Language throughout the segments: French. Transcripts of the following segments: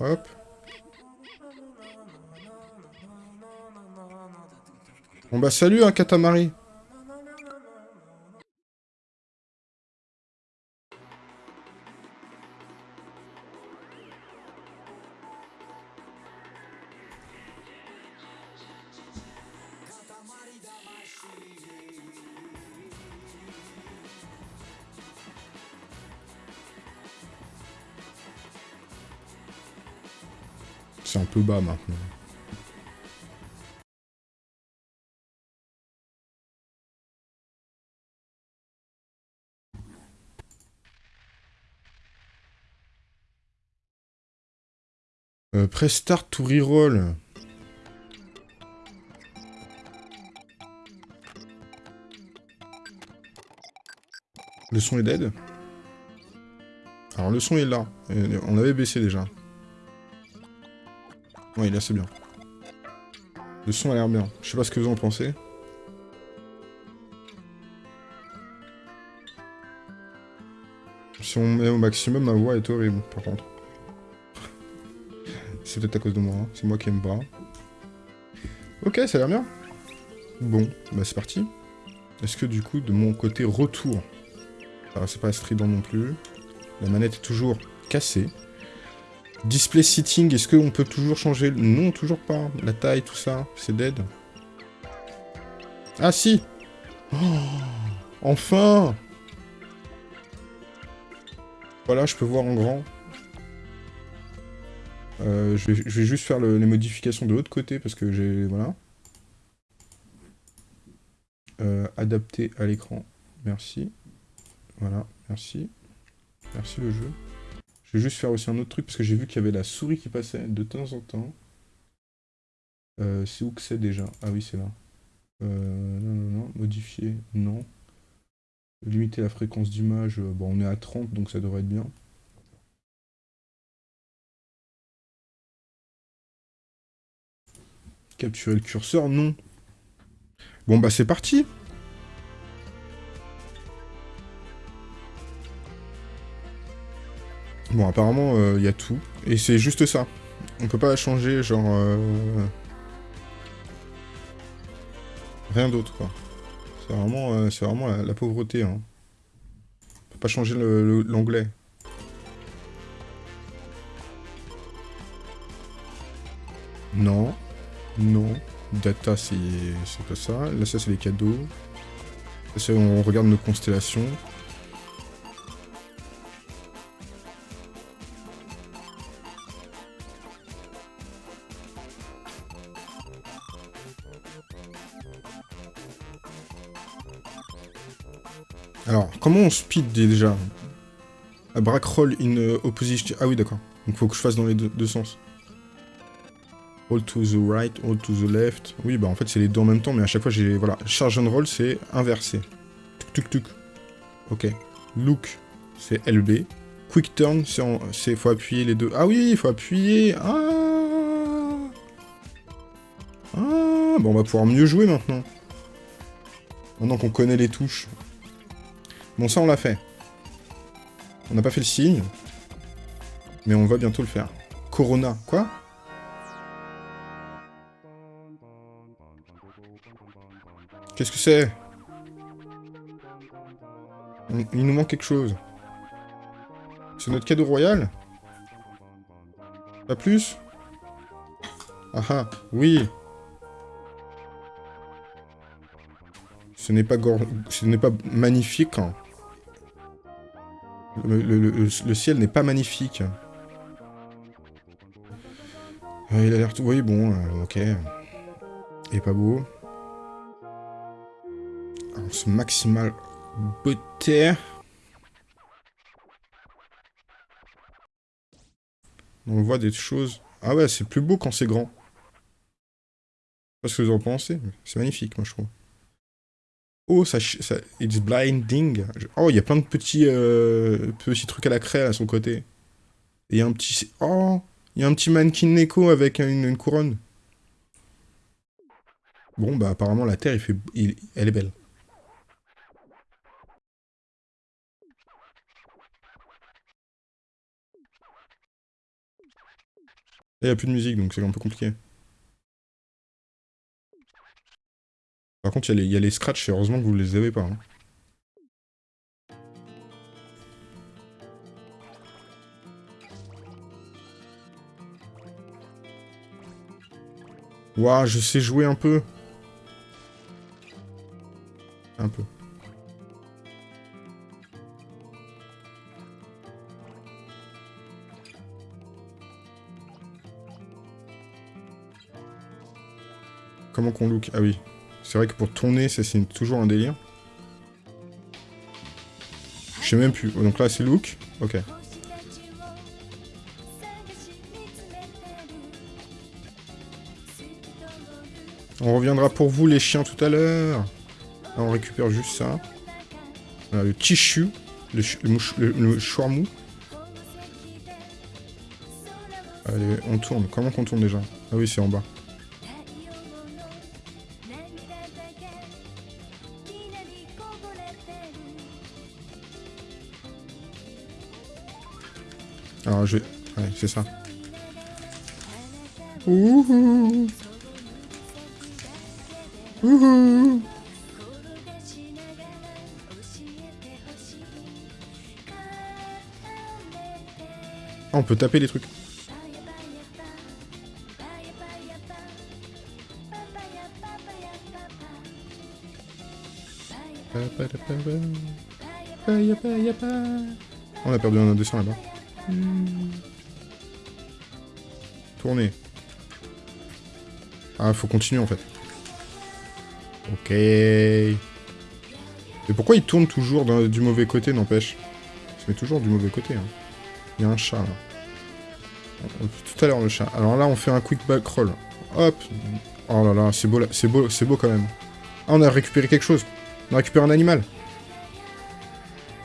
Hop. Bon bah salut, un hein, Katamari. Bas maintenant. Euh, start to reroll. Le son est dead. Alors le son est là. On avait baissé déjà. Oui, là c'est bien. Le son a l'air bien. Je sais pas ce que vous en pensez. Si on met au maximum, ma voix est horrible, par contre. c'est peut-être à cause de moi, hein. c'est moi qui aime pas. Ok, ça a l'air bien. Bon, bah c'est parti. Est-ce que du coup, de mon côté retour... Alors c'est pas strident non plus. La manette est toujours cassée. Display sitting, est-ce qu'on peut toujours changer Non, toujours pas. La taille, tout ça, c'est dead. Ah si oh, Enfin Voilà, je peux voir en grand. Euh, je, vais, juste faire les modifications de l'autre côté, parce que j'ai... Voilà. Euh, adapter à l'écran. Merci. Voilà, merci. Merci le jeu. Je vais juste faire aussi un autre truc, parce que j'ai vu qu'il y avait la souris qui passait de temps en temps. Euh, c'est où que c'est déjà? Ah oui, c'est là. Euh, non, non, non. Modifier, non. Limiter la fréquence d'image, euh, bon, on est à 30, donc ça devrait être bien. Capturer le curseur, non. Bon, bah c'est parti Bon, apparemment, il euh, y a tout. Et c'est juste ça. On peut pas changer, genre... Euh, rien d'autre, quoi. C'est vraiment, euh, vraiment la, pauvreté, hein. On peut pas changer l'onglet. Non. Non. Data, c'est pas ça. Là, ça, c'est les cadeaux. Ça, on regarde nos constellations. Comment on speed déjà? A brack roll in uh, opposition... Ah oui, d'accord. Donc faut que je fasse dans les deux, sens. All to the right, all to the left. Oui, bah en fait c'est les deux en même temps, mais à chaque fois j'ai... Voilà, charge and roll c'est inversé. Tuk tuk tuk. Ok. Look, c'est LB. Quick turn, c'est... Faut appuyer les deux. Ah oui, il faut appuyer Ah Ah Bon, on va pouvoir mieux jouer maintenant. Maintenant qu'on connaît les touches. Bon, ça, on l'a fait. On n'a pas fait le signe. Mais on va bientôt le faire. Corona. Quoi? Qu'est-ce que c'est? Il nous manque quelque chose. C'est notre cadeau royal? Pas plus? Ah ah, oui Ce n'est pas, ce n'est pas magnifique. Hein. Le, ciel n'est pas magnifique. Euh, il a l'air tout... Oui, bon, euh, ok. Il est pas beau. Alors, ce maximal beauté. On voit des choses... Ah ouais, c'est plus beau quand c'est grand. Je sais pas ce que vous en pensez, c'est magnifique, moi, je trouve. Oh, ça, ça it's blinding. Oh, il y a plein de petits, euh, petits trucs à la craie à son côté. il y a un petit... Oh, il y a un petit mannequin Neko avec une, couronne. Bon, bah apparemment la Terre, il fait, elle est belle. il n'y a plus de musique, donc c'est un peu compliqué. Par contre, il y, a les scratchs, et heureusement que vous les avez pas. Hein. Je sais jouer un peu. Un peu. Comment qu'on look? Ah oui. C'est vrai que pour tourner, ça c'est toujours un délire. Je sais même plus. Donc là, c'est look. Ok. On reviendra pour vous les chiens tout à l'heure. On récupère juste ça. le tissu, le, le, le, Allez, on tourne. Comment qu'on tourne déjà? Ah oui, c'est en bas. C'est ça. Ouhou Ouhou ah, on peut taper les trucs. On a perdu un 200 là-bas. Ah, faut continuer en fait. Ok. Et pourquoi il tourne toujours du mauvais côté, n'empêche? Il se met toujours du mauvais côté. Hein. Il y a un chat, là. Tout à l'heure, le chat. Alors là, on fait un quick back roll. Hop Oh là là, c'est beau, c'est beau, c'est beau quand même. Ah, on a récupéré quelque chose. On a récupéré un animal.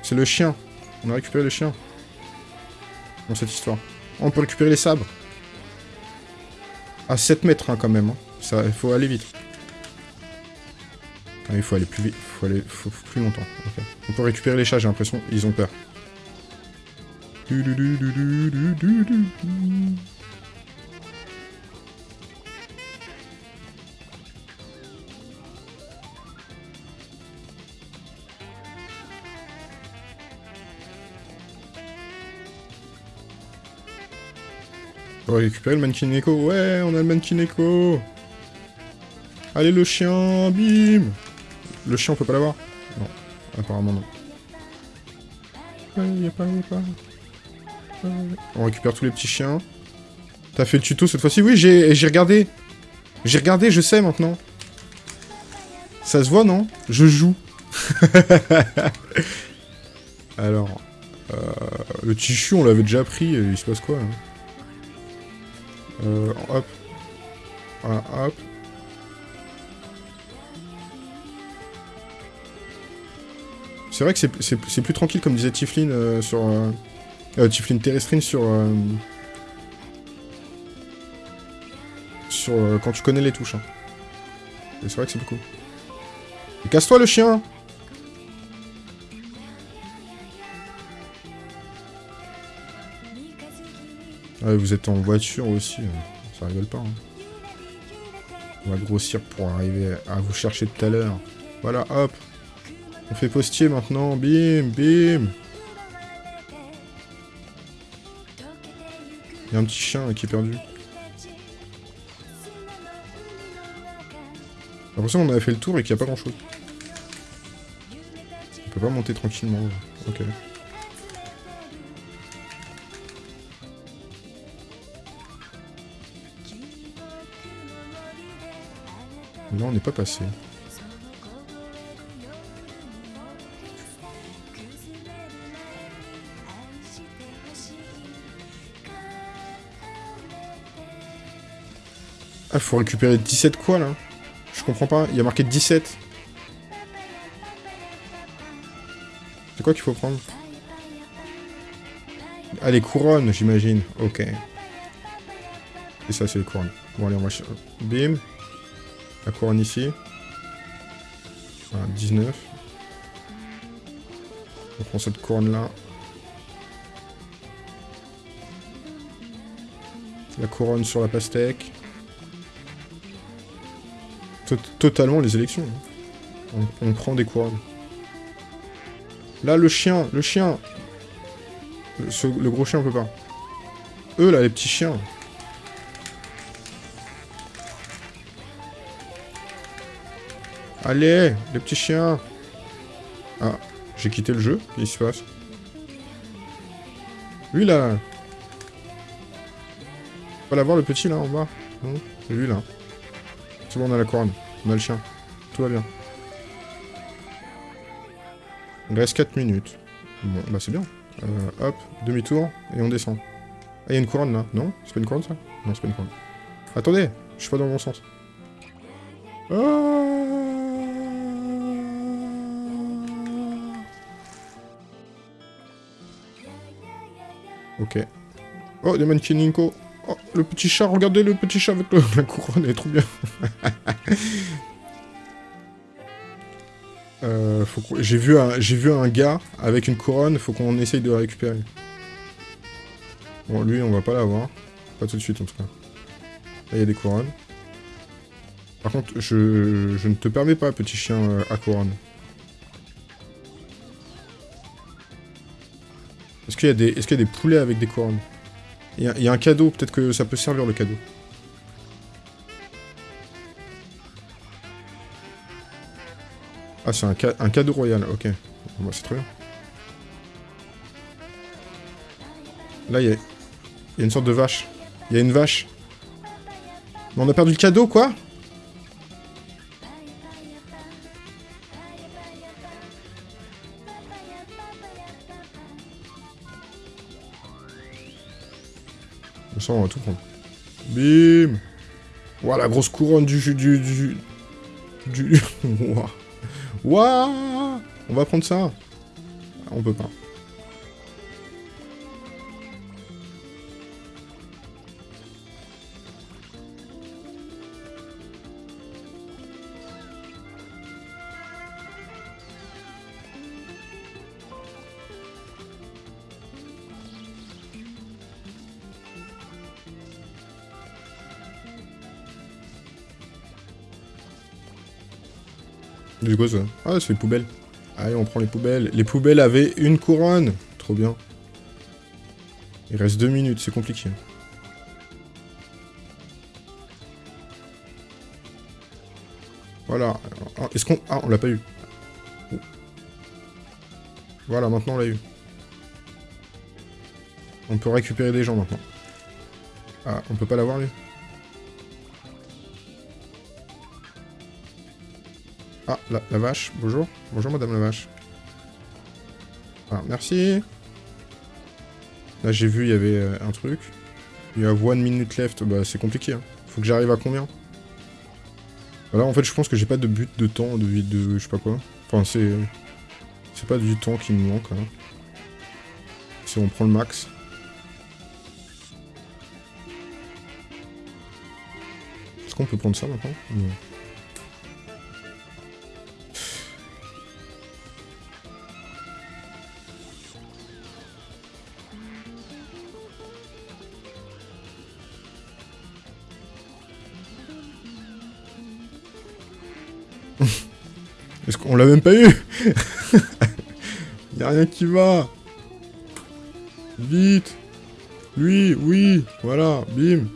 C'est le chien. On a récupéré le chien. Dans cette histoire. On peut récupérer les sabres. À 7 mètres, hein, quand même. Hein. Ça, il faut aller vite. Il faut aller plus vite, faut aller plus longtemps. On peut récupérer les chats, j'ai l'impression. Ils ont peur. On va récupérer le mannequin Ouais, on a le mannequin Allez, le chien, bim le chien, on peut pas l'avoir? Non, apparemment non. Ouais, pas, pas. On récupère tous les petits chiens. T'as fait le tuto cette fois-ci? Oui, j'ai regardé. J'ai regardé, je sais maintenant. Ça se voit, non? Je joue. Alors, euh, le tissu, on l'avait déjà pris. Il se passe quoi hein? Euh, Hop. C'est vrai que c'est plus tranquille, comme disait Tiflin euh, sur... Euh, euh, Tiflin Terrestrine sur... Sur... quand tu connais les touches. Hein. C'est vrai que c'est plus cool. Casse-toi le chien Ouais, vous êtes en voiture aussi, ça rigole pas. Hein. On va grossir pour arriver à vous chercher tout à l'heure. Voilà, hop on fait postier maintenant, bim, bim Il y a un petit chien qui est perdu. J'ai l'impression qu'on avait fait le tour et qu'il n'y a pas grand chose. On peut pas monter tranquillement. Ok. Là on n'est pas passé. Ah, faut récupérer 17 quoi, là? Je comprends pas. Il y a marqué 17. C'est quoi qu'il faut prendre? Ah, les couronnes, j'imagine. Ok. Et ça, c'est les couronnes. Bon, allez, on va... Bim. La couronne ici. Voilà, 19. On prend cette couronne-là. La couronne sur la pastèque. totalement les élections. Hein. On, prend des couronnes. Là, le chien, le chien. Le, gros chien, on peut pas. Eux, là, les petits chiens. Allez, les petits chiens. Ah, j'ai quitté le jeu. Qu'est-ce qui se passe? Lui, là. Pas l'avoir, le petit, là, en bas. C'est lui, là. C'est bon, on a la couronne. On a le chien. Tout va bien. Il reste 4 minutes. Bah c'est bien. Euh, hop, demi-tour, et on descend. Ah, il y a une couronne, là. Non C'est pas une couronne, ça? Non, c'est pas une couronne. Attendez Je suis pas dans le bon sens. Ah Ok. Oh, des Ninko. Oh, le petit chat, regardez le petit chat avec la couronne, elle est trop bien. euh, J'ai vu, un... gars avec une couronne, faut qu'on essaye de la récupérer. Bon, lui, on va pas l'avoir. Pas tout de suite, en tout cas. Là, il y a des couronnes. Par contre, je, je ne te permets pas, petit chien euh, à couronne. Qu'il y, qu'il y, a des poulets avec des couronnes? Il y, a, un cadeau, peut-être que ça peut servir le cadeau. Ah, c'est un, cadeau royal, ok. Bah, c'est très bien. Là, il y, a, une sorte de vache. Il y a une vache. Mais on a perdu le cadeau, quoi? On va tout prendre. Bim Voilà, la grosse couronne du... du... du... du... Waouh On va prendre ça On peut pas. Du ça Ah, c'est les poubelles. Allez, on prend les poubelles. Les poubelles avaient une couronne. Trop bien. Il reste deux minutes, c'est compliqué. Voilà. Ah, est-ce qu'on... Ah, on l'a pas eu. Voilà, maintenant on l'a eu. On peut récupérer des gens maintenant. Ah, on peut pas l'avoir lui? Ah, la, vache, bonjour. Bonjour, madame la vache. Ah, merci. Là, j'ai vu, il y avait euh, un truc. Il y a one minute left. Bah, c'est compliqué. Hein. Faut que j'arrive à combien? Voilà, en fait, je pense que j'ai pas de but de temps, de vie de... je sais pas quoi. Enfin, c'est... C'est pas du temps qui me manque, hein. Si on prend le max. Est-ce qu'on peut prendre ça maintenant? Pas eu Y'a rien qui va Vite Lui, oui Voilà, bim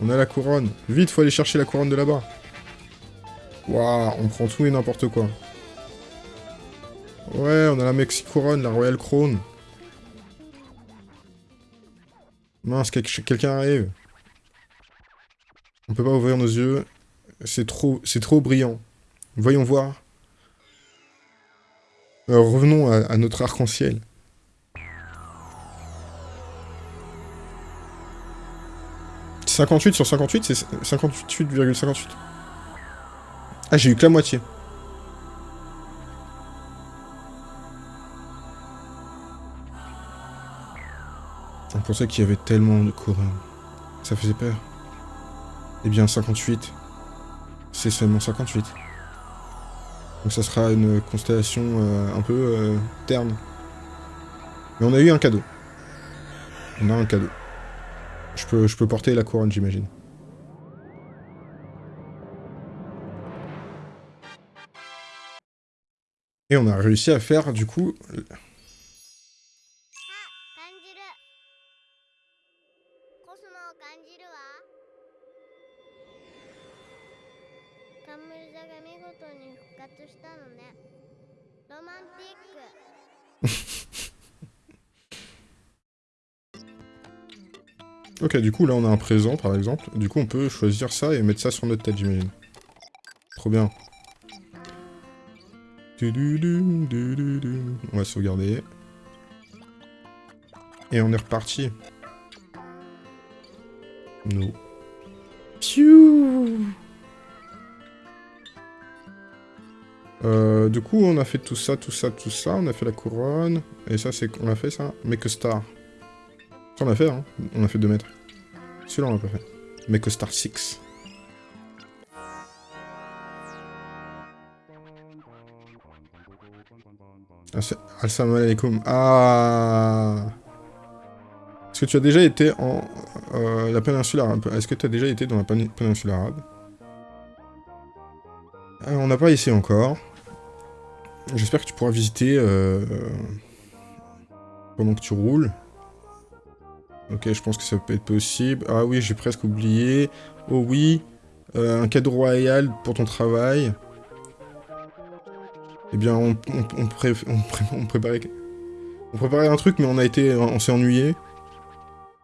On a la couronne. Vite, faut aller chercher la couronne de là-bas. Waouh, on prend tout et n'importe quoi. Ouais, on a la Mexi Couronne, la Royal Crown. Mince, quelqu'un arrive. On peut pas ouvrir nos yeux. C'est trop, c'est trop brillant. Voyons voir. revenons à, notre arc-en-ciel. « 58 sur 58, c'est 58,58. Ah, j'ai eu que la moitié. On pensait qu'il y avait tellement de courants. Ça faisait peur. Eh bien, 58, c'est seulement 58. Donc ça sera une constellation euh, un peu euh, terne. Mais on a eu un cadeau. On a un cadeau. Je peux, je peux porter la couronne, j'imagine. Et on a réussi à faire, du coup... ok, du coup, là, on a un présent, par exemple. Du coup, on peut choisir ça et mettre ça sur notre tête, j'imagine. Trop bien. On va sauvegarder. Et on est reparti. No. Euh, du coup, on a fait tout ça, tout ça, tout ça. On a fait la couronne. Et ça, c'est... On a fait ça Make a Star. Ça, on a fait, hein. On a fait 2 mètres. Celui-là, on l'a pas fait. A Star 6. Assalamu alaikum. Ah Est-ce que tu as déjà été en euh, la péninsule arabe? Est-ce que tu as déjà été dans la péninsule arabe? Euh, On n'a pas essayé encore. J'espère que tu pourras visiter euh, pendant que tu roules. Ok, je pense que ça peut être possible. Ah oui, j'ai presque oublié. Oh oui, un cadeau royal pour ton travail. Eh bien, on, préparait... On préparait un truc, mais on a été... On s'est ennuyé.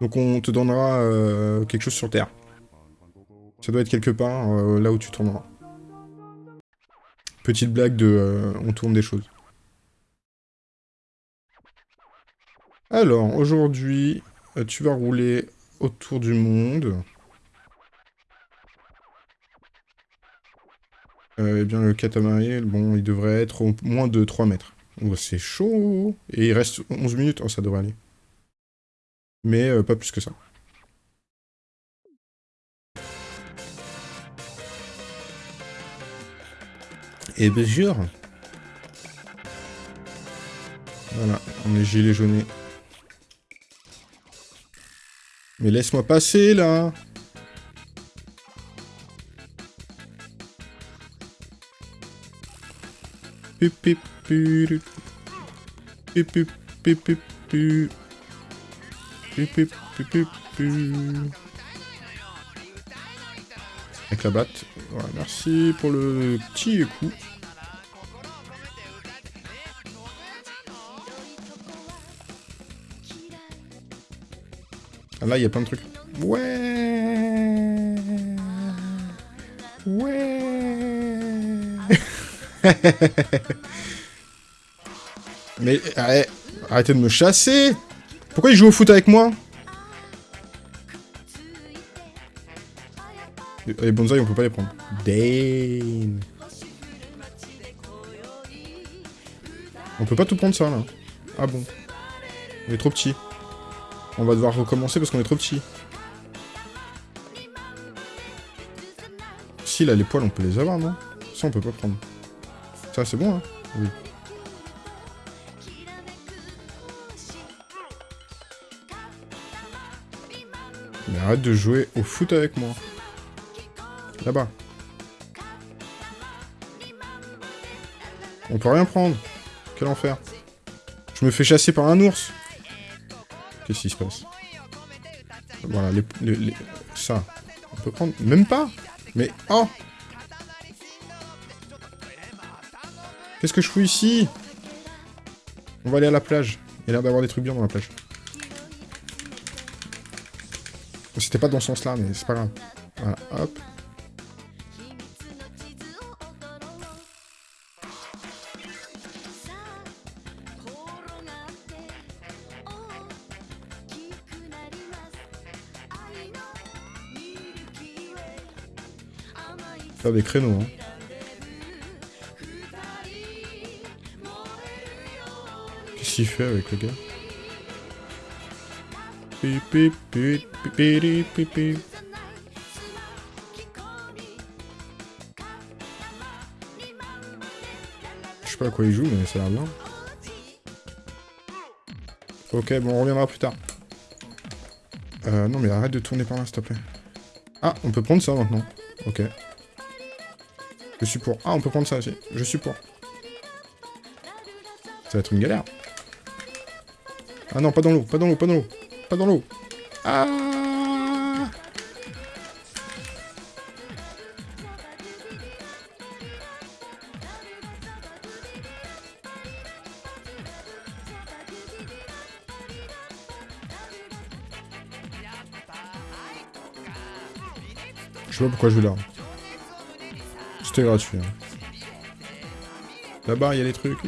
Donc on te donnera euh, quelque chose sur Terre. Ça doit être quelque part, euh, là où tu tourneras. Petite blague de... Euh, on tourne des choses. Alors, aujourd'hui, tu vas rouler autour du monde. euh, eh bien le catamaran, bon, il devrait être au moins de 3 mètres. Oh, c'est chaud Et il reste 11 minutes, oh, ça devrait aller. Mais euh, pas plus que ça. Et bien sûr Voilà, on est gilet jauné. Mais laisse-moi passer, là Avec la batte. Voilà, merci pour le petit coup. Là, il y a plein de trucs. Ouais Ouais Mais arrêtez de me chasser Pourquoi il joue au foot avec moi? Les bonsaïs, on peut pas les prendre. Dane. On peut pas tout prendre ça, là. Ah bon. On est trop petit. On va devoir recommencer parce qu'on est trop petit. Si, là, les poils, on peut les avoir, non? Ça, on peut pas prendre. Ça, c'est bon, hein? Oui. Mais arrête de jouer au foot avec moi. Là-bas. On peut rien prendre. Quel enfer. Je me fais chasser par un ours. Qu'est-ce qui se passe Voilà, les, les, ça. On peut prendre... Même pas Mais... Oh Qu'est-ce que je fous ici? On va aller à la plage. Il a l'air d'avoir des trucs bien dans la plage. C'était pas dans ce sens-là, mais c'est pas grave. Voilà, hop. Des créneaux, hein. fait avec le gars Je sais pas à quoi il joue, mais ça a l'air bien. Ok, bon, on reviendra plus tard. Euh, non, mais arrête de tourner par là, s'il te plaît. Ah, on peut prendre ça maintenant. Ok. Je suis pour. Ah, on peut prendre ça aussi. Je suis pour. Ça va être une galère. Ah non, pas dans l'eau, pas dans l'eau, pas dans l'eau. Pas dans l'eau. Ah Je sais pas pourquoi je vais là. C'était gratuit. Hein. Là-bas, il y a des trucs.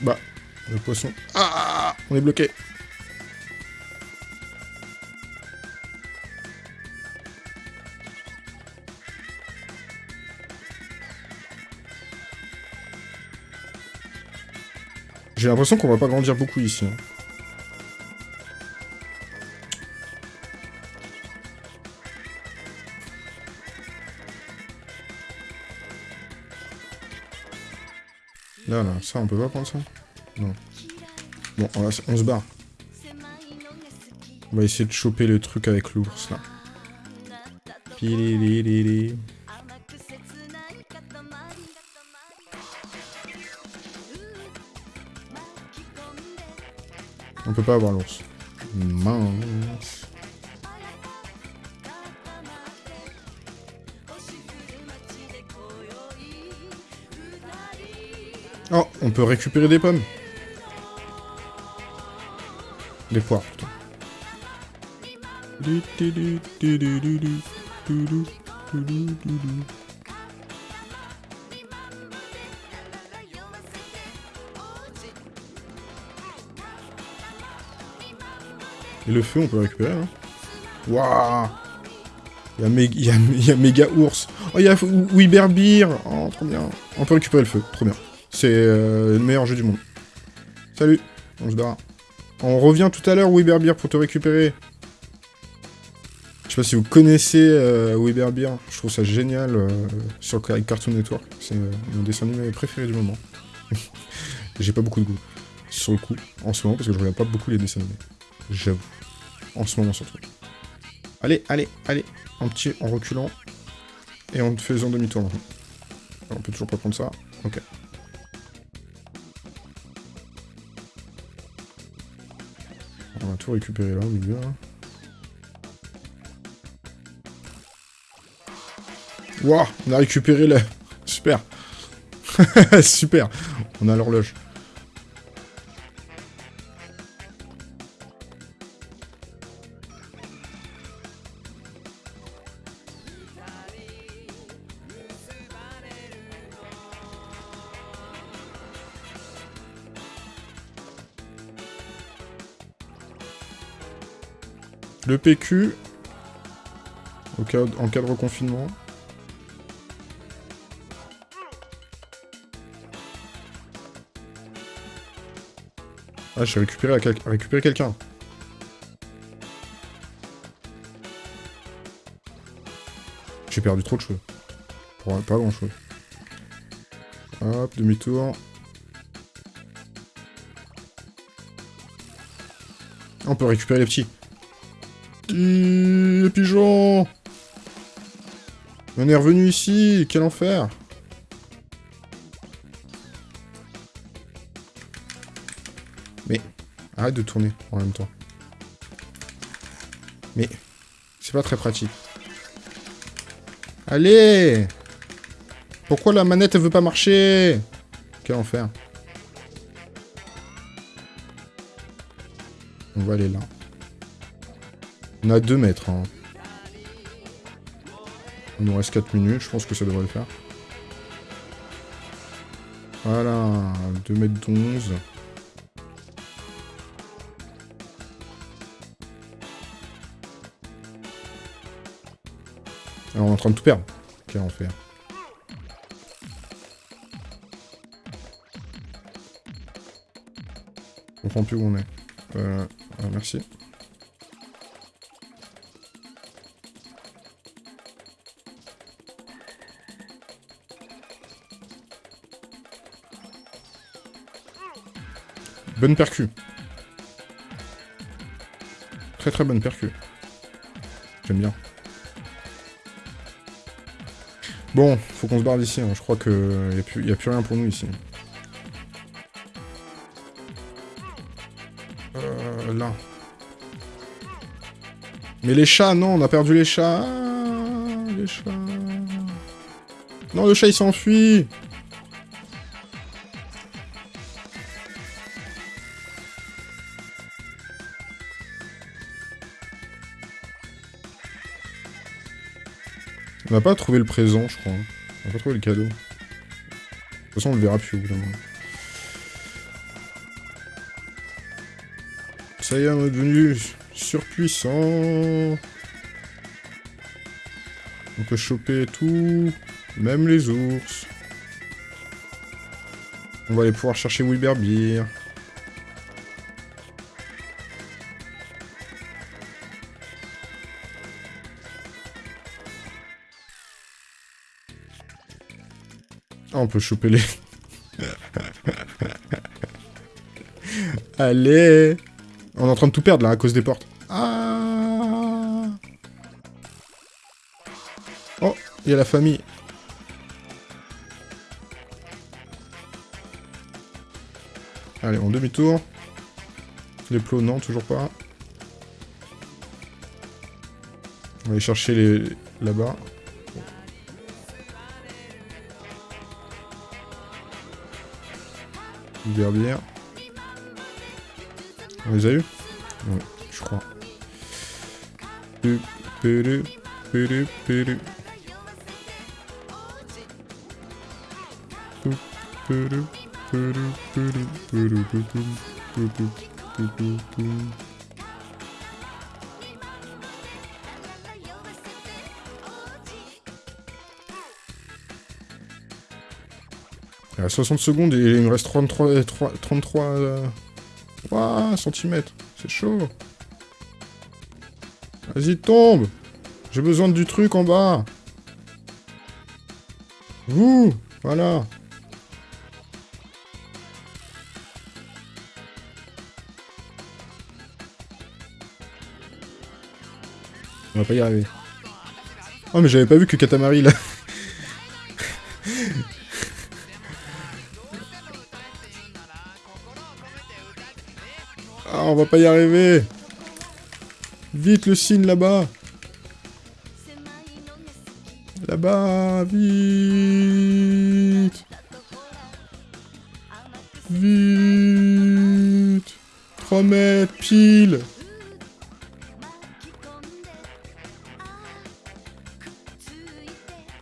Bah, le poisson. Ah On est bloqué. J'ai l'impression qu'on va pas grandir beaucoup ici. hein. Là, là, ça, on peut pas prendre ça? Non. Bon, on, se barre. On va essayer de choper le truc avec l'ours, là. On peut pas avoir l'ours. Mince. Oh, on peut récupérer des pommes. Des poires, Et le feu, on peut récupérer, hein Waouh Il y a, méga ours. Oh, il y a Weberbeer Oh, trop bien. On peut récupérer le feu, trop bien. C'est euh, le meilleur jeu du monde. Salut, on se barre. On revient tout à l'heure, Weberbeer, pour te récupérer. Je sais pas si vous connaissez euh, Weberbeer, je trouve ça génial euh, sur Cartoon Network. C'est euh, mon dessin animé préféré du moment. J'ai pas beaucoup de goût sur le coup, en ce moment, parce que je regarde pas beaucoup les dessins animés. J'avoue. En ce moment surtout. Allez, allez, allez. En petit, en reculant. Et en faisant demi-tour on peut toujours pas prendre ça. Ok. On va tout récupérer là au milieu. Wouah On a récupéré le... Super Super On a l'horloge. Le PQ, au cas, en cas de reconfinement. Ah, j'ai récupéré, récupéré quelqu'un. J'ai perdu trop de cheveux. Pas grand chose. Hop, demi-tour. On peut récupérer les petits. Les pigeons On est revenu ici, quel enfer Mais, arrête de tourner en même temps. Mais, c'est pas très pratique. Allez Pourquoi la manette, elle veut pas marcher? Quel enfer. On va aller là. On a 2 mètres. Hein. Il nous reste 4 minutes, je pense que ça devrait le faire. Voilà, 2 mètres 11. Alors on est en train de tout perdre. Quel enfer. Je comprends plus où on est. Euh, ah, merci. Bonne percu. Très très bonne percu. J'aime bien. Bon, faut qu'on se barre d'ici. Hein. Je crois qu'il n'y a, plus, rien pour nous ici. Euh, là. Mais les chats, non, on a perdu les chats. Ah, les chats. Non, le chat, il s'enfuit. N'a pas trouvé le présent, je crois. On n'a pas trouvé le cadeau. De toute façon, on le verra plus au bout d'un moment. Ça y est, on est devenu surpuissant. On peut choper tout, même les ours. On va aller pouvoir chercher Wilberbeer. Ah, on peut choper les... Allez On est en train de tout perdre, là, à cause des portes. Ah Oh, il y a la famille. Allez, on demi-tour. Les plots, non, toujours pas. On va aller chercher les... là-bas. On les a eu Ouais, je crois. À 60 secondes et il me reste 33, 33 euh, cm. C'est chaud. Vas-y, tombe J'ai besoin du truc en bas. Vous Voilà. On va pas y arriver. Oh mais j'avais pas vu que Katamari là. Pas y arriver. Vite le signe là-bas. Là-bas, vite. Vite. 3 mètres, pile.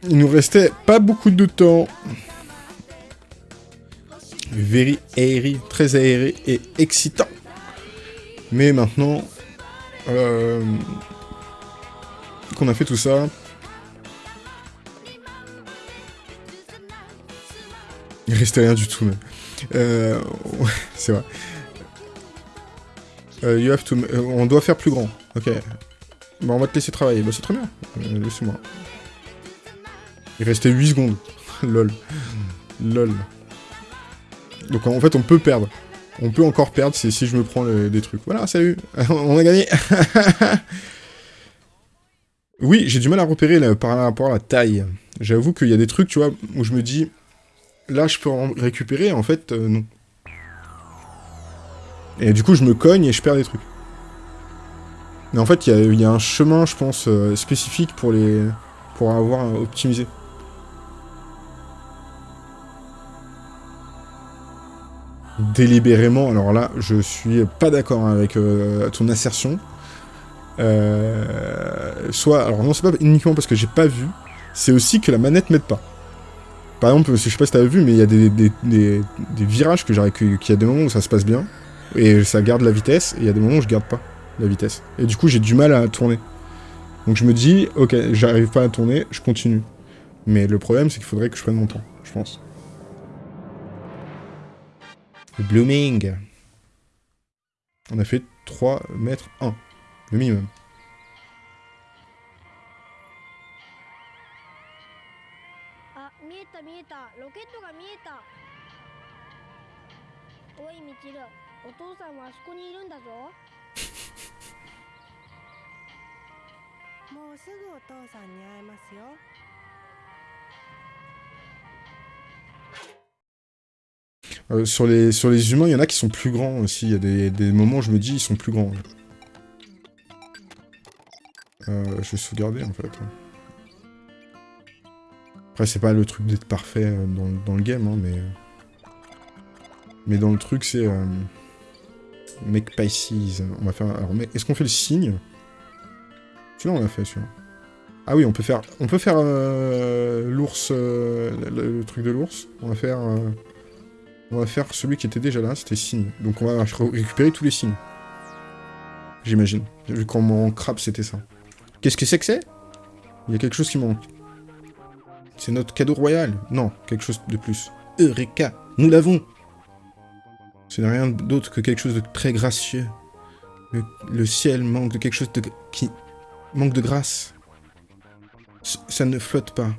Il nous restait pas beaucoup de temps. Very aéré, très aéré et excitant. Mais maintenant, euh, qu'on a fait tout ça, il restait rien du tout. Mais... Euh, c'est vrai. Euh, you have to... on doit faire plus grand. Ok. Bon, on va te laisser travailler. Bah, c'est très bien. Laissez-moi. Il restait 8 secondes. Lol. Lol. Donc en fait, on peut perdre. On peut encore perdre si, je me prends des trucs. Voilà, salut On a gagné Oui, j'ai du mal à repérer par rapport à la taille. J'avoue qu'il y a des trucs, tu vois, où je me dis... Là, je peux en récupérer, en fait, euh, non. Et du coup, je me cogne et je perds des trucs. Mais en fait, il y, a un chemin, je pense, euh, spécifique pour les... pour avoir optimisé. Délibérément, alors là, je suis pas d'accord avec euh, ton assertion. Euh, soit, alors non, c'est pas uniquement parce que j'ai pas vu, c'est aussi que la manette m'aide pas. Par exemple, je sais pas si t'as vu, mais il y a des, des, virages que j'arrive, qu'il y a des moments où ça se passe bien, et ça garde la vitesse, et il y a des moments où je garde pas la vitesse. Et du coup, j'ai du mal à tourner. Donc je me dis, ok, j'arrive pas à tourner, je continue. Mais le problème, c'est qu'il faudrait que je prenne mon temps, je pense. Blooming. On a fait 3 mètres 1. Le minimum. Euh, sur, les, sur les humains, il y en a qui sont plus grands aussi. Il y a des, des moments où je me dis, ils sont plus grands. Euh, je vais sauvegarder, en fait. Après, c'est pas le truc d'être parfait euh, dans, dans, le game, hein, mais... Mais dans le truc, c'est... Make Pisces. On va faire... Alors, est-ce qu'on fait le signe? Celui-là, on l'a fait, celui-là. Ah oui, on peut faire... On peut faire l'ours... Le, truc de l'ours. On va faire... On va faire celui qui était déjà là, c'était signe. Donc on va récupérer tous les signes. J'imagine. Vu qu'en mon crabe, c'était ça. Qu'est-ce que c'est que c'est? Il y a quelque chose qui manque. C'est notre cadeau royal. Non, quelque chose de plus. Eureka Nous l'avons Ce n'est rien d'autre que quelque chose de très gracieux. Le, ciel manque de quelque chose qui manque de grâce. Ça ne flotte pas.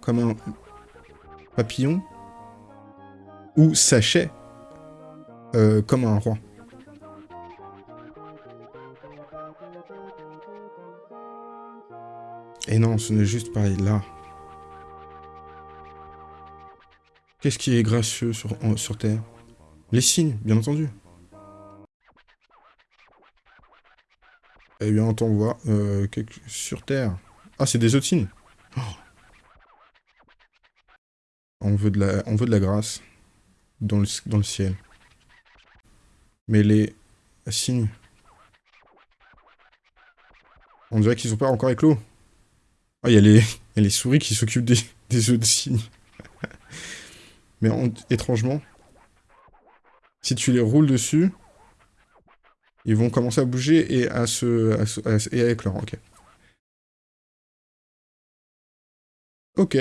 Comme un papillon ou sachet euh, comme un roi. Et non, ce n'est juste pareil, là. Qu'est-ce qui est gracieux sur, Terre? Les signes, bien entendu. Eh bien, on t'envoie euh, sur Terre. Ah, c'est des autres signes. Oh. On veut de la grâce dans le, dans le ciel. Mais les signes... On dirait qu'ils sont pas encore éclos. Ah, il y, y a les souris qui s'occupent des, des œufs de cygnes. Mais étrangement, si tu les roules dessus, ils vont commencer à bouger et à se, et à éclore. Ok. Ok.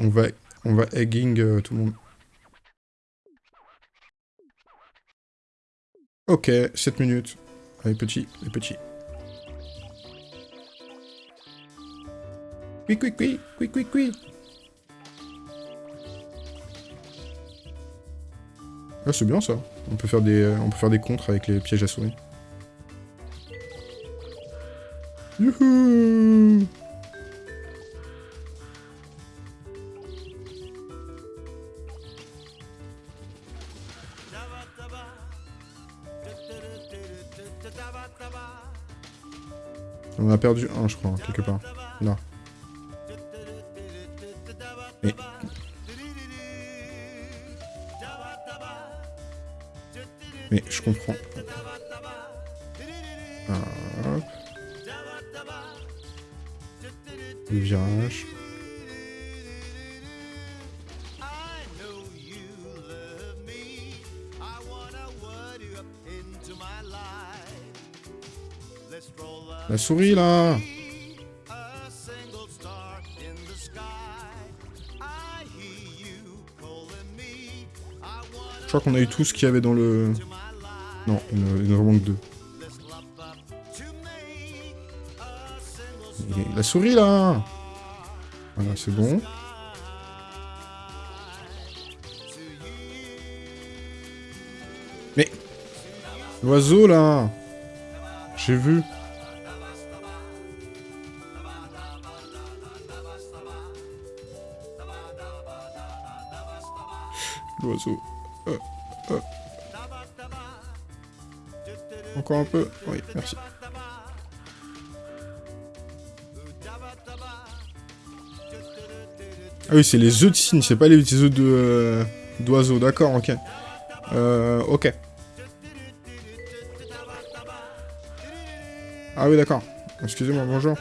On va, on va egging euh, tout le monde. Ok, 7 minutes. Allez, petit, les petits. Oui, oui, oui, oui, oui, oui. Ah, c'est bien ça. On peut faire des, on peut faire des contres avec les pièges à souris. Youhou On a perdu un, je crois, quelque part. Là. Mais... Mais je comprends. Ah, hop. Le virage. La souris, là Je crois qu'on a eu tout ce qu'il y avait dans le... Non, il en manque deux. La souris, là Voilà, c'est bon. Mais... L'oiseau, là J'ai vu. Euh, euh. Encore un peu Oui, merci. Ah oui, c'est les œufs de cygne, c'est pas les œufs de euh, d'oiseaux, d'accord, ok. Euh, ok. Ah oui, d'accord. Excusez-moi, bonjour.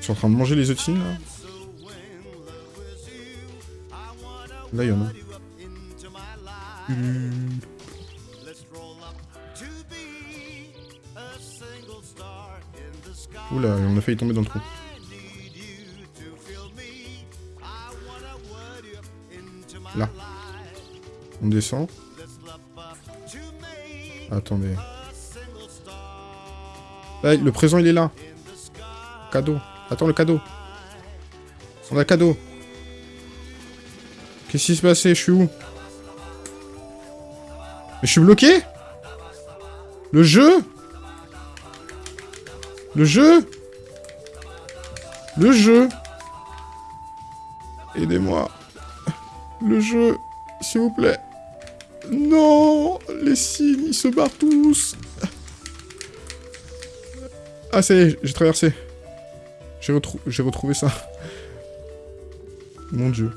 Ils sont en train de manger les œufs de cygne, là? Là, il y en a. Mmh. Oula, on a failli tomber dans le trou. Là. On descend. Attendez. Là, le présent, il est là. Cadeau. Attends, le cadeau. On a le cadeau. Qu'est-ce qui s'est passé Je suis où? Mais je suis bloqué? Le jeu? Le jeu? Le jeu? Aidez-moi. Le jeu, s'il vous plaît. Non Les signes, ils se barrent tous Ah, ça y est, j'ai traversé. J'ai retrouvé ça. Mon dieu.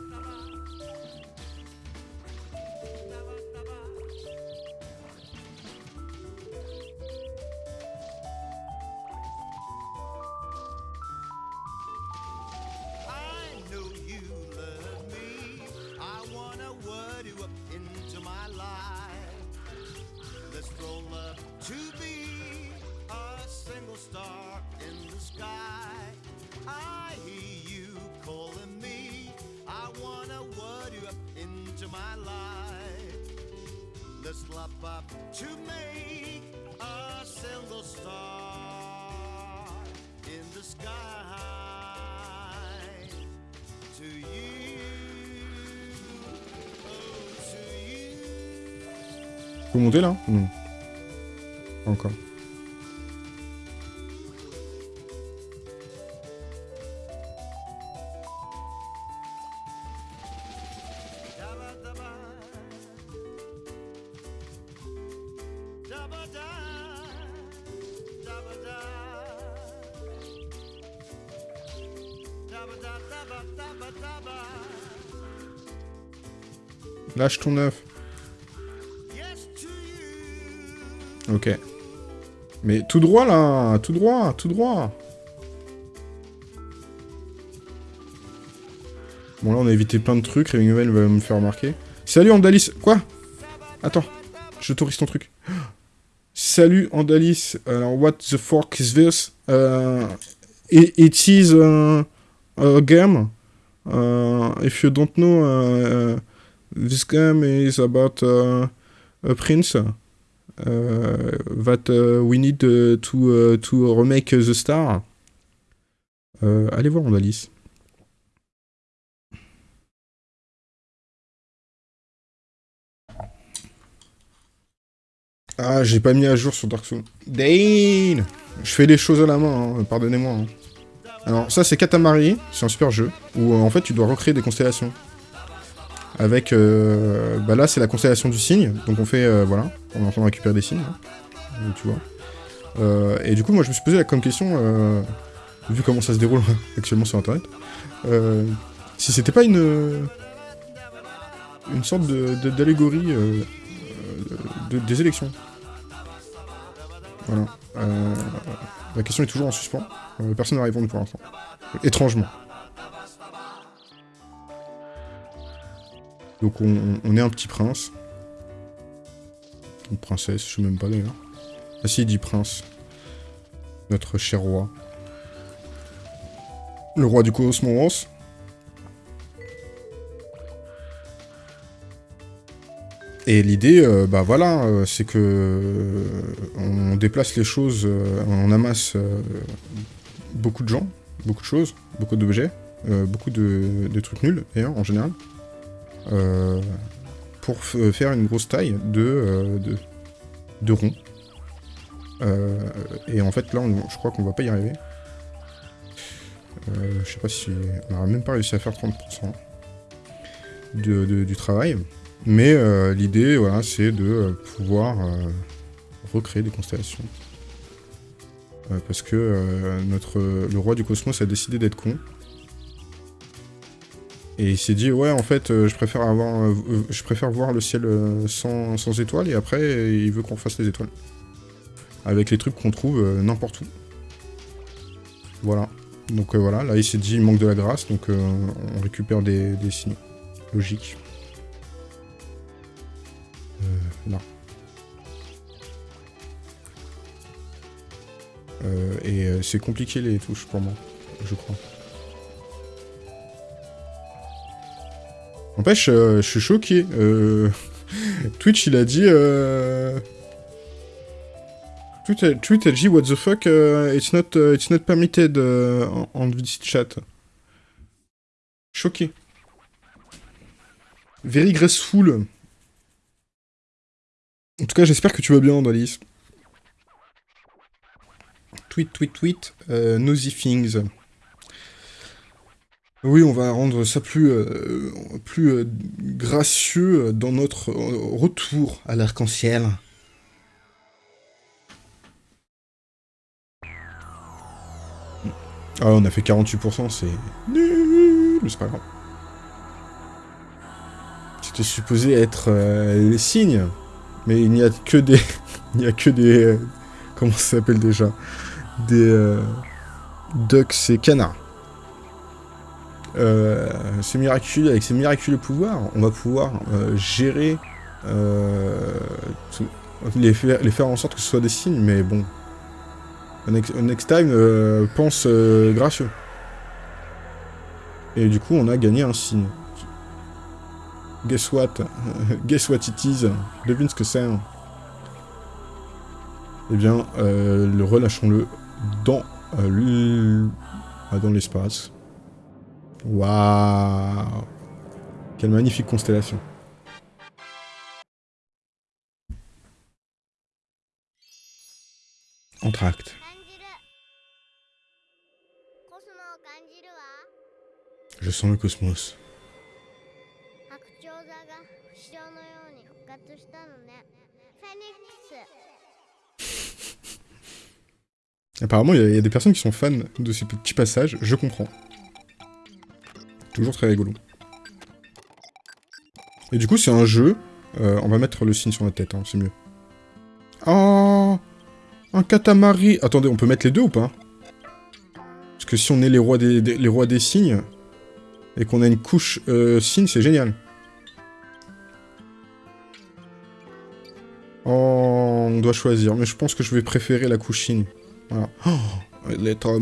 Ton œuf. Ok. Mais tout droit là Tout droit Tout droit Bon là on a évité plein de trucs, Raving va me faire remarquer. Salut Andalis Quoi? Attends, j'autorise ton truc. Salut Andalis, alors what the fuck is this? Uh, it, it is uh, a game. Uh, if you don't know, uh, uh, this game is about uh, a prince uh, that uh, we need to, to remake the star. Allez voir Andalis. Ah, j'ai pas mis à jour sur Dark Souls. Dane Je fais les choses à la main, hein, pardonnez-moi. hein. Alors, ça, c'est Katamari, c'est un super jeu, où en fait, tu dois recréer des constellations. Avec, euh, bah là, c'est la constellation du cygne, donc on fait, euh, voilà, on est en train de récupérer des signes, hein, tu vois. Euh, et du coup, moi, je me suis posé la comme question, euh, vu comment ça se déroule actuellement sur Internet, euh, si c'était pas une une sorte de- de- d'allégorie euh, de- des élections. Voilà. La question est toujours en suspens. Personne n'a répondu pour l'instant. Étrangement. Donc on, est un petit prince. Une princesse, je sais même pas d'ailleurs. Ah si, dit prince. Notre cher roi. Le roi du cosmos. Et l'idée, euh, bah voilà, euh, c'est que euh, on déplace les choses, on amasse beaucoup de gens, beaucoup de choses, beaucoup d'objets, beaucoup de, de trucs nuls d'ailleurs en général, pour f- faire une grosse taille de, euh, de, de rond. Euh, et en fait là, je crois qu'on va pas y arriver. Euh, je sais pas si on n'aura même pas réussi à faire 30% de- du travail. Mais euh, l'idée, voilà, c'est de euh, pouvoir euh, recréer des constellations. Euh, parce que euh, notre, le roi du cosmos a décidé d'être con. Et il s'est dit, ouais, en fait, euh, je, préfère avoir, euh, je préfère voir le ciel euh, sans, sans étoiles, et après, il veut qu'on fasse les étoiles. Avec les trucs qu'on trouve n'importe où. Voilà. Donc voilà, là, il s'est dit, il manque de la grâce, donc on récupère des, des signes. Logique. Là. Et c'est compliqué les touches pour moi, je crois. N'empêche, euh, je suis choqué. euh, Twitch, il a dit... Euh... Twitch, a, dit what the fuck, uh, it's not, uh, it's not permitted uh, en, chat. Choqué. Very graceful. En tout cas, j'espère que tu vas bien, Dolis. Tweet, tweet, tweet. Euh, nosy things. Oui, on va rendre ça plus, euh, plus euh, gracieux dans notre euh, retour à l'arc-en-ciel. Ah, on a fait 48%, c'est nul, mais c'est pas grave. C'était supposé être euh, les signes, mais il n'y a que des... il n'y a que des... comment ça s'appelle déjà? Des... ducks et canards. Euh, miraculeux, avec ces miraculeux pouvoirs, on va pouvoir euh, gérer... euh, les, faire, en sorte que ce soit des signes, mais bon... Next, time, pense gracieux. Et du coup, on a gagné un signe. Guess what? Guess what it is? Devine ce que c'est. hein. Eh bien, le relâchons-le dans ah, dans l'espace. Waouh Quelle magnifique constellation. Entracte. Je sens le cosmos. Apparemment, il y, y, a des personnes qui sont fans de ces petits passages, je comprends. Toujours très rigolo. Et du coup, c'est un jeu. euh, on va mettre le signe sur notre tête, hein, c'est mieux. Oh Un katamari Attendez, on peut mettre les deux ou pas? Parce que si on est les rois des, signes, et qu'on a une couche euh, signe, c'est génial. Oh, on doit choisir, mais je pense que je vais préférer la couche signe. Voilà. Oh, il est trop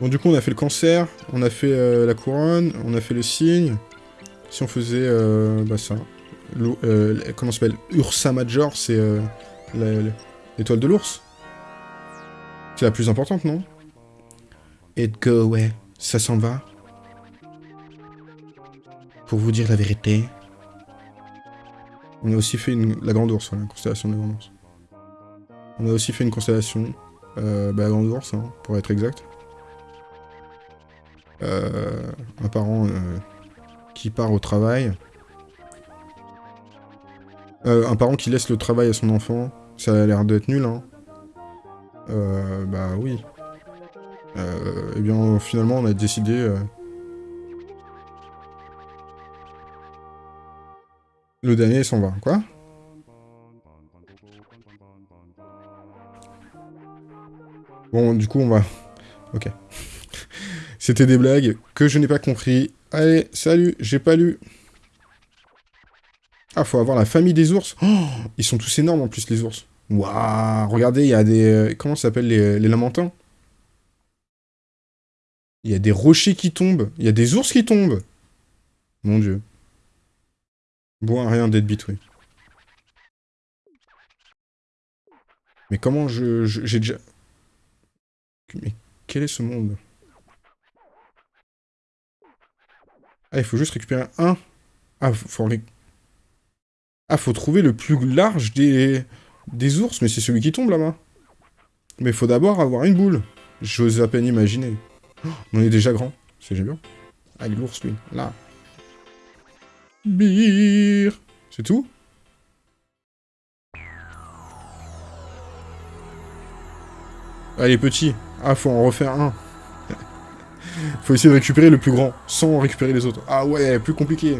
Bon, du coup, on a fait le cancer, on a fait euh, la couronne, on a fait le signe. Si on faisait, euh, bah ça. Euh, comment s'appelle? Ursa Major, c'est euh, l'étoile de l'ours. C'est la plus importante, non? Et go, ouais, ça s'en va. Pour vous dire la vérité, on a aussi fait une... la Grande Ourse, voilà, la constellation de la Grande Ourse. On a aussi fait une constellation, euh, bah, la Grande Ourse, hein, pour être exact. Euh, un parent euh, qui part au travail. Euh, un parent qui laisse le travail à son enfant, ça a l'air d'être nul, hein. Bah oui. Euh, eh bien, finalement, on a décidé... Le dernier s'en va, quoi Bon, du coup, on va... Ok. C'était des blagues que je n'ai pas compris. Allez, salut, j'ai pas lu. Ah, faut avoir la famille des ours. Oh, ils sont tous énormes en plus, les ours. Waouh, regardez, il y a des... euh, Comment ça s'appelle, les, les lamentins Il y a des rochers qui tombent. Il y a des ours qui tombent. Mon dieu. Bon, rien d'être oui. Mais comment je- J'ai déjà... Mais quel est ce monde? Ah, il faut juste récupérer un... Ah, faut... Ah, faut trouver le plus large des... ours, mais c'est celui qui tombe là-bas. Mais faut d'abord avoir une boule. J'ose à peine imaginer. Oh, on est déjà grand. C'est génial. Ah, l'ours, lui. Là. Beer C'est tout? Ah, il est petit. Ah, faut en refaire un. Faut essayer de récupérer le plus grand, sans récupérer les autres. Ah ouais, plus compliqué.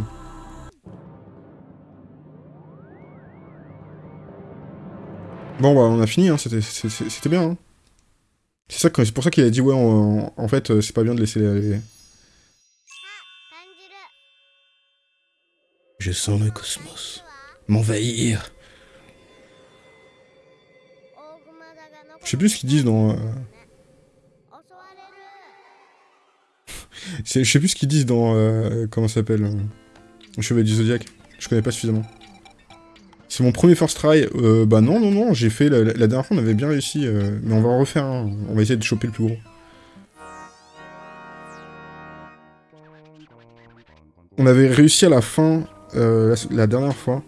Bon bah on a fini, hein. c'était bien. Hein. C'est ça, pour ça qu'il a dit ouais, on, en fait euh, c'est pas bien de laisser les... Je sens le cosmos m'envahir. Je sais plus ce qu'ils disent dans... Euh, Je sais plus ce qu'ils disent dans... euh, comment ça s'appelle euh, Chevalier du Zodiac. Je connais pas suffisamment. C'est mon premier first try. Euh, bah non, non, non, j'ai fait... La dernière fois, on avait bien réussi. euh, mais on va en refaire un. On va essayer de choper le plus gros. On avait réussi à la fin, euh, la, la dernière fois,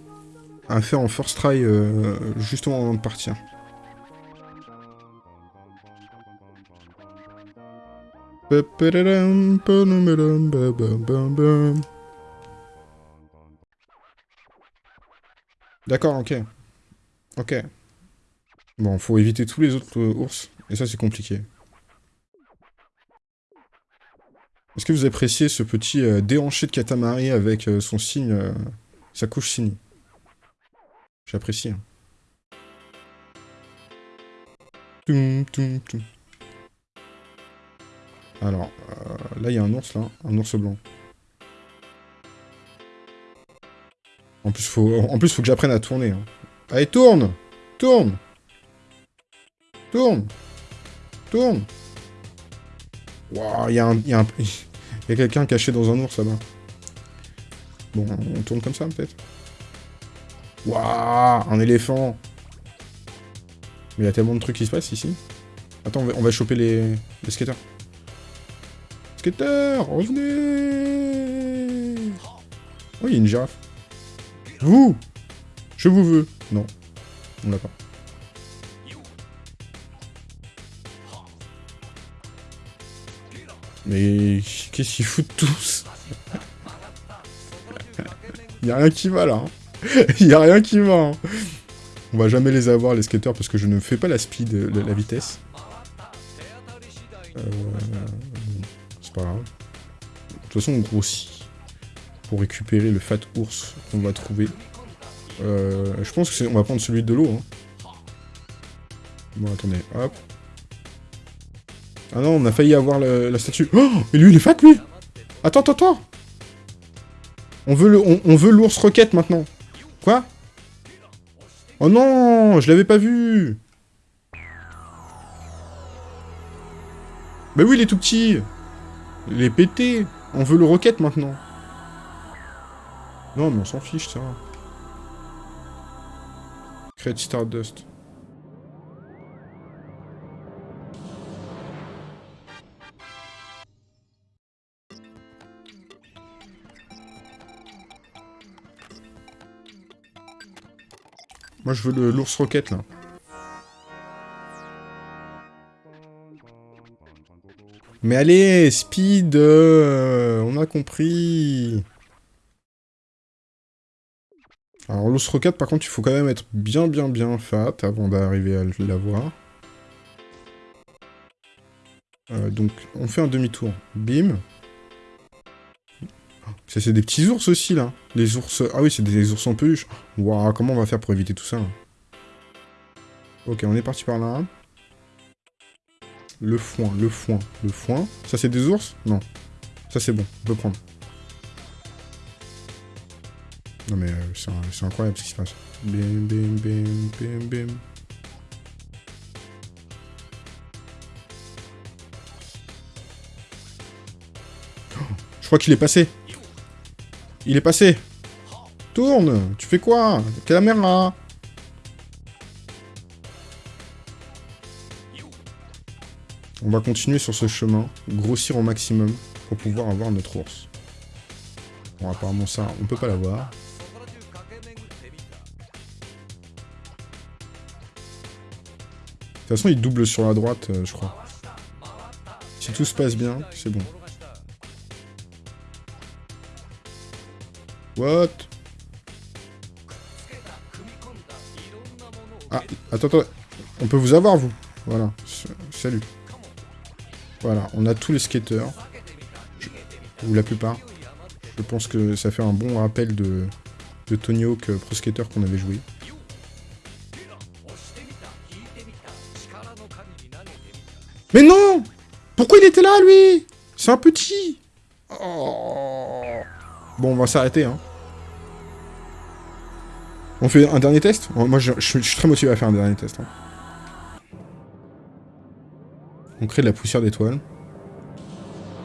à faire en first try euh, justement avant de partir. D'accord, ok. Ok. Bon, faut éviter tous les autres euh, ours, et ça c'est compliqué. Est-ce que vous appréciez ce petit euh, déhanché de Katamari avec euh, son signe, sa couche signe? J'apprécie. hein. Alors, euh, là il y a un ours là, un ours blanc. En plus, faut, en plus, faut que j'apprenne à tourner. hein. Allez, tourne Tourne Tourne Tourne Waouh, il y a un... Il y a, quelqu'un caché dans un ours là-bas. Bon, on tourne comme ça, peut-être? Waouh, un éléphant Mais il y a tellement de trucs qui se passent ici. Attends, on va, choper les, les. Skateurs, revenez Oh, il y a une girafe. Vous Je vous veux. Non, on l'a pas. Mais qu'est-ce qu'ils foutent tous? Y a rien qui va là. hein. y a rien qui va. hein. On va jamais les avoir les skateurs parce que je ne fais pas la speed, la, la vitesse. Euh, Pas. De toute façon on grossit pour récupérer le fat ours qu'on va trouver. Euh, je pense que on va prendre celui de l'eau. Hein. Bon attendez, hop. Ah non, on a failli avoir la statue. Oh Mais lui, il est fat, lui Attends, attends, attends On veut on, on veut l'ours roquette, maintenant. Quoi? Oh non Je l'avais pas vu Bah oui, il est tout petit Il est On veut le roquette, maintenant. Non, mais on s'en fiche, ça. Create Stardust. Moi, je veux l'ours roquette, là. Mais allez, speed euh, On a compris Alors, l'ours roquette, par contre, il faut quand même être bien, bien, bien fat avant d'arriver à l'avoir. Euh, donc, on fait un demi-tour. Bim. Ça, c'est des petits ours aussi, là. Les ours... Ah oui, c'est des ours en peluche. Waouh, comment on va faire pour éviter tout ça, là Ok, on est parti par là. Le foin, le foin, le foin. Ça, c'est des ours? Non. Ça, c'est bon, on peut prendre. Non, mais euh, c'est incroyable ce qui se passe. Bim, bim, bim, bim, bim. Je crois qu'il est passé. Il est passé. Tourne Tu fais quoi? Caméra? On va continuer sur ce chemin, grossir au maximum pour pouvoir avoir notre ours. Bon, apparemment ça, on peut pas l'avoir. De toute façon, il double sur la droite, euh, je crois. Si tout se passe bien, c'est bon. What? Ah, attends, attends. On peut vous avoir, vous Voilà. Salut. Voilà, on a tous les skateurs. Ou la plupart. Je pense que ça fait un bon rappel de, de Tony Hawk euh, Pro Skater qu'on avait joué. Mais non Pourquoi il était là, lui? C'est un petit Oh. Bon, on va s'arrêter, hein. On fait un dernier test? Moi, je, je suis très motivé à faire un dernier test. hein. On crée de la poussière d'étoiles.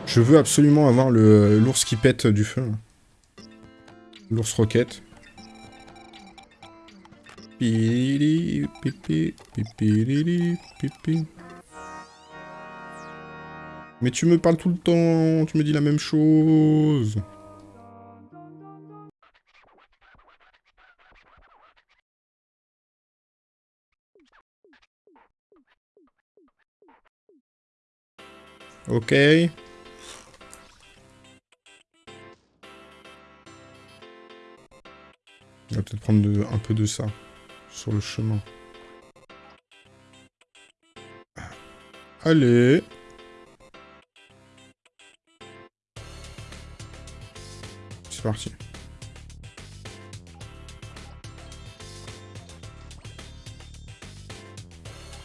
Je veux absolument avoir l'ours qui pète du feu. L'ours roquette. Pipili, pipi, pipilili, pipi. Mais tu me parles tout le temps, tu me dis la même chose. Ok. On va peut-être prendre de- un peu de ça sur le chemin. Allez. C'est parti.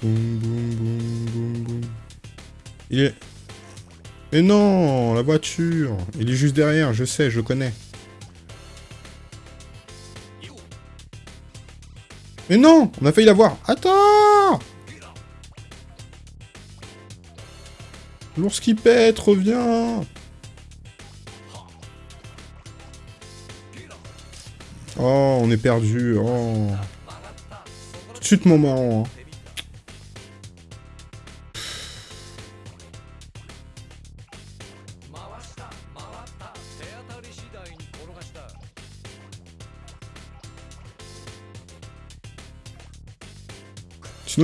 Boum, boum, boum, boum, boum. Il est... Mais non, la voiture Il est juste derrière, je sais, je connais. Mais non On a failli l'avoir Attends L'ours qui pète, reviens Oh, on est perdu. Oh. Tout de suite mon marrant. hein.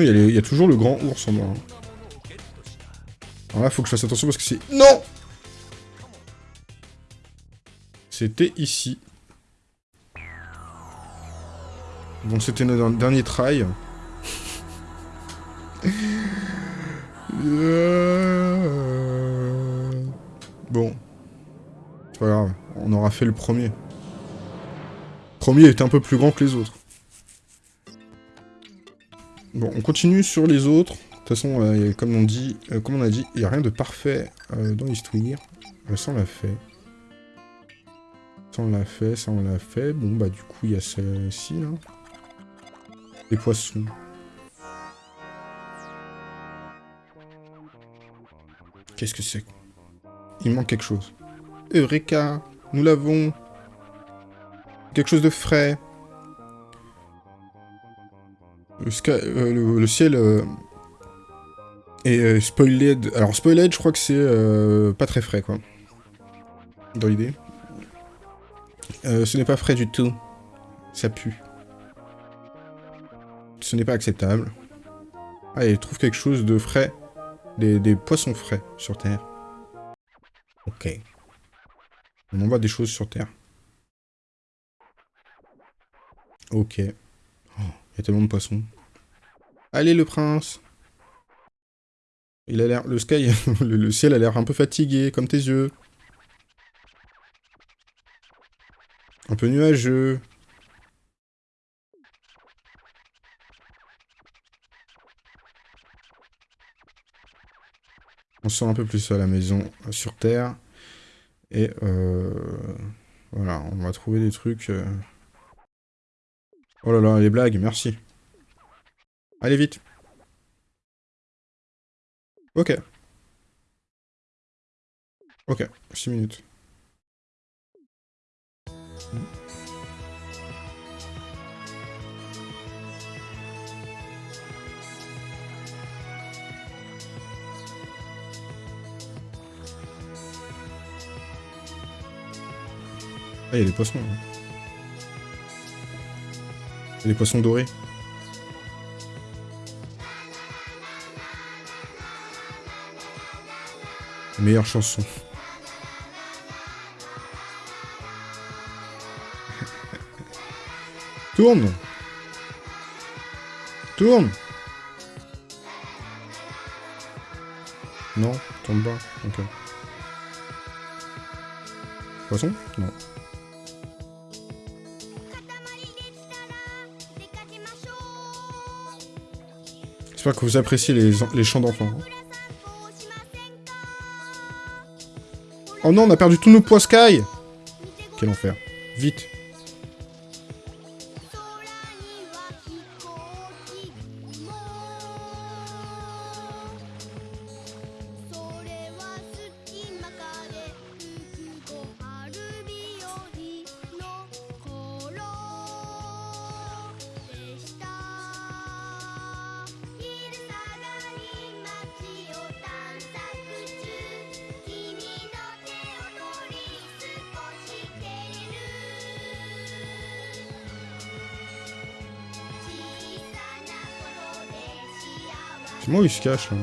Il y, a toujours le grand ours en moi. hein. Alors là, faut que je fasse attention parce que c'est... Non C'était ici. Bon, c'était notre dernier try. Bon. C'est pas grave, on aura fait le premier. Le premier était un peu plus grand que les autres. On continue sur les autres. De toute façon, euh, comme, on dit, euh, comme on a dit, il n'y a rien de parfait euh, dans. Euh, ça, on l'a fait. Ça, on l'a fait, ça, on l'a fait. Bon, bah, du coup, il y a celle-ci, là. Les poissons. Qu'est-ce que c'est Il manque quelque chose. Eureka Nous l'avons Quelque chose de frais. Euh, le- ciel euh, est euh, spoiled. Alors, spoiled, je crois que c'est euh, pas très frais, quoi. Dans l'idée. Ce n'est pas frais du tout. Ça pue. Ce n'est pas acceptable. Allez, trouve quelque chose de frais. Des, des poissons frais sur Terre. Ok. On envoie des choses sur Terre. Ok. Oh, il y a tellement de poissons. Allez, le prince Il a l'air... Le sky... le, ciel a l'air un peu fatigué, comme tes yeux. Un peu nuageux. On sort un peu plus à la maison, sur Terre. Et euh, voilà, on va trouver des trucs... euh. Oh là là, les blagues, merci. Allez, vite. Ok. Ok, 6 minutes. Ah, il y a des poissons. a des poissons dorés. Meilleure chanson. Tourne Tourne Non, tombe pas. Ok. Poisson? Non. J'espère que vous appréciez les, chants d'enfants. Oh non, on a perdu tous nos poids Sky Quel enfer. Vite. Se cache, là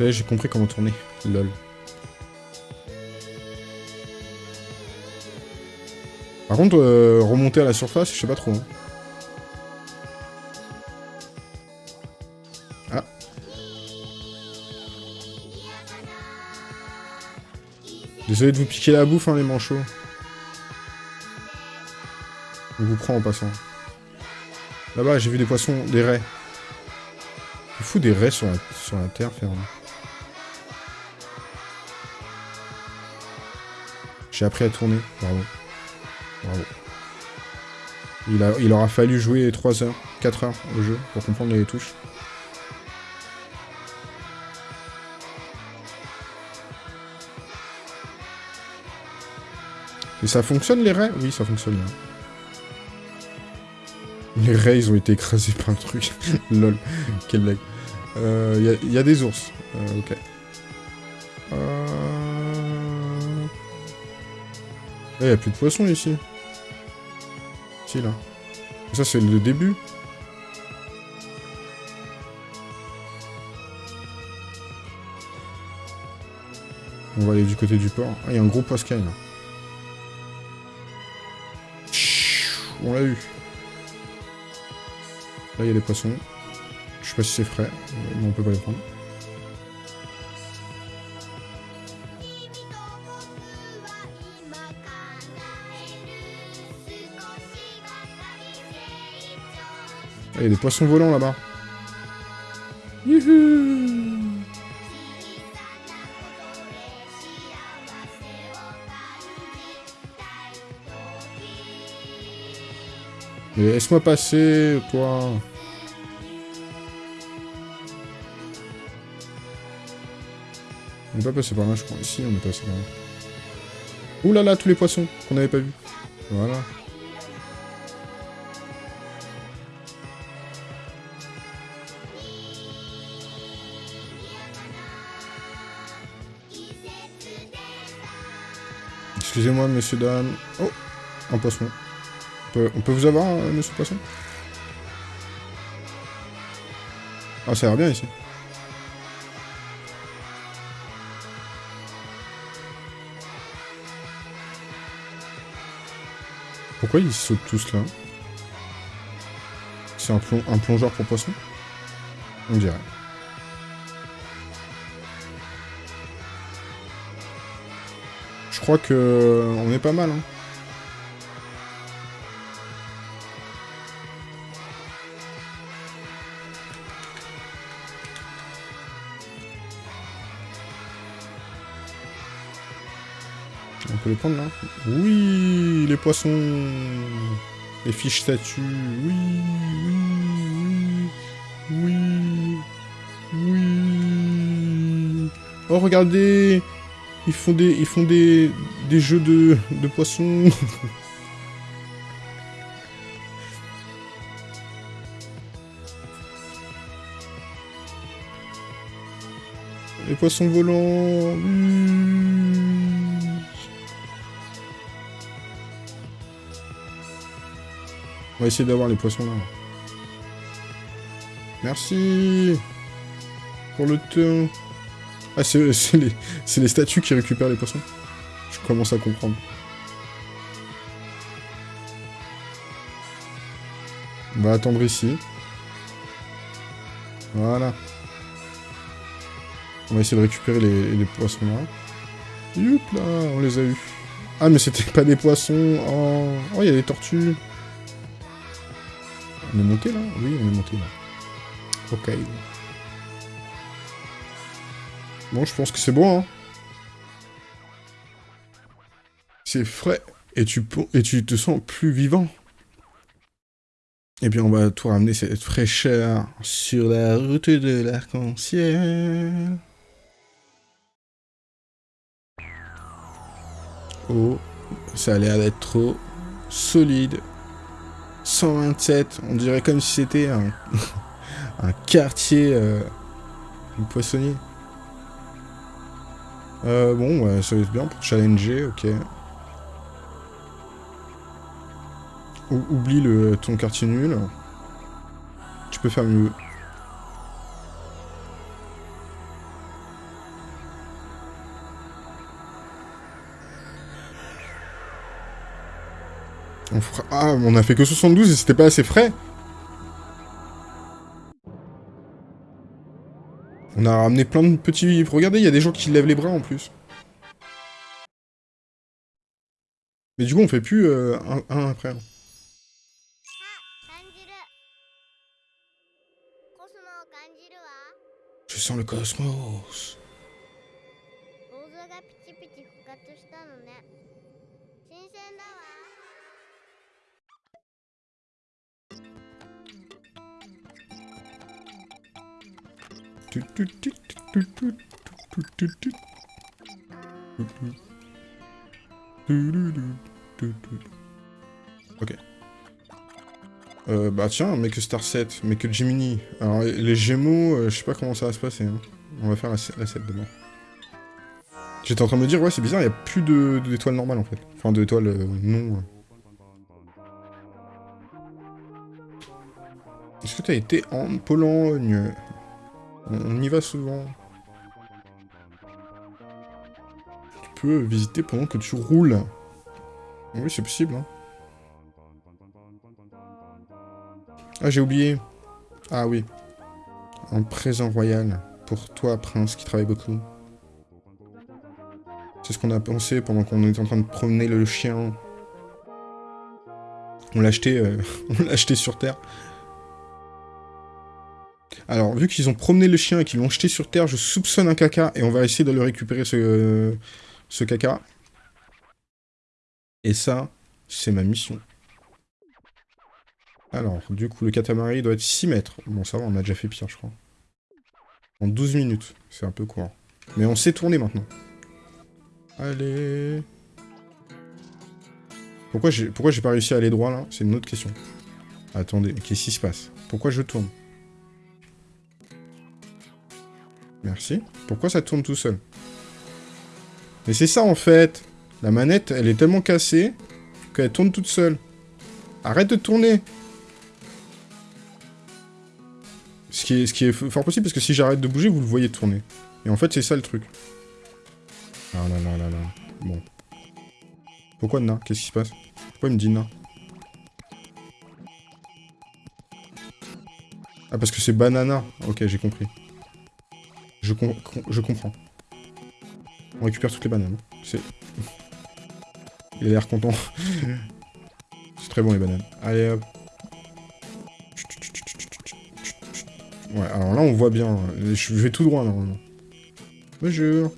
est, j'ai compris comment tourner. Lol. Par contre, euh, remonter à la surface, je sais pas trop. hein. Désolé de vous piquer la bouffe, hein, les manchots. On vous prend en passant. Là-bas, j'ai vu des poissons, des raies. Il fout des raies sur la, sur la terre ferme. J'ai appris à tourner, bravo. Bravo. Il, a, il aura fallu jouer 3 heures, 4 heures au jeu pour comprendre les touches. Ça fonctionne les raies Oui, ça fonctionne. là. Les raies, ils ont été écrasés par le truc. Lol, quelle blague. Il euh, y, a- des ours. Euh, ok. Euh... Il n'y a plus de poissons ici. Si, là. Ça, c'est le début. On va aller du côté du port. Ah, il y a un gros poiscaille, là. On l'a eu. Là, il y a des poissons. Je sais pas si c'est frais, mais on peut pas les prendre. Ah, il y a des poissons volants là-bas. Youhou laisse-moi passer, toi. On n'est pas passé par là, je crois. Ici, on est passé par là. Ouh là là, tous les poissons qu'on n'avait pas vus. Voilà. Excusez-moi, monsieur, dame. Oh, un poisson. On peut, vous avoir, euh, monsieur poisson? Ah, ça a l'air bien ici. Pourquoi ils sautent tous là? C'est un, plong- un plongeur pour poisson? On dirait. Je crois que on est pas mal. Hein. Prendre là Oui, les poissons. Les fiches statues. Oui, oui, oui, oui, oui. Oh, regardez Ils font des, ils font des, des jeux de, de poissons. Les poissons volants. On va essayer d'avoir les poissons là. Merci pour le temps. Ah, c'est les, statues qui récupèrent les poissons. Je commence à comprendre. On va attendre ici. Voilà. On va essayer de récupérer les, poissons là. Youp là, on les a eu. Ah mais c'était pas des poissons. Oh, oh il y a des tortues. On est monté là Oui, on est monté là. Ok. Bon, je pense que c'est bon, hein. C'est frais. Et tu, et tu te sens plus vivant. Et bien, on va tout ramener cette fraîcheur sur la route de l'arc-en-ciel. Oh, ça a l'air d'être trop solide. 127, on dirait comme si c'était un, quartier euh, poissonnier. Euh, bon, ouais, ça va être bien pour challenger, ok. Oublie le ton quartier nul. Tu peux faire mieux. On. Ah, on a fait que 72 et c'était pas assez frais On a ramené plein de petits... Regardez, il y a des gens qui lèvent les bras en plus. Mais du coup, on fait plus euh, un, un, après. Je sens le cosmos. Ok. Euh, bah tiens, mais que Star 7, mais que Jiminy. Alors les Gémeaux, euh, je sais pas comment ça va se passer. hein. On va faire la, la 7 demain. J'étais en train de me dire, ouais, c'est bizarre, il y a plus d'étoiles normales en fait. Enfin, d'étoiles euh, non. euh. Est-ce que t'as été en Pologne? On, y va souvent. Tu peux visiter pendant que tu roules. Oui, c'est possible. Hein. Ah, j'ai oublié. Ah oui. Un présent royal pour toi, prince, qui travaille beaucoup. C'est ce qu'on a pensé pendant qu'on était en train de promener le chien. On l'a acheté, euh, on l'a acheté sur Terre. Alors, vu qu'ils ont promené le chien et qu'ils l'ont jeté sur Terre, je soupçonne un caca et on va essayer de le récupérer, ce, caca. Et ça, c'est ma mission. Alors, du coup, le catamaran doit être 6 mètres. Bon, ça va, on a déjà fait pire, je crois. En 12 minutes. C'est un peu court. Mais on sait tourner maintenant. Allez. Pourquoi j'ai pas réussi à aller droit, là? C'est une autre question. Attendez, qu'est-ce qui se passe? Pourquoi je tourne? Merci. Pourquoi ça tourne tout seul? Mais c'est ça, en fait La manette, elle est tellement cassée qu'elle tourne toute seule. Arrête de tourner Ce qui est, fort possible, parce que si j'arrête de bouger, vous le voyez tourner. Et en fait, c'est ça le truc. Ah là là là là. Bon. Pourquoi Na Qu'est-ce qui se passe? Pourquoi il me dit Na Ah, parce que c'est banana. Ok, j'ai compris. Je, com- com- je comprends. On récupère toutes les bananes. C'est... Il a l'air content. c'est très bon les bananes. Allez hop. Ouais, alors là on voit bien. Je vais tout droit normalement. Bonjour.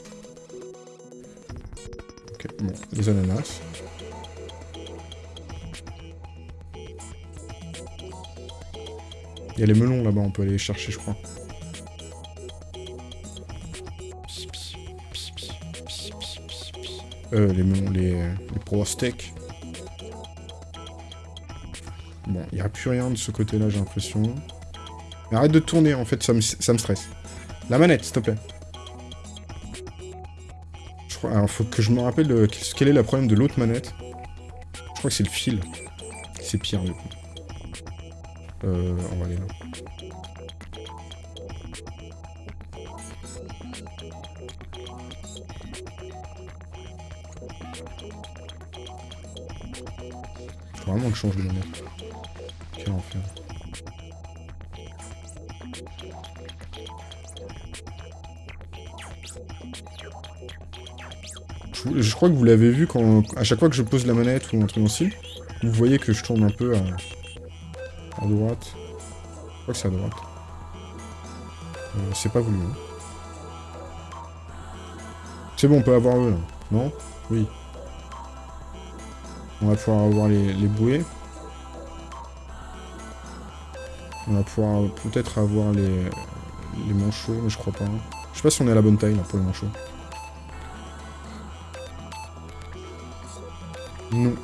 Ok, bon, les ananas. Il y a les melons là-bas, on peut aller les chercher je crois. Euh, les melons, les, les. Bon, il n'y a plus rien de ce côté-là, j'ai l'impression. Arrête de tourner, en fait, ça me, ça me stresse. La manette, s'il te plaît. Je crois, alors, faut que je me rappelle quel est le problème de l'autre manette. Je crois que c'est le fil. C'est pire. Euh, on va aller là. Change de. Je, crois que vous l'avez vu quand à chaque fois que je pose la manette ou un truc ainsi, vous voyez que je tourne un peu à, à droite. Je crois que c'est à droite. Euh, c'est pas voulu. hein. C'est bon, on peut avoir eux là. Non? Oui. On va pouvoir avoir les, bouées. On va pouvoir peut-être avoir les, manchots, mais je crois pas. hein. Je sais pas si on est à la bonne taille pour les manchots. Non.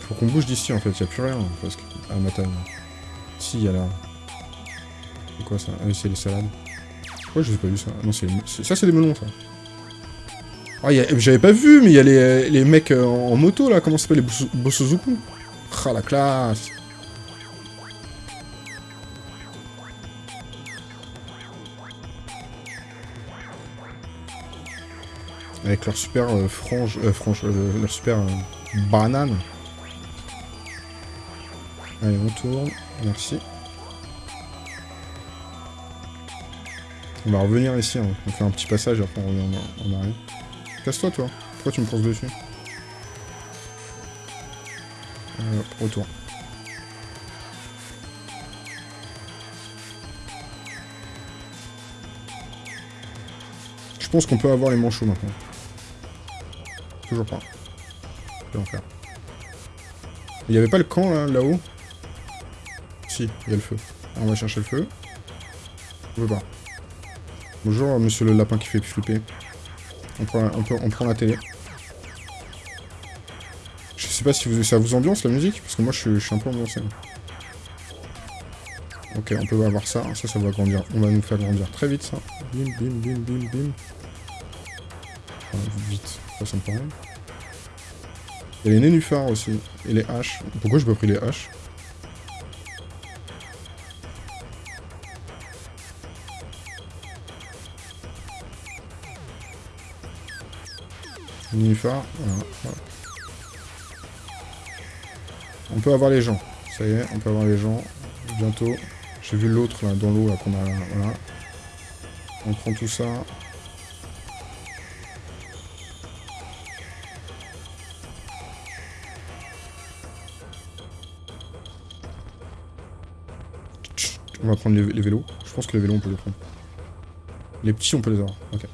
Faut qu'on bouge d'ici en fait, y a plus rien parce que à ma taille. Si, y a là. quoi ça? Ah c'est les salades. Pourquoi je ai pas vu ça? Non, c'est... c'est- Ça, c'est des melons, ça. Ah, j'avais pas vu, mais il y a les, les mecs euh, en, moto, là. Comment ça s'appelle Les Bossozuku Ah, la classe Avec leur super euh, frange... Euh, frange... euh, leur super euh, banane. Allez, on tourne. Merci. On va revenir ici, hein. on fait un petit passage, après on revient en, arrière. Casse-toi, toi. Pourquoi tu me penses dessus euh, Retour. Je pense qu'on peut avoir les manchots maintenant. Toujours pas. Je en faire. Il y avait pas le camp là, là-haut? Il y a le feu. On va chercher le feu. On peut pas. Bonjour, monsieur le lapin qui fait flipper. On prend, on peut- on prend la télé. Je sais pas si ça vous ambiance la musique, parce que moi je, suis- je un peu ambiancé. Ok, on peut avoir ça, ça, ça va grandir. On va nous faire grandir très vite ça. Bim, bim, bim, bim, bim. Vite, ça, ça paraît. Il y a les nénuphars aussi, et les haches. Pourquoi j'ai pas pris les haches? On peut avoir les gens. Ça y est, on peut avoir les gens. Bientôt. J'ai vu l'autre là dans l'eau qu'on a. Voilà. On prend tout ça. On va prendre les, vélos. Je pense que les vélos on peut les prendre. Les petits on peut les avoir. Ok.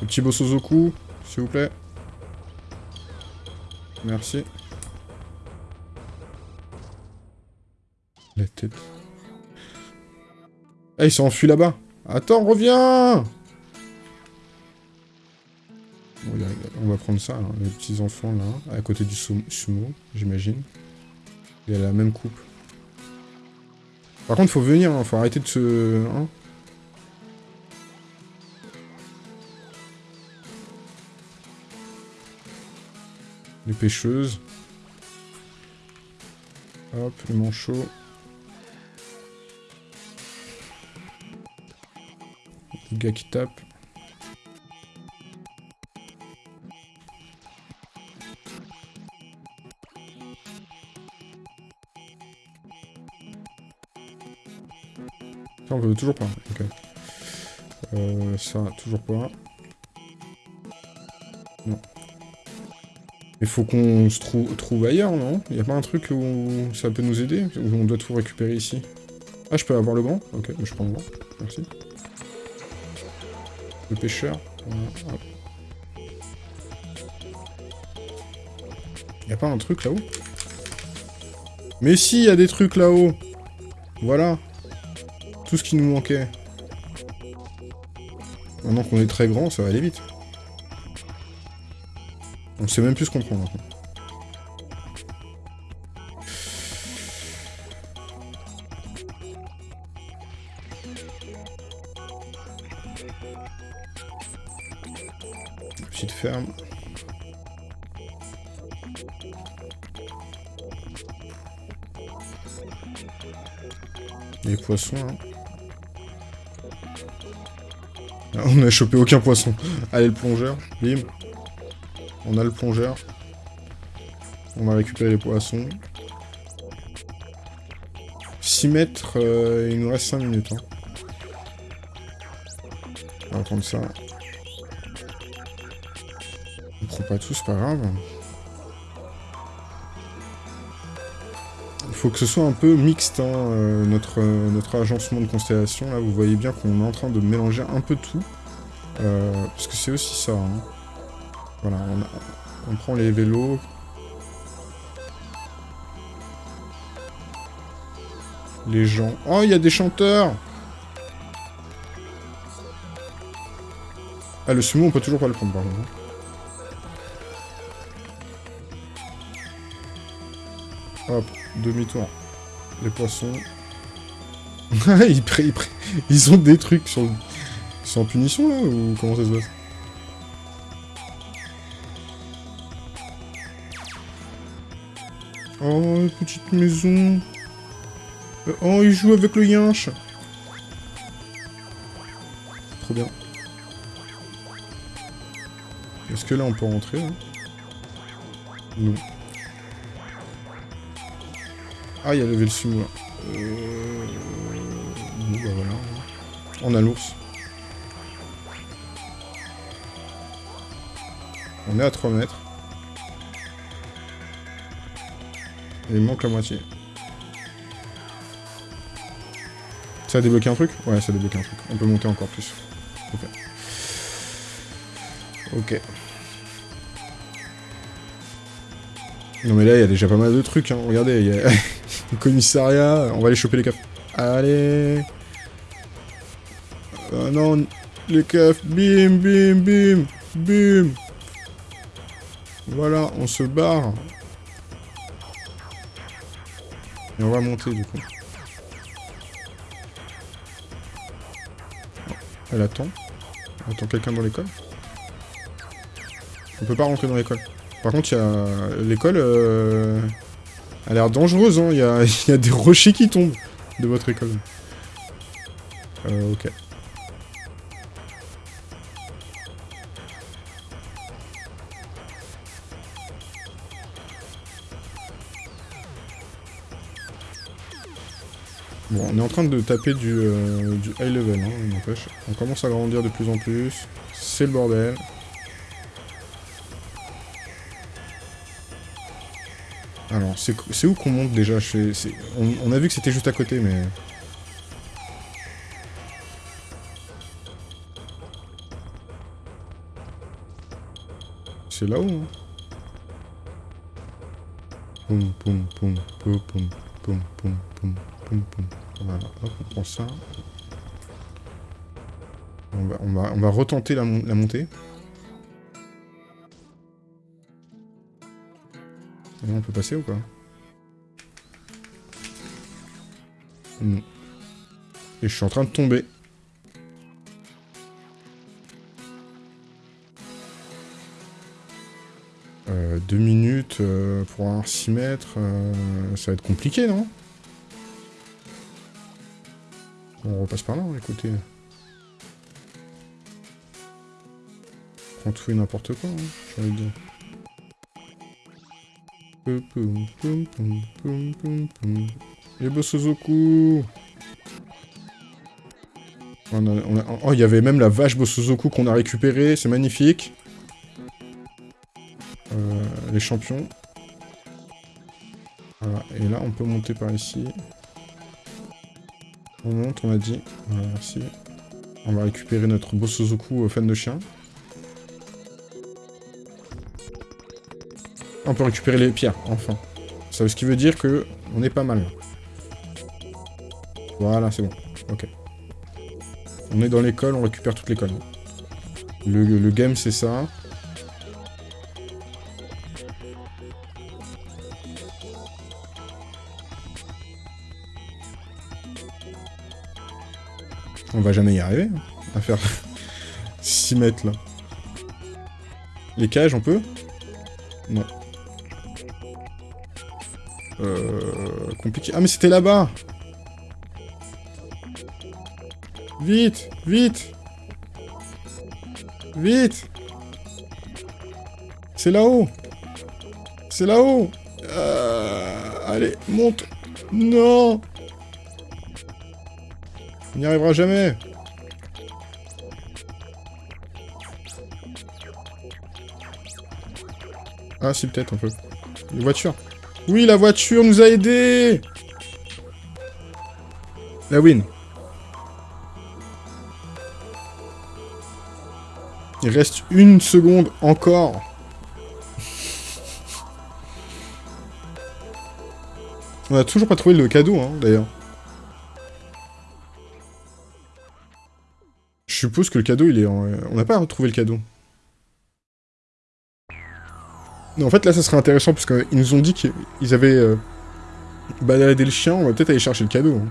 Le petit Bossozoku, s'il vous plaît. Merci. La tête. Ah, il s'est enfui là-bas. Attends, reviens y On va prendre ça, hein, les petits enfants là, à côté du sum- sumo, j'imagine. Il a la même coupe. Par contre, faut venir, hein, faut arrêter de se... hein. Les pêcheuses. Hop, le manchot. Le gars qui tape. Ça, on veut toujours pas. Ok. Euh, ça, toujours pas. Il faut qu'on se trou- trouve ailleurs, non? Il a pas un truc où ça peut nous aider? Où on doit tout récupérer ici? Ah, je peux avoir le grand? Ok, je prends le grand. Merci. Le pêcheur. Y a pas un truc là-haut? Mais si, y a des trucs là-haut Voilà Tout ce qui nous manquait. Maintenant qu'on est très grand, ça va aller vite. On sait même plus ce qu'on prend maintenant. Petite ferme. Les poissons, hein. Ah, on a chopé aucun poisson. Allez, le plongeur. Bim. On a le plongeur. On va récupérer les poissons. 6 mètres, euh, il nous reste 5 minutes. hein. On va prendre ça. On prend pas tout, c'est pas grave. Il faut que ce soit un peu mixte, hein, euh, notre, euh, notre agencement de constellation. Là, vous voyez bien qu'on est en train de mélanger un peu tout. Parce que c'est aussi ça. hein. Voilà, on, prend les vélos. Les gens. Oh, il y a des chanteurs Ah, le sumo, on peut toujours pas le prendre, par contre. Hop, demi-tour. Les poissons. ils, ils ils ont des trucs sur en punition là ou comment ça se passe? Oh, petite maison. Euh, Oh, il joue avec le yinche. Trop bien. Est-ce que là on peut rentrer là Non. Ah, il y a levé le sumo là. Euh... Bah voilà. On a l'ours. On est à 3 mètres. Il manque la moitié. Ça a débloqué un truc Ouais, ça a débloqué un truc. On peut monter encore plus. Ok. Ok. Non mais là, il y a déjà pas mal de trucs, hein. Regardez, il y a le commissariat. On va aller choper les keufs. Allez Ah non, les keufs. Bim, bim, bim, bim Voilà, on se barre. On va monter, du coup. Elle attend. Elle attend quelqu'un dans l'école. On peut pas rentrer dans l'école. Par contre, y a... L'école euh... a l'air dangereuse, hein. Il y a... y a des rochers qui tombent de votre école. Euh, ok. Train de taper du, euh, high level, hein. On commence à grandir de plus en plus. C'est le bordel. Alors, c'est où qu'on monte déjà on, a vu que c'était juste à côté, mais... C'est là-haut, hein poum, poum, poum, poum, poum, poum, poum, poum, poum. Voilà, hop, on prend ça. On va, on va, on va retenter la, mon- la montée. On peut passer ou pas? Non. Et je suis en train de tomber. Euh, deux minutes euh, pour avoir 6 mètres, euh, ça va être compliqué, non? On repasse par là, hein, écoutez. Prends tout et n'importe quoi, hein, de dire. On on Oh, il y avait même la vache Bosozoku qu'on a récupérée, c'est magnifique. Euh, les champions. Voilà, et là on peut monter par ici. On monte, on a dit. Merci. On va récupérer notre Bosozoku euh, fan de chien. On peut récupérer les pierres, enfin. Ça, ce qui veut dire que on est pas mal. Voilà, c'est bon. Ok. On est dans l'école, on récupère toute l'école. Le, le game, c'est ça. Va jamais y arriver hein, à faire 6 mètres là. Les cages, on peut? Non. Euh... Compliqué. Ah mais c'était là-bas! Vite Vite! Vite! C'est là-haut! C'est là-haut! Euh, Allez, monte. Non On n'y arrivera jamais Ah si, peut-être un peu. Les voitures Oui, la voiture nous a aidés La win Il reste une seconde encore. On a toujours pas trouvé le cadeau, hein, d'ailleurs. suppose que le cadeau, il est en... Euh, on n'a pas retrouvé le cadeau. Non, en fait, là, ça serait intéressant, parce qu'ils nous ont dit qu'ils avaient euh, baladé le chien, on va peut-être aller chercher le cadeau. Hein.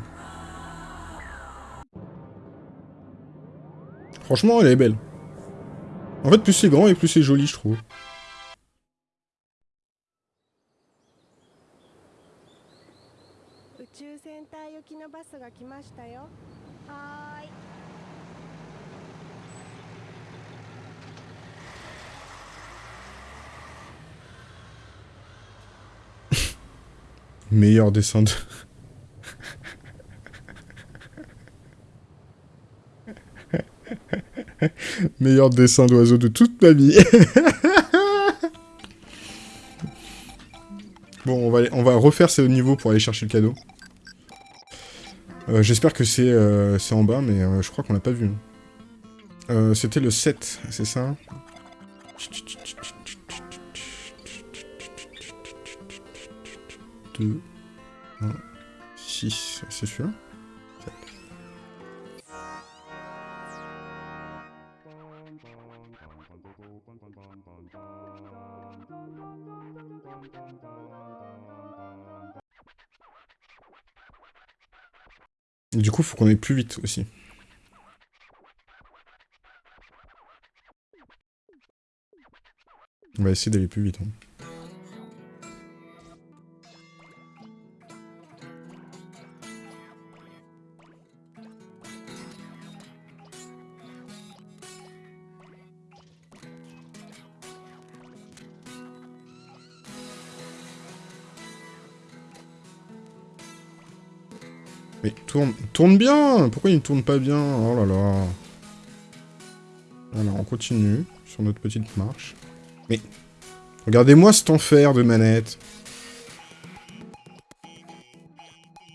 Franchement, elle est belle. En fait, plus c'est grand et plus c'est joli, je trouve. Meilleur dessin de... Meilleur dessin d'oiseau de toute ma vie. bon, on va, refaire ce niveau pour aller chercher le cadeau. Euh, J'espère que c'est euh, c'est en bas, mais euh, je crois qu'on l'a pas vu. Euh, C'était le 7, c'est ça? 2, 1, 6, c'est celui-là Du coup, faut qu'on aille plus vite aussi. On va essayer d'aller plus vite. hein. Tourne, bien Pourquoi il ne tourne pas bien? Oh là là. Voilà, on continue sur notre petite marche. Mais, regardez-moi cet enfer de manette.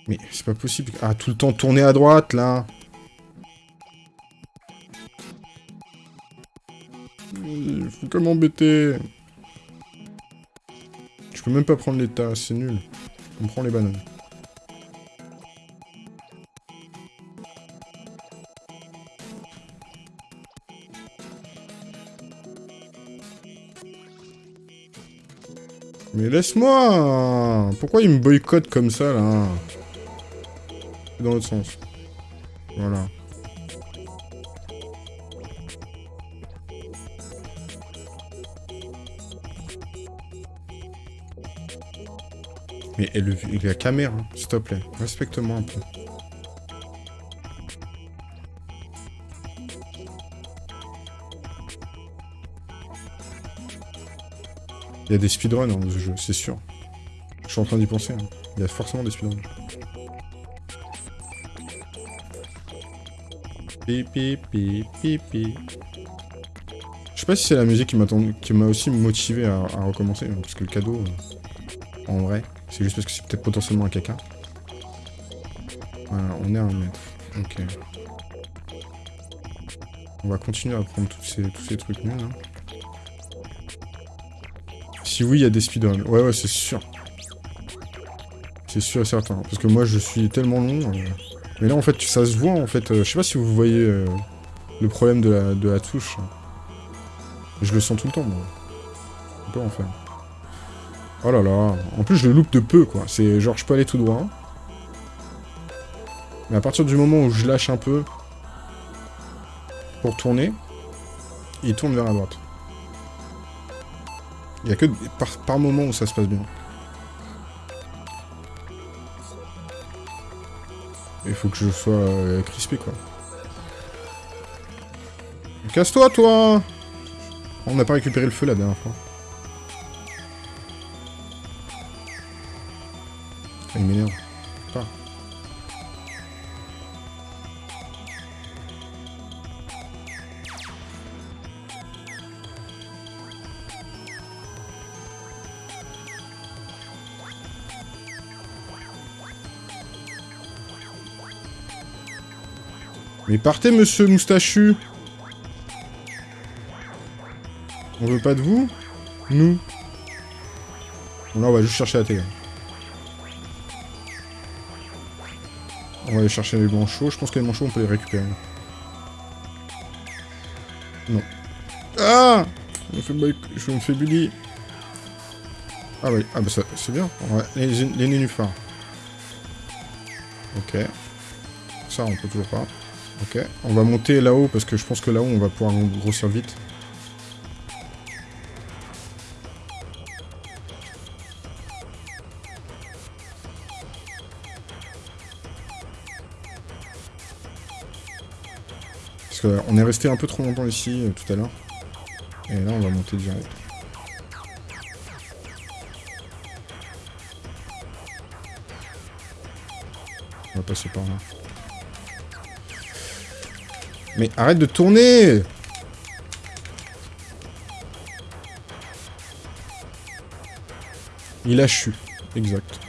Mais c'est pas possible. Ah, tout le temps tourner à droite, là. Il faut que m'embêter. Je peux même pas prendre les tasses, c'est nul. On prend les bananes. Mais laisse-moi Pourquoi il me boycotte comme ça, là Dans l'autre sens. Voilà. Mais et le, et la caméra, s'il te plaît. Respecte-moi un peu. Il y a des speedruns dans ce jeu, c'est sûr. Je suis en train d'y penser. hein. Il y a forcément des speedruns. Pipi, pipi, pipi. Je sais pas si c'est la musique qui m'a aussi motivé à, recommencer, hein, parce que le cadeau, euh, en vrai, c'est juste parce que c'est peut-être potentiellement un caca. Voilà, on est à un mètre. Ok. On va continuer à prendre tous ces trucs nuls, hein. Si oui, il y a des speedruns. Ouais, ouais, c'est sûr. C'est sûr et certain. Parce que moi, je suis tellement long. euh, Mais là, en fait, ça se voit, en fait. euh, Je sais pas si vous voyez euh, le problème de la, de la touche. Je le sens tout le temps, moi. On peut en faire. Oh là là. En plus, je le loupe de peu, quoi. C'est genre, je peux aller tout droit. Mais à partir du moment où je lâche un peu pour tourner, il tourne vers la droite. Il y a que par, par moment où ça se passe bien. Il faut que je sois euh, crispé, quoi. Casse-toi, toi On n'a pas récupéré le feu la dernière fois. Mais partez, monsieur moustachu On veut pas de vous Nous Bon, là, on va juste chercher la télé. On va aller chercher les manchots. Je pense que les manchots, on peut les récupérer. Non. Ah Je me fais, boy- je me bully. Ah oui, ah bah c'est bien. Les, les nénuphars. Ok. Ça, on peut toujours pas. Ok, on va monter là-haut parce que je pense que là-haut on va pouvoir grossir vite. Parce qu'on est resté un peu trop longtemps ici euh, tout à l'heure. Et là on va monter direct. On va passer par là. Mais arrête de tourner Il a chu. Exact.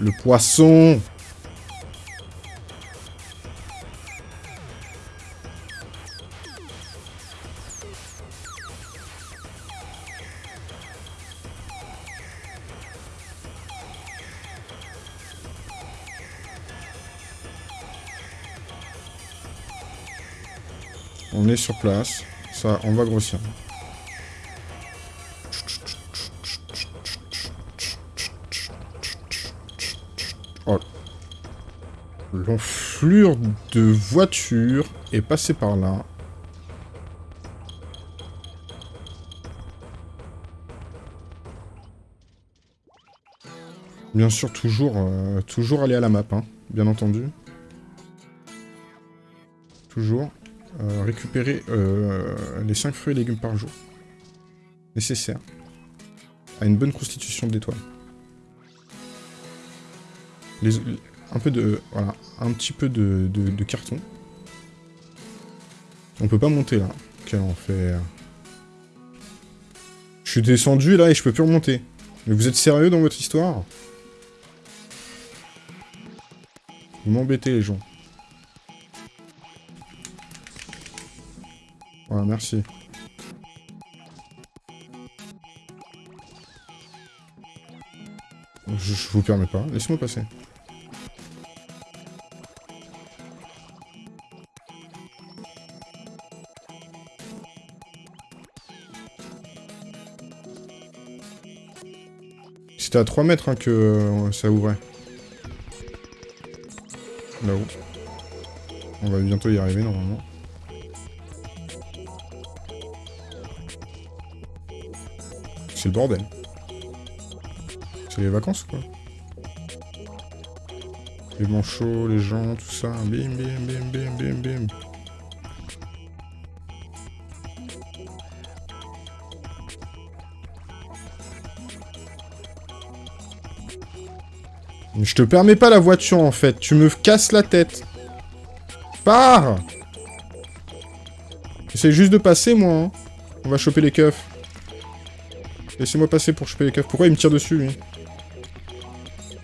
Le poisson place. Ça, on va grossir. Oh. L'enflure de voiture est passée par là. Bien sûr, toujours, euh, toujours aller à la map, hein, bien entendu. Toujours. Euh, récupérer euh, les 5 fruits et légumes par jour. Nécessaire. À une bonne constitution d'étoiles. Les, un peu de... Voilà. Un petit peu de, carton. On peut pas monter là. Quel enfer. Je suis descendu là et je peux plus remonter. Mais vous êtes sérieux dans votre histoire? Vous m'embêtez les gens. Merci. Je, vous permets pas. Laissez-moi passer. C'était à 3 mètres hein, que euh, ça ouvrait. Là-haut. On va bientôt y arriver normalement. Bordel. C'est les vacances quoi. Les manchots, les gens, tout ça. Bim, bim, bim, bim, bim, bim. Je te permets pas la voiture en fait, tu me casses la tête. Pars J'essaie juste de passer moi. hein. On va choper les keufs. Laissez-moi passer pour choper les keufs. Pourquoi il me tire dessus lui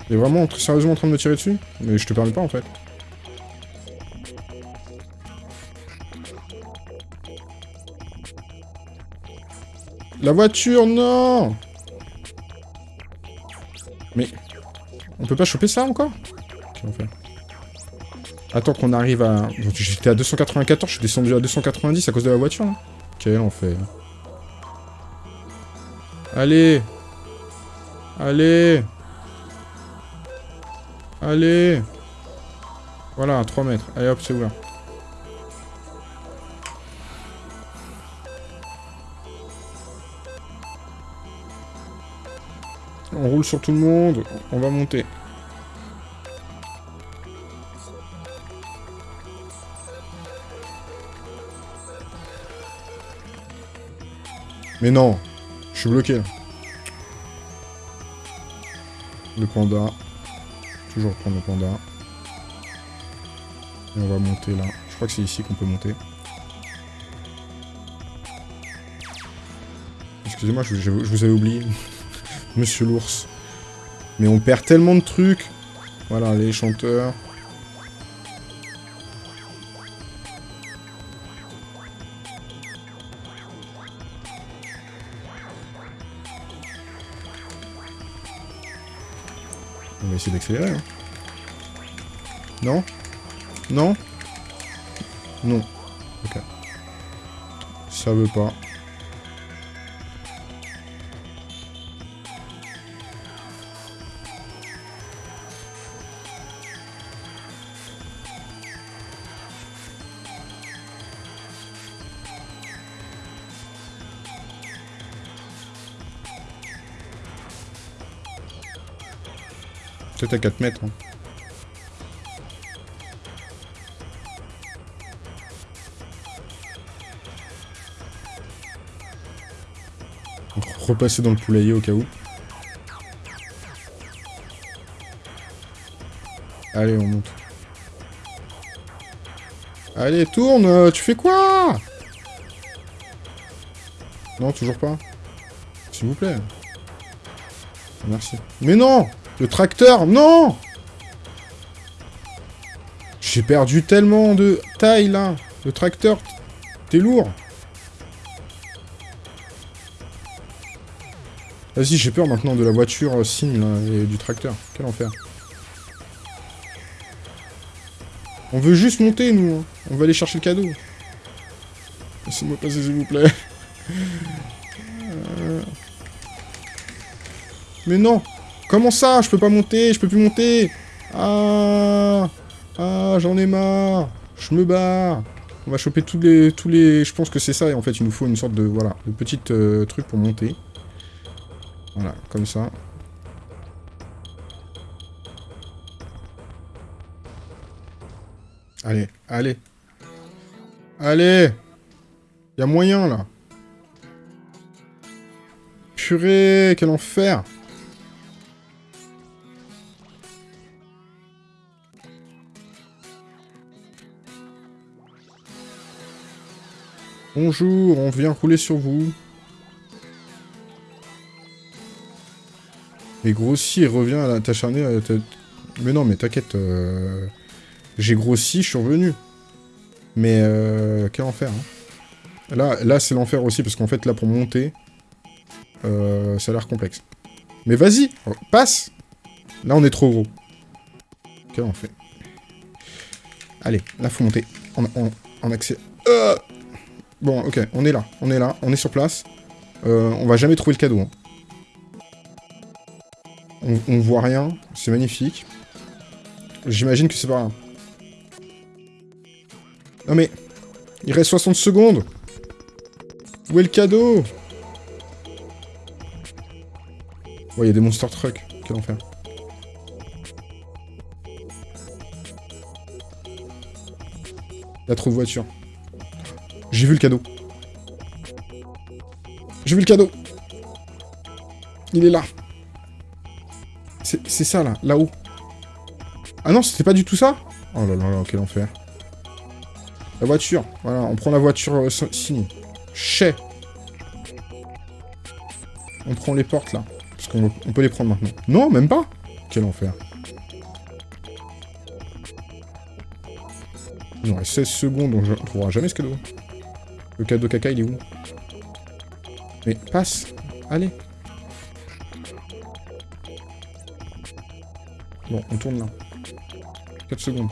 Il est vraiment très sérieusement en train de me tirer dessus Mais je te permets pas en fait. La voiture, non Mais... On peut pas choper ça encore Qu'est-ce qu'on fait Attends qu'on arrive à... J'étais à 294, je suis descendu à 290 à cause de la voiture, là. Quel enfer. Allez Allez Allez Voilà, à 3 mètres. Allez hop, c'est ouvert. On roule sur tout le monde. On va monter. Mais non suis bloqué. Le panda. Toujours prendre le panda. Et on va monter là. Je crois que c'est ici qu'on peut monter. Excusez-moi, je- je vous avais oublié. Monsieur l'ours. Mais on perd tellement de trucs. Voilà, les chanteurs. Va essayer d'accélérer. hein. Non? Non? Non. Ok. Ça veut pas. Peut-être à 4 mètres. hein. Repasser dans le poulailler au cas où. Allez, on monte. Allez, tourne euh, Tu fais quoi? Non, toujours pas. S'il vous plaît. Merci. Mais non Le tracteur, non J'ai perdu tellement de taille, là. Le tracteur, t'es lourd. Vas-y, j'ai peur maintenant de la voiture euh, signe, là, et du tracteur. Quel enfer. On veut juste monter, nous. hein. On va aller chercher le cadeau. Laissez-moi passer, s'il vous plaît. Euh. Mais non Comment ça Je peux pas monter, je peux plus monter Ah Ah, j'en ai marre Je me barre On va choper tous les... tous les. Je pense que c'est ça, et en fait, il nous faut une sorte de... Voilà, de petit euh, truc pour monter. Voilà, comme ça. Allez, allez. Allez Y a moyen, là. Purée, quel enfer Bonjour, on vient rouler sur vous. Et grossi et revient à la t'acharner tête. Mais non, mais t'inquiète. euh, J'ai grossi, je suis revenu. Mais euh, quel enfer. Hein. Là, là c'est l'enfer aussi, parce qu'en fait, là, pour monter, euh, ça a l'air complexe. Mais vas-y, passe Là, on est trop gros. Quel enfer. Allez, là, faut monter. En, en, en accès. Euh bon, ok, on est là. On est là, on est sur place. Euh, on va jamais trouver le cadeau. hein. On, voit rien, c'est magnifique. J'imagine que c'est pas. Non mais... Il reste 60 secondes Où est le cadeau? Ouais, il y a des monster trucks. Quel enfer. Il a trop de voitures. J'ai vu le cadeau. J'ai vu le cadeau. Il est là. C'est ça, là. Là-haut. Ah non, c'était pas du tout ça? Oh là là là, quel enfer. La voiture. Voilà, on prend la voiture euh, si- signe. Chez. On prend les portes, là. Parce qu'on on peut les prendre maintenant. Non, même pas Quel enfer. Il nous reste 16 secondes, on ne trouvera jamais ce cadeau. Le cadeau caca, il est où Mais passe Allez Bon, on tourne là. 4 secondes.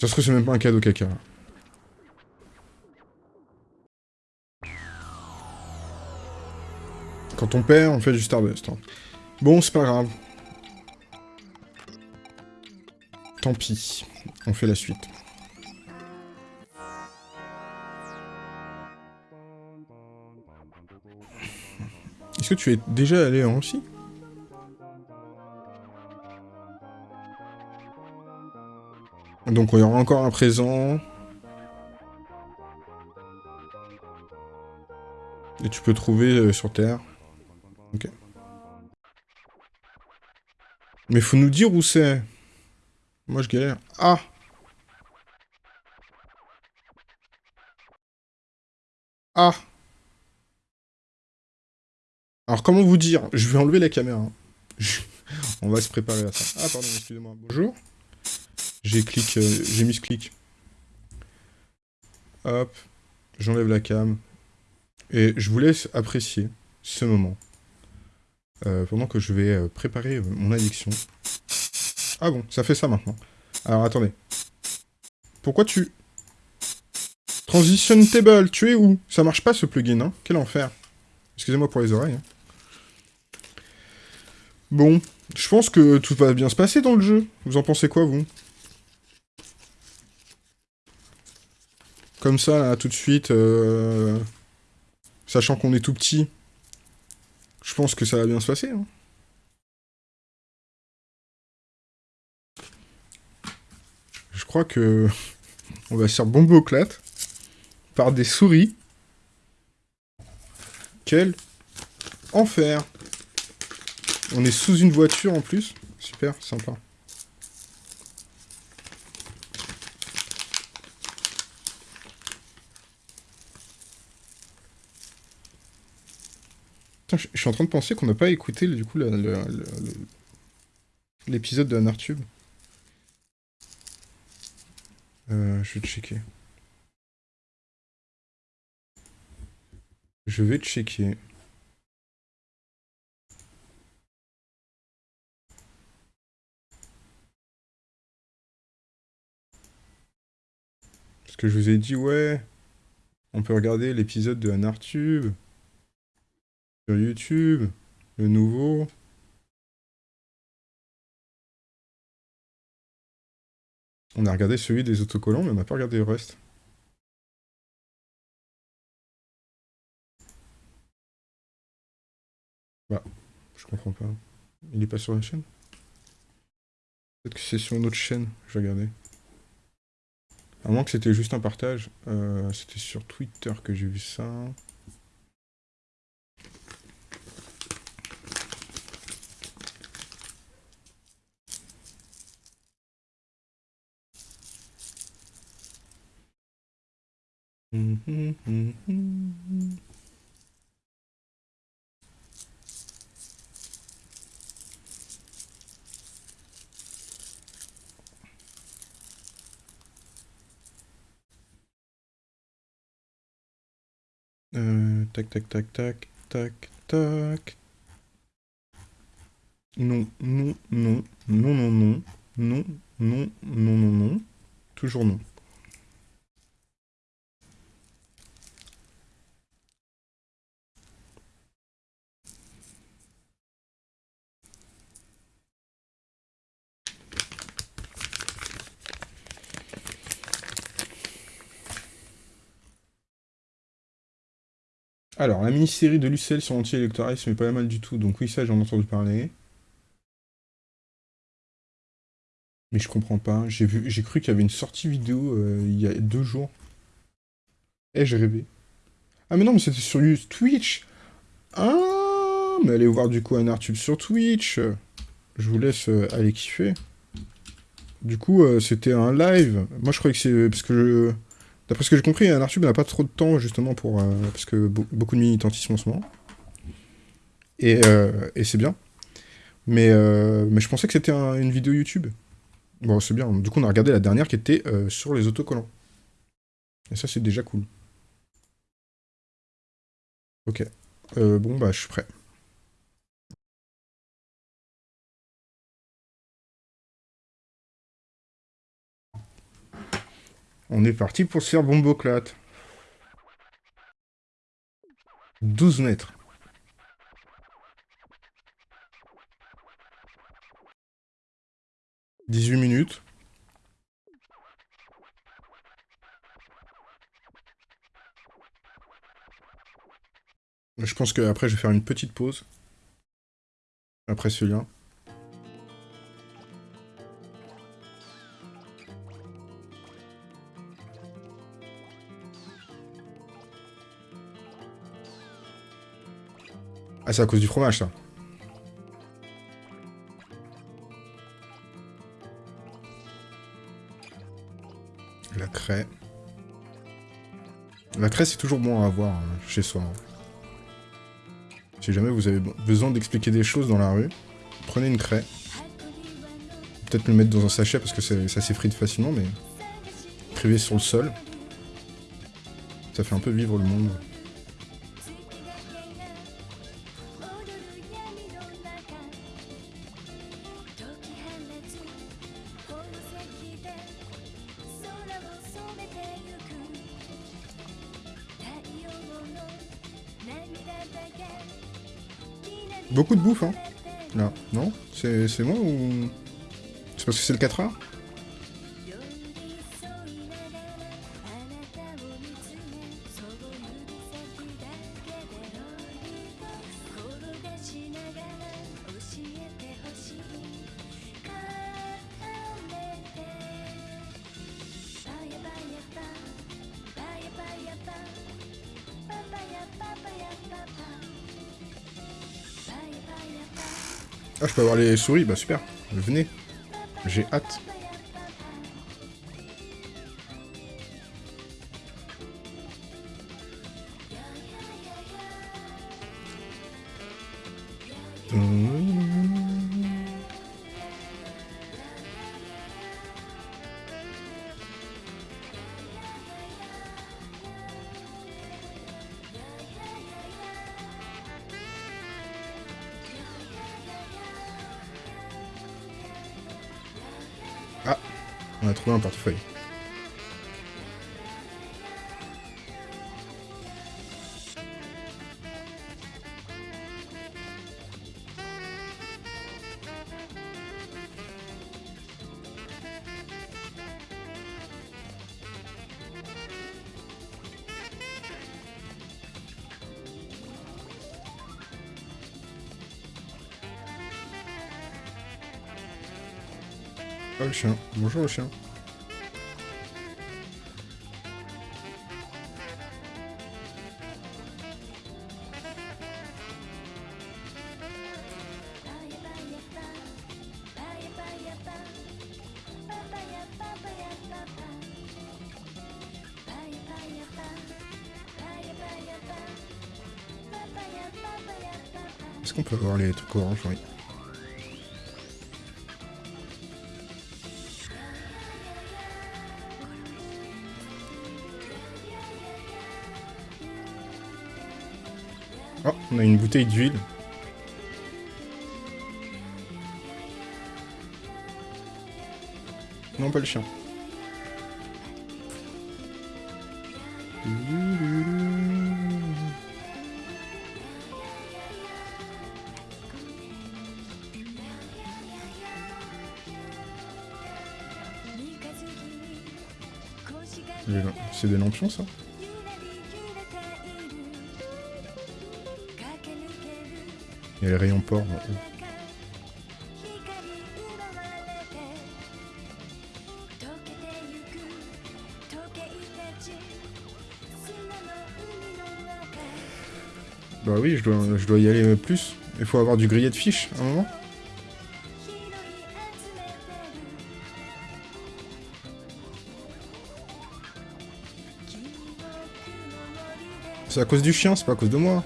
Ça se trouve, c'est même pas un cadeau caca. Quand on perd, on fait du Stardust. hein. Bon, c'est pas grave. Tant pis. On fait la suite. Est-ce que tu es déjà allé en Russie Donc il y aura encore un présent. Et tu peux trouver euh, sur Terre. Ok. Mais faut nous dire où c'est. Moi je galère. Ah Ah Alors comment vous dire? Je vais enlever la caméra. Je- On va se préparer à ça. Ah pardon, excusez-moi. Bonjour. J'ai clic, euh, j'ai mis ce clic. Hop, j'enlève la cam. Et je vous laisse apprécier ce moment. euh, pendant que je vais euh, préparer mon addiction. Ah bon, ça fait ça maintenant. Alors attendez. Pourquoi tu... Transition table, tu es où? Ça marche pas ce plugin, hein Quel enfer. Excusez-moi pour les oreilles. hein. Bon, je pense que tout va bien se passer dans le jeu. Vous en pensez quoi, vous? Comme ça, là, tout de suite, euh, sachant qu'on est tout petit, Je pense que ça va bien se passer. hein. Crois que on va se faire bomber au clat par des souris. Quel enfer On est sous une voiture en plus. Super, sympa. Je suis en train de penser qu'on n'a pas écouté du coup l'épisode de Anartube. Euh, je vais checker. Je vais checker. Parce que je vous ai dit, ouais, on peut regarder l'épisode de Anartube sur YouTube, le nouveau. On a regardé celui des autocollants, mais on n'a pas regardé le reste. Bah, je comprends pas. Il est pas sur la chaîne? Peut-être que c'est sur une autre chaîne, je vais regarder. À moins que c'était juste un partage. Euh, c'était sur Twitter que j'ai vu ça. Euh, tac, tac, tac, tac, tac, tac. Non, non, non, non, non, non, non, non, non, non, non. Toujours non. Alors, la mini-série de Lucelle sur l'anti-électoralisme est pas mal du tout, donc oui, ça j'en ai entendu parler. Mais je comprends pas, j'ai cru qu'il y avait une sortie vidéo euh, il y a deux jours. Eh, j'ai rêvé. Ah mais non, mais c'était sur Twitch Ah, mais allez voir du coup un Artube sur Twitch Je vous laisse euh, aller kiffer. Du coup, euh, c'était un live. Moi, je croyais que c'est... Parce que je... D'après ce que j'ai compris, un Artube n'a pas trop de temps, justement, pour... euh, parce que be- beaucoup de militantisme en ce moment. Et, euh, et c'est bien. Mais, euh, mais je pensais que c'était un- une vidéo YouTube. Bon, c'est bien. Du coup, on a regardé la dernière qui était sur les autocollants. Et ça, c'est déjà cool. Ok. Bon, bah, je suis prêt. On est parti pour se faire bomboclate. 12 mètres. « 18 minutes. Je pense qu'après, je vais faire une petite pause. Après ce c'est à cause du fromage, ça. La craie. La craie, c'est toujours bon à avoir hein, chez soi. hein. Si jamais vous avez be- besoin d'expliquer des choses dans la rue, prenez une craie. Peut-être le mettre dans un sachet parce que ça s'effrite facilement, mais privé sur le sol. Ça fait un peu vivre le monde. Beaucoup de bouffe, hein. Là, non C'est c'est moi ou... C'est parce que c'est le 4 heures? Je peux avoir les souris Bah super. Venez. J'ai hâte. On a trouvé un portefeuille. Bonjour le chien. Est-ce qu'on peut avoir les trucs orange Oui. On a une bouteille d'huile. Non, pas le chien. C'est des lampions, ça? Il y a les rayons. Bah oui, je dois, je dois y aller plus. Il faut avoir du grillet de fiches, à un moment. C'est à cause du chien, c'est pas à cause de moi.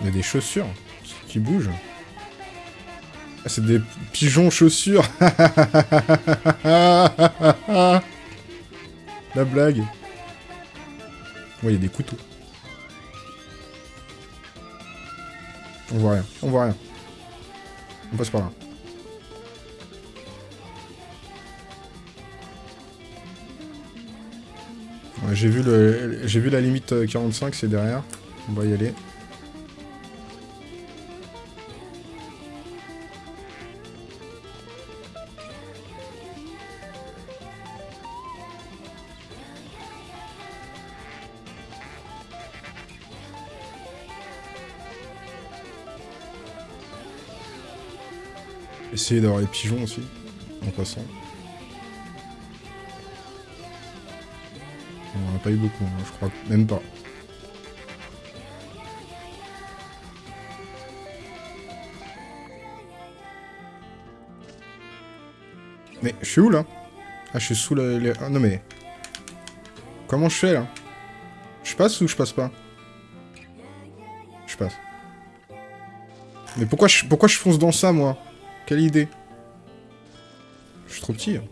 Il y a des chaussures qui bougent. Ah, c'est des pigeons chaussures. La blague. Ouais, il y a des couteaux. On voit rien, on voit rien. On passe par là. J'ai vu le, vu la limite euh, 45, c'est derrière. On va y aller. Essayer d'avoir les pigeons aussi, en passant. On en a pas eu beaucoup, hein, je crois même pas. Mais je suis où là? Ah, je suis sous le... les- Ah non mais... Comment je fais là? Je passe ou je passe pas? Je passe. Mais pourquoi je, pourquoi je fonce dans ça moi? Quelle idée? Je suis trop petit. hein.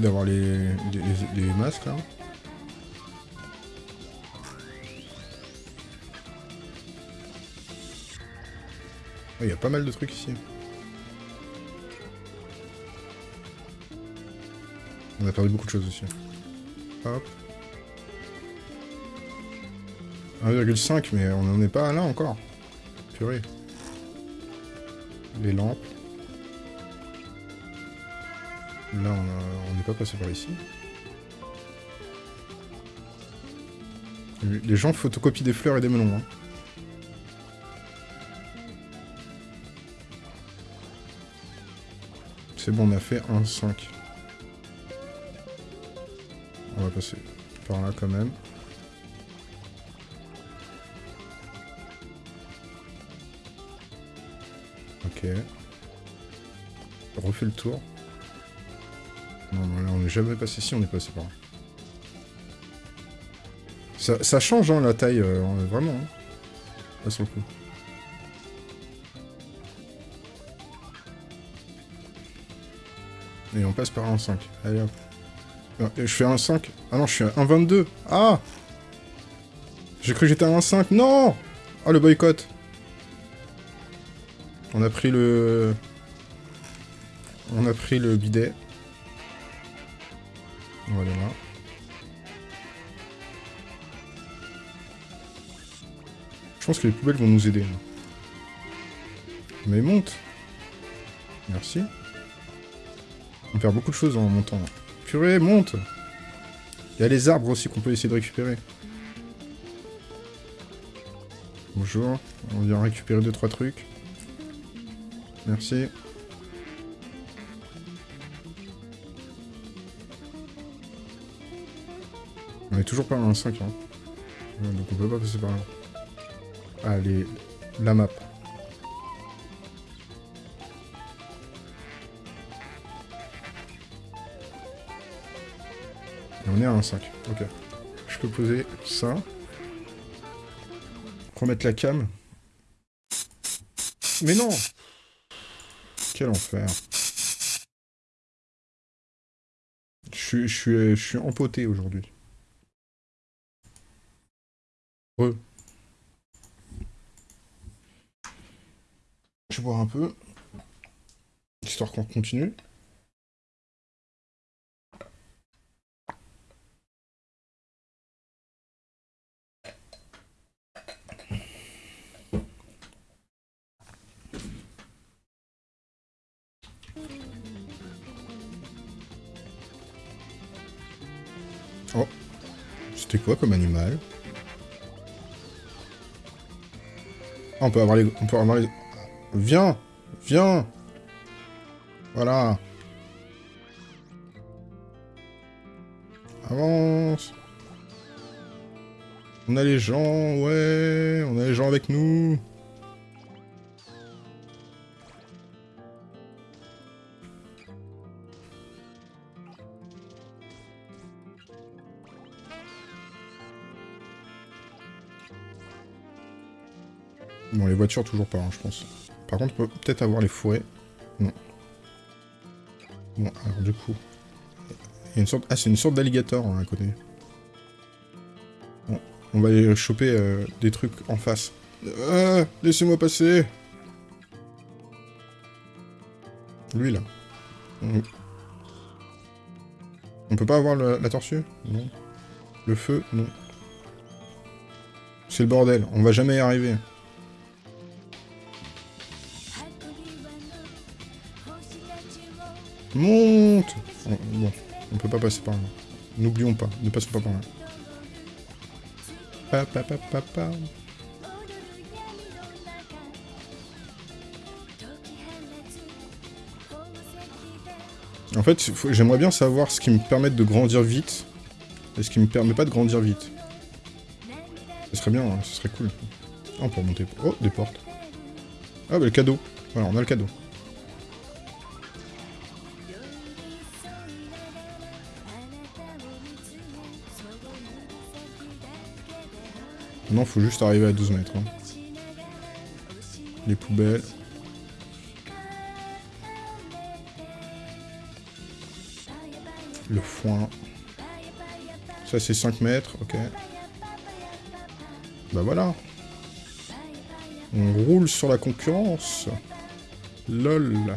D'avoir les, masques là. Il y a pas mal de trucs ici. On a perdu beaucoup de choses aussi. Hop. 1,5 mais on n'en est pas là encore. Purée. Les lampes. Là, on a- n'est pas passé par ici. Les gens photocopient des fleurs et des melons. Hein. C'est bon, on a fait un 5. On va passer par là quand même. Ok. Refait le tour. Jamais passé ici, on est passé par là. Ça, ça change, hein, la taille, euh, vraiment. Hein. Là, sur le coup. Et on passe par un 5. Allez hop. Je fais un 5. Ah non, je suis un 22. Ah J'ai cru que j'étais à un 5. Non Ah, le boycott. On a pris le... On a pris le bidet. On va aller là. Je pense que les poubelles vont nous aider. Mais monte Merci. On perd beaucoup de choses en montant. Purée, monte Il y a les arbres aussi qu'on peut essayer de récupérer. Bonjour. On vient récupérer 2-3 trucs. Merci. On est toujours pas à un 5, hein. Donc on peut pas passer par là. Allez, la map. On est à un 5. Ok. Je peux poser ça. Remettre la cam. Mais non Quel enfer. Je je je suis empoté aujourd'hui. Re. Je vais boire un peu. Histoire qu'on continue. Oh. C'était quoi comme animal? Ah, on peut avoir les... On peut avoir les... Viens Viens. Voilà. Avance. On a les gens, ouais On a les gens avec nous. Bon, les voitures, toujours pas, hein, je pense. Par contre, on peut peut-être avoir les fourrés. Non. Bon, alors du coup... Il y a une sorte... Ah, c'est une sorte d'alligator, hein, à côté. Bon, on va aller choper euh, des trucs en face. Ah, Laissez-moi passer Lui, là. On... Peut pas avoir la tortue? Non. Le feu? Non. C'est le bordel, on va jamais y arriver. Monte Oh, Bon, on peut pas passer par là. N'oublions pas, ne passons pas par là. Pa, pa, pa, pa. En fait, j'aimerais bien savoir ce qui me permet de grandir vite et ce qui me permet pas de grandir vite. Ce serait bien, hein, ce serait cool. Ah, on peut remonter. Oh, des portes. Ah, bah le cadeau. Voilà, on a le cadeau. Non, faut juste arriver à 12 mètres. hein. Les poubelles. Le foin. Ça, c'est 5 mètres, ok. Bah voilà. On roule sur la concurrence. LOL.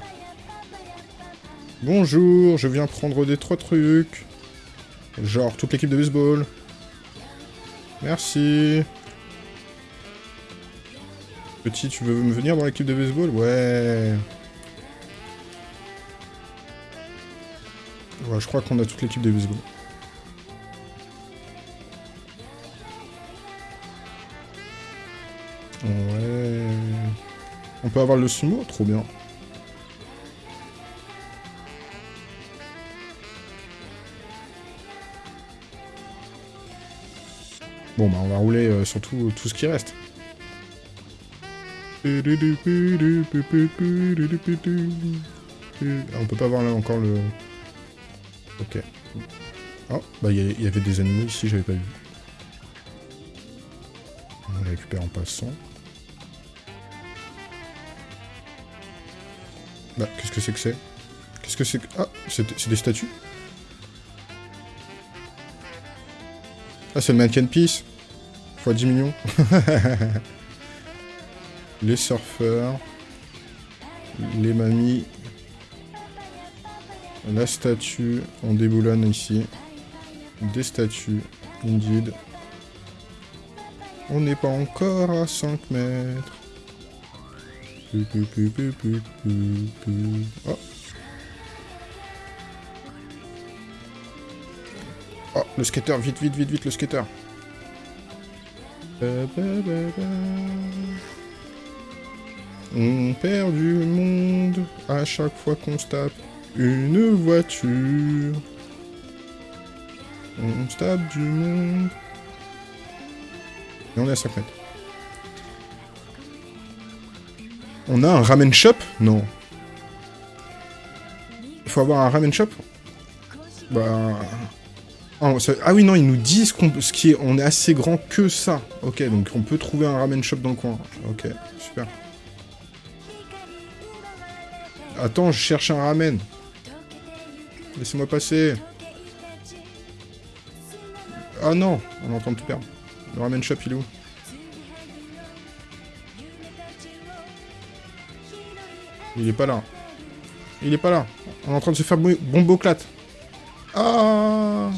Bonjour, je viens prendre des trois trucs. Genre toute l'équipe de baseball. Merci. Petit, tu veux me venir dans l'équipe de baseball? Ouais. Ouais, je crois qu'on a toute l'équipe de baseball. Ouais. On peut avoir le sumo? Trop bien. Bon, bah, on va rouler euh, sur tout, tout ce qui reste. Ah, on peut pas voir là encore le... Ok. Oh, bah il y, avait des animaux ici, j'avais pas vu. On les récupère en passant. Bah, qu'est-ce que c'est que c'est? Qu'est-ce que c'est que... Ah, c'est des statues? Ah, c'est le mannequin piece Fois 10 millions. les surfeurs. Les mamies. La statue. On déboulonne ici. Des statues. Indeed. On n'est pas encore à 5 mètres. Oh. Oh, le skater, vite, vite, vite, vite, le skater. Ba, ba, ba. On perd du monde à chaque fois qu'on se tape une voiture. On se tape du monde. Et on est à 5 mètres. On a un ramen shop? Non. Il faut avoir un ramen shop? Bah... Ah, ah oui, non, ils nous disent qu'on ce on est assez grand que ça. Ok, donc on peut trouver un ramen shop dans le coin. Ok, super. Attends, je cherche un ramen. Laissez-moi passer. Ah non, on est en train de tout perdre. Le ramen shop, il est où Il est pas là. Il est pas là. On est en train de se faire bo- bomboclate. Ah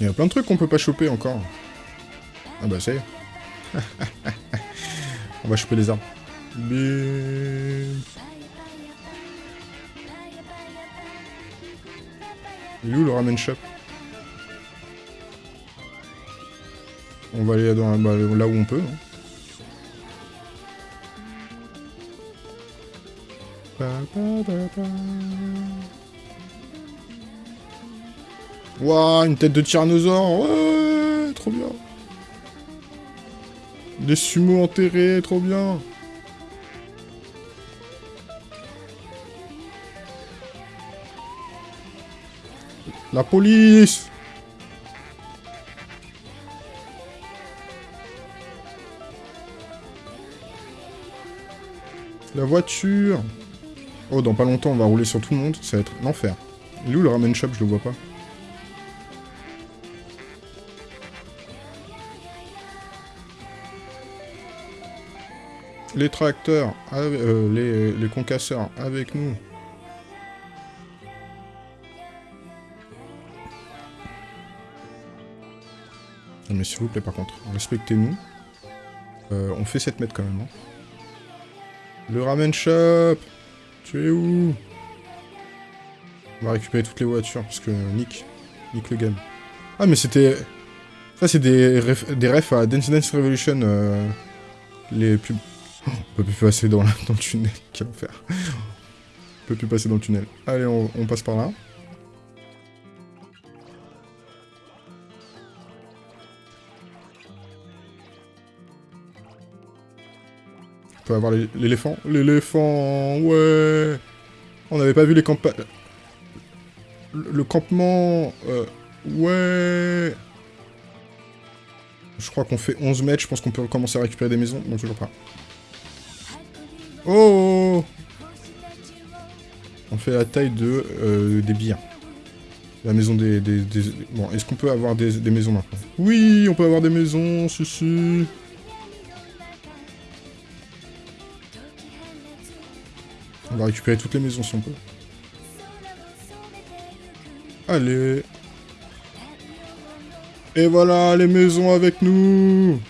Il y a plein de trucs qu'on peut pas choper encore. Ah bah ça y est. On va choper les armes. Bim. Il est où le ramen shop? On va aller dans, bah, là où on peut. hein. Pa. Ouah, une tête de tyrannosaure Ouais, trop bien Des sumos enterrés, trop bien La police La voiture Oh, dans pas longtemps, on va rouler sur tout le monde, ça va être l'enfer. Il est où le ramen shop Je le vois pas. Les tracteurs, avec- euh, les, concasseurs, avec nous. Mais s'il vous plaît, par contre, respectez-nous. Euh, on fait 7 mètres quand même. hein. Le ramen shop Tu es où? On va récupérer toutes les voitures, parce que Nick, Nick le game. Ah, mais c'était... Ça, c'est des, ref... des refs à Dance Dance Revolution, euh, les pubs. On peut plus passer dans, le tunnel, quel enfer. On peut plus passer dans le tunnel. Allez, on, passe par là. On peut avoir l'é- l'éléphant. L'éléphant, ouais On n'avait pas vu les. Le, le campement... euh, ouais Je crois qu'on fait 11 mètres, je pense qu'on peut commencer à récupérer des maisons. Non, toujours pas. Oh On fait la taille de euh, des biens. La maison des... des- des- Bon, est-ce qu'on peut avoir des, des maisons maintenant? Oui, on peut avoir des maisons, si si. On va récupérer toutes les maisons si on peut. Allez. Et voilà, les maisons avec nous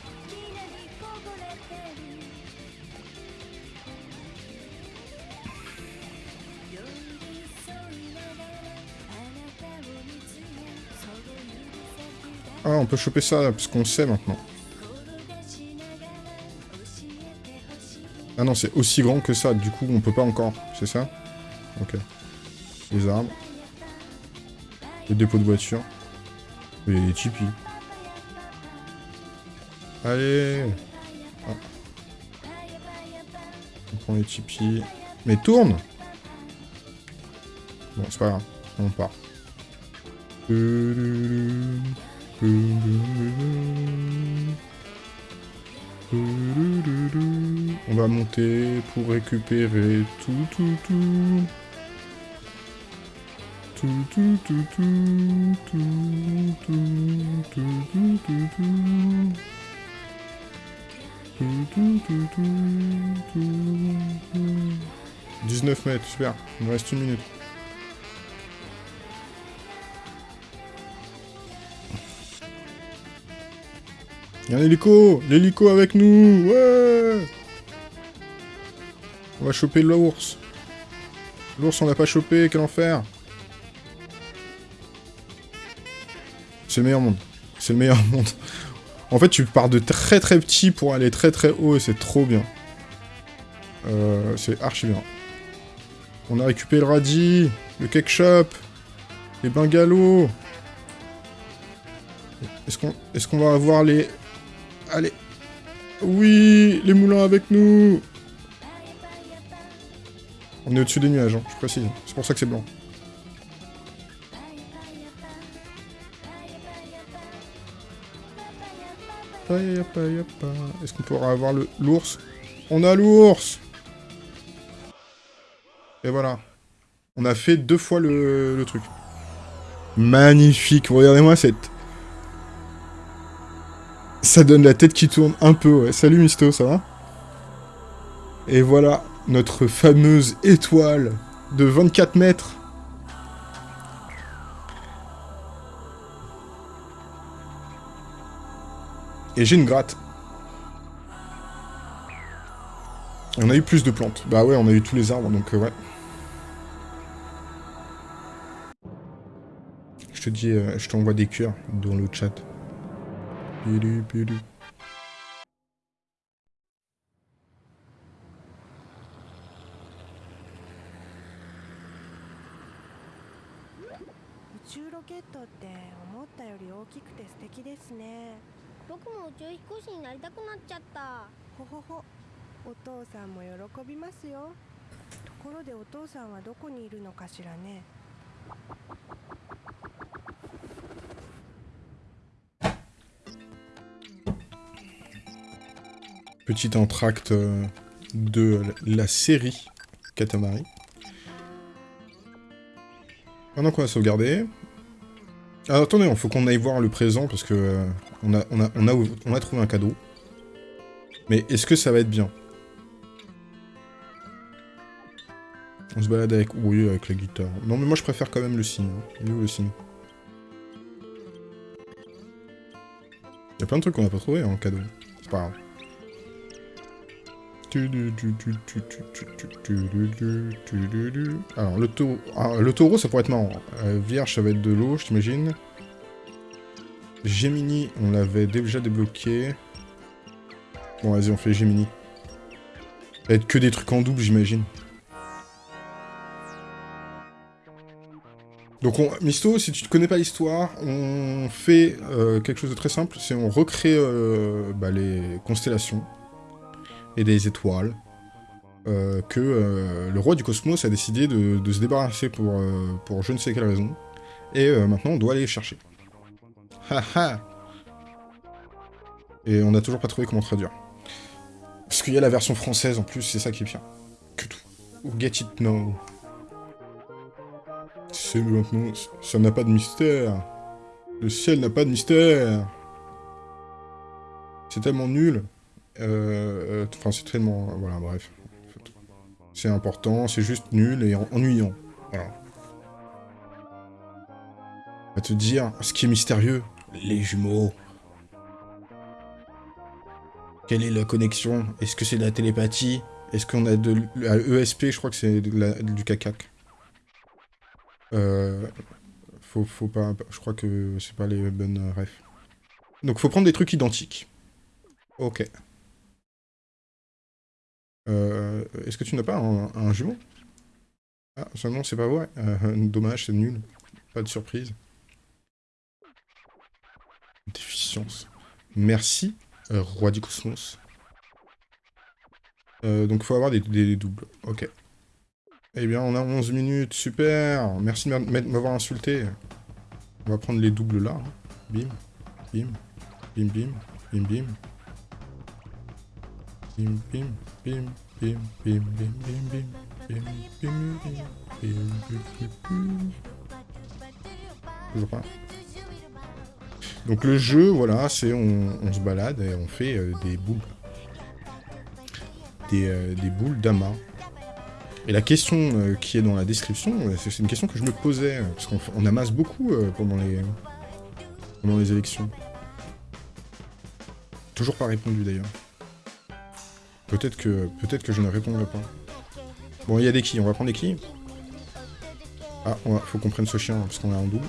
on peut choper ça, parce qu'on le sait maintenant. Ah non, c'est aussi grand que ça, du coup, on peut pas encore, c'est ça? Ok. Les arbres. Les dépôts de voiture. Et les tipis. Allez Ah. On prend les tipis. Mais tourne Bon, c'est pas grave, on part. On va monter pour récupérer tout, tout, tout. Tout, tout, tout, tout, tout, tout, tout, tout, tout, tout. Tout, tout, tout, tout, tout, tout. 19 mètres, super. Il me reste une minute. Il y a un hélico L'hélico avec nous Ouais On va choper l'ours. L'ours, on l'a pas chopé, quel enfer C'est le meilleur monde. C'est le meilleur monde. En fait, tu pars de très très petit pour aller très très haut et c'est trop bien. Euh, c'est archi bien. On a récupéré le radis, le cake shop, les bungalows. Est-ce qu'on va avoir les... Allez Oui Les moulins avec nous On est au-dessus des nuages, hein, je précise. C'est pour ça que c'est blanc. Est-ce qu'on pourra avoir l'ours? On a l'ours Et voilà. On a fait deux fois le truc. Magnifique, regardez-moi cette... Ça donne la tête qui tourne un peu, ouais. Salut Misto, ça va Et voilà, notre fameuse étoile de 24 mètres. Et j'ai une gratte. On a eu plus de plantes. Bah ouais, on a eu tous les arbres, donc euh, ouais. Je te dis, euh, je t'envoie des cœurs dans le chat. Pilu, pilu. 宇宙ロケットって思ったより大きくて素敵ですね。僕も宇宙飛行士になりたくなっちゃった。ほほほ。お父さんも喜びますよ。ところでお父さんはどこにいるのかしらね Petit entracte euh, de la série Katamari. Maintenant qu'on a sauvegardé. Alors attendez, il faut qu'on aille voir le présent parce que euh, on, a, trouvé un cadeau. Mais est-ce que ça va être bien? On se balade avec... Oui, avec la guitare. Non, mais moi je préfère quand même le signe. hein. Il où le signe? Y a plein de trucs qu'on n'a pas trouvé en cadeau. C'est pas grave. Alors, le, taureau... Le taureau, ça pourrait être marrant. Vierge, ça va être de l'eau, je t'imagine. Gemini, on l'avait déjà débloqué. Bon, vas-y, on fait Gemini. Ça va être que des trucs en double, j'imagine. Donc, on... Misto, si tu ne connais pas l'histoire, on fait quelque chose de très simple. C'est on recrée les constellations et des étoiles. euh, que euh, le roi du cosmos a décidé de, se débarrasser pour, euh, pour je ne sais quelle raison. Et maintenant, on doit aller les chercher. Haha Et on n'a toujours pas trouvé comment traduire. Parce qu'il y a la version française en plus, c'est ça qui est bien. Que tout. Get it now. C'est maintenant, ça n'a pas de mystère. Le ciel n'a pas de mystère. C'est tellement nul. Euh, euh, Enfin, c'est tellement... Voilà, bref. C'est important, c'est juste nul et en- ennuyant. Voilà. Va te dire, ce qui est mystérieux, les jumeaux. Quelle est la connexion? Est-ce que c'est de la télépathie? Est-ce qu'on a de l- à ESP Je crois que c'est du cacac. Euh, faut, faut pas... Je crois que c'est pas les bonnes refs. Donc faut prendre des trucs identiques. Ok. Euh, Est-ce que tu n'as pas un, jumeau? Ah, non, c'est pas vrai. Euh, dommage, c'est nul. Pas de surprise. Déficience. Merci, euh, roi du cosmos. Donc faut avoir des, des doubles. Ok. Eh bien, on a 11 minutes. Super Merci de m'a- m'avoir insulté. On va prendre les doubles là. hein. Bim. Bim. Bim, bim. Bim, bim. Toujours pas. Donc le jeu, voilà, c'est on, se balade et on fait euh, des boules. Des, euh, boules d'amas. Et la question euh, qui est dans la description, euh, c'est une question que je me posais, euh, parce qu'on amasse beaucoup euh, pendant les élections. Toujours pas répondu d'ailleurs. Peut-être que, peut que je ne répondrai pas. Bon, il y a des quilles, on va prendre des quilles. Ah, on faut qu'on prenne ce chien, parce qu'on a un double.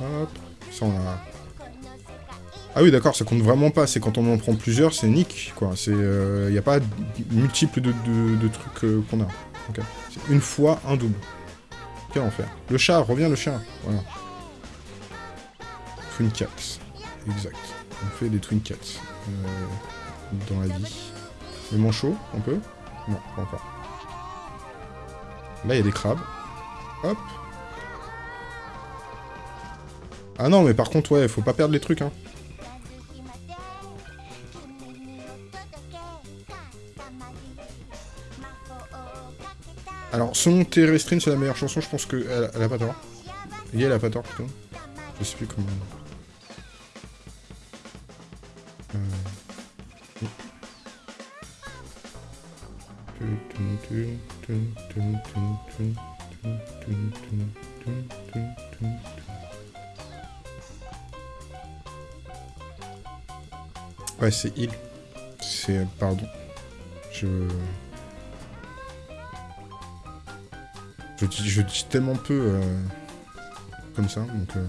Hop, ça on a... Ah oui, d'accord, ça compte vraiment pas. C'est quand on en prend plusieurs, c'est nick, quoi. C'est, il y a pas multiples de, trucs euh, qu'on a. C'est une fois un double. Quel enfer. Le chat, reviens le chat. Voilà. Twin Cats. Exact. On fait des Twin Cats. euh, dans la vie. Le manchot, on peut Non, pas encore. Là, il y a des crabes. Hop. Ah non, mais par contre, ouais, faut pas perdre les trucs, hein. Alors, selon Terrestrine, c'est la meilleure chanson, je pense qu'elle elle a pas tort. Et elle a pas tort, plutôt. Je sais plus comment... Ouais, c'est il. C'est... Pardon. Je... Je dis, je dis tellement peu euh, comme ça, donc... euh,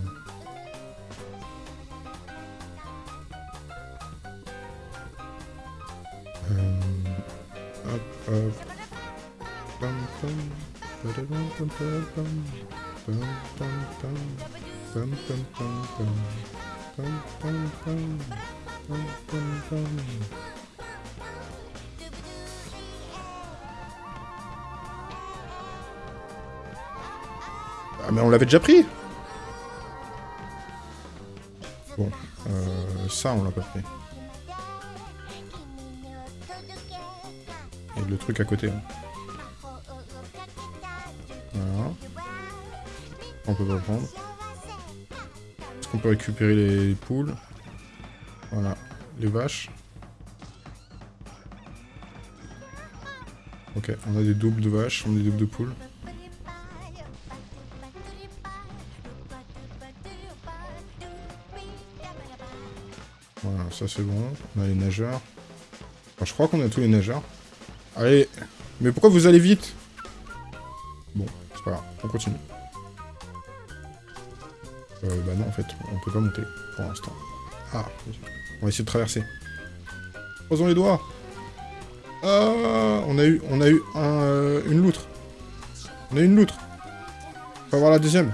Ah mais on l'avait déjà pris Bon, euh, ça on l'a pas pris. Et le truc à côté. hein. Peut prendre. Est-ce qu'on peut récupérer les poules? Voilà. Les vaches. Ok, on a des doubles de vaches, on a des doubles de poules. Voilà, ça c'est bon. On a les nageurs. Je crois qu'on a tous les nageurs. Allez Mais pourquoi vous allez vite? Bon, c'est pas grave, on continue. Euh, bah non, en fait, on peut pas monter, pour l'instant. Ah, on va essayer de traverser. Posons les doigts Ah On a eu, on a eu un, euh, une loutre. On a eu une loutre. Faut avoir la deuxième.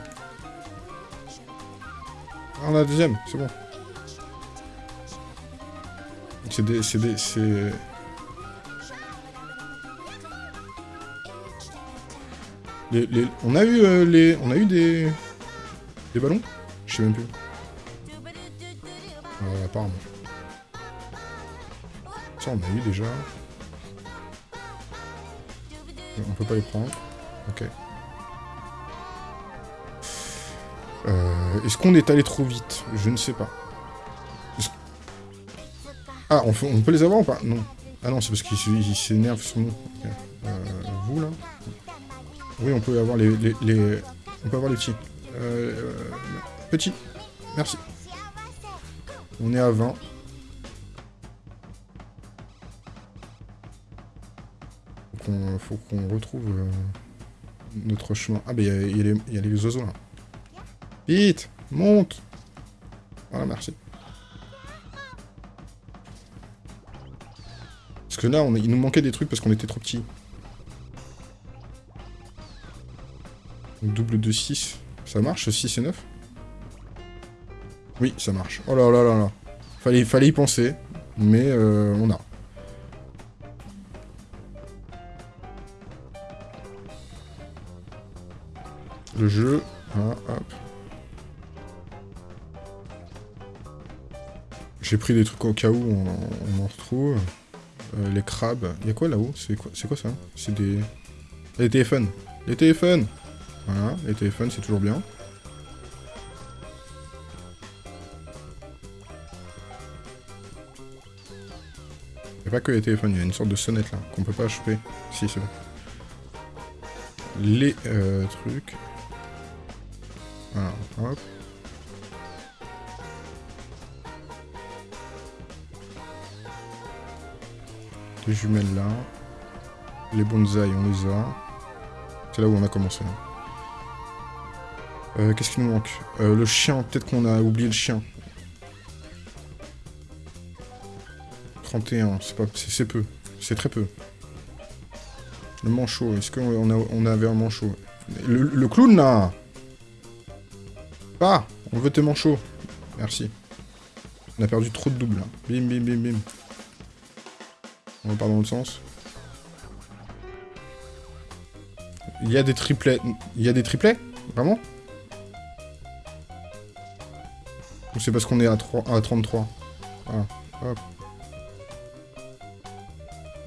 Ah, on a la deuxième, c'est bon. C'est des... C'est des... C'est... Les, les- On a eu euh, les... On a eu des... Des ballons Je sais même plus. Euh, apparemment. Ça, on a eu déjà. On peut pas les prendre. Ok. Euh, Est-ce qu'on est allé trop vite Je ne sais pas. Ah, on, on peut les avoir ou pas Non. Ah non, c'est parce qu'il s- il s'énerve sur nous. Euh, vous, là Oui, on peut avoir les... les, les- On peut avoir les petits. Euh, petits. Merci. On est à 20. Faut qu'on retrouve euh, notre chemin. Ah, bah, il y, a- les- oiseaux, là. Vite Monte Voilà, merci. Parce que là, on, il nous manquait des trucs parce qu'on était trop petits. Double de 6. Ça marche, 6 et 9 Oui, ça marche. Oh là là là là. Fallait, fallait y penser. Mais euh, on a. Le jeu. Hop. J'ai pris des trucs au cas où on, en retrouve. Euh, les crabes. Il y a quoi là-haut? C'est quoi, c'est quoi ça? C'est des... Les téléphones. Les téléphones Voilà, les téléphones, c'est toujours bien. Il a pas que les téléphones, il y a une sorte de sonnette là, qu'on peut pas choper. Si, c'est bon. Les euh, trucs. Hop. Les jumelles là. Les bonsaïs, on les a. C'est là où on a commencé. hein. Euh, Qu'est-ce qui nous manque? Euh, Le chien, peut-être qu'on a oublié le chien. 31, c'est peu. C'est très peu. Le manchot, est-ce qu'on on avait un manchot? Le, le clown là Pas On veut tes manchots. Merci. On a perdu trop de doubles là. Bim bim bim bim. On repart dans l'autre sens. Il y a des triplets. Il y a des triplets? Vraiment? Ou c'est parce qu'on est à, 3, à 33 Voilà.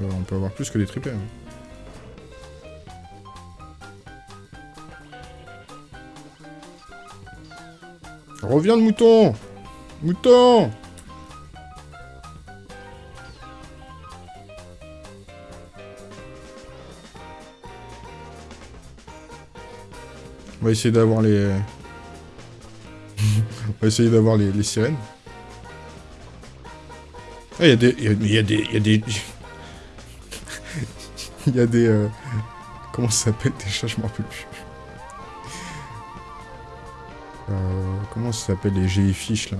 Euh, on peut avoir plus que des triplets. hein. Reviens le mouton Mouton On va essayer d'avoir les... On va essayer d'avoir les, sirènes. Ah, il y a des... Il y a, y a y a des... Y a des... euh, Comment ça s'appelle chats Je m'en rappelle plus. Euh, comment ça s'appelle les jellyfish là?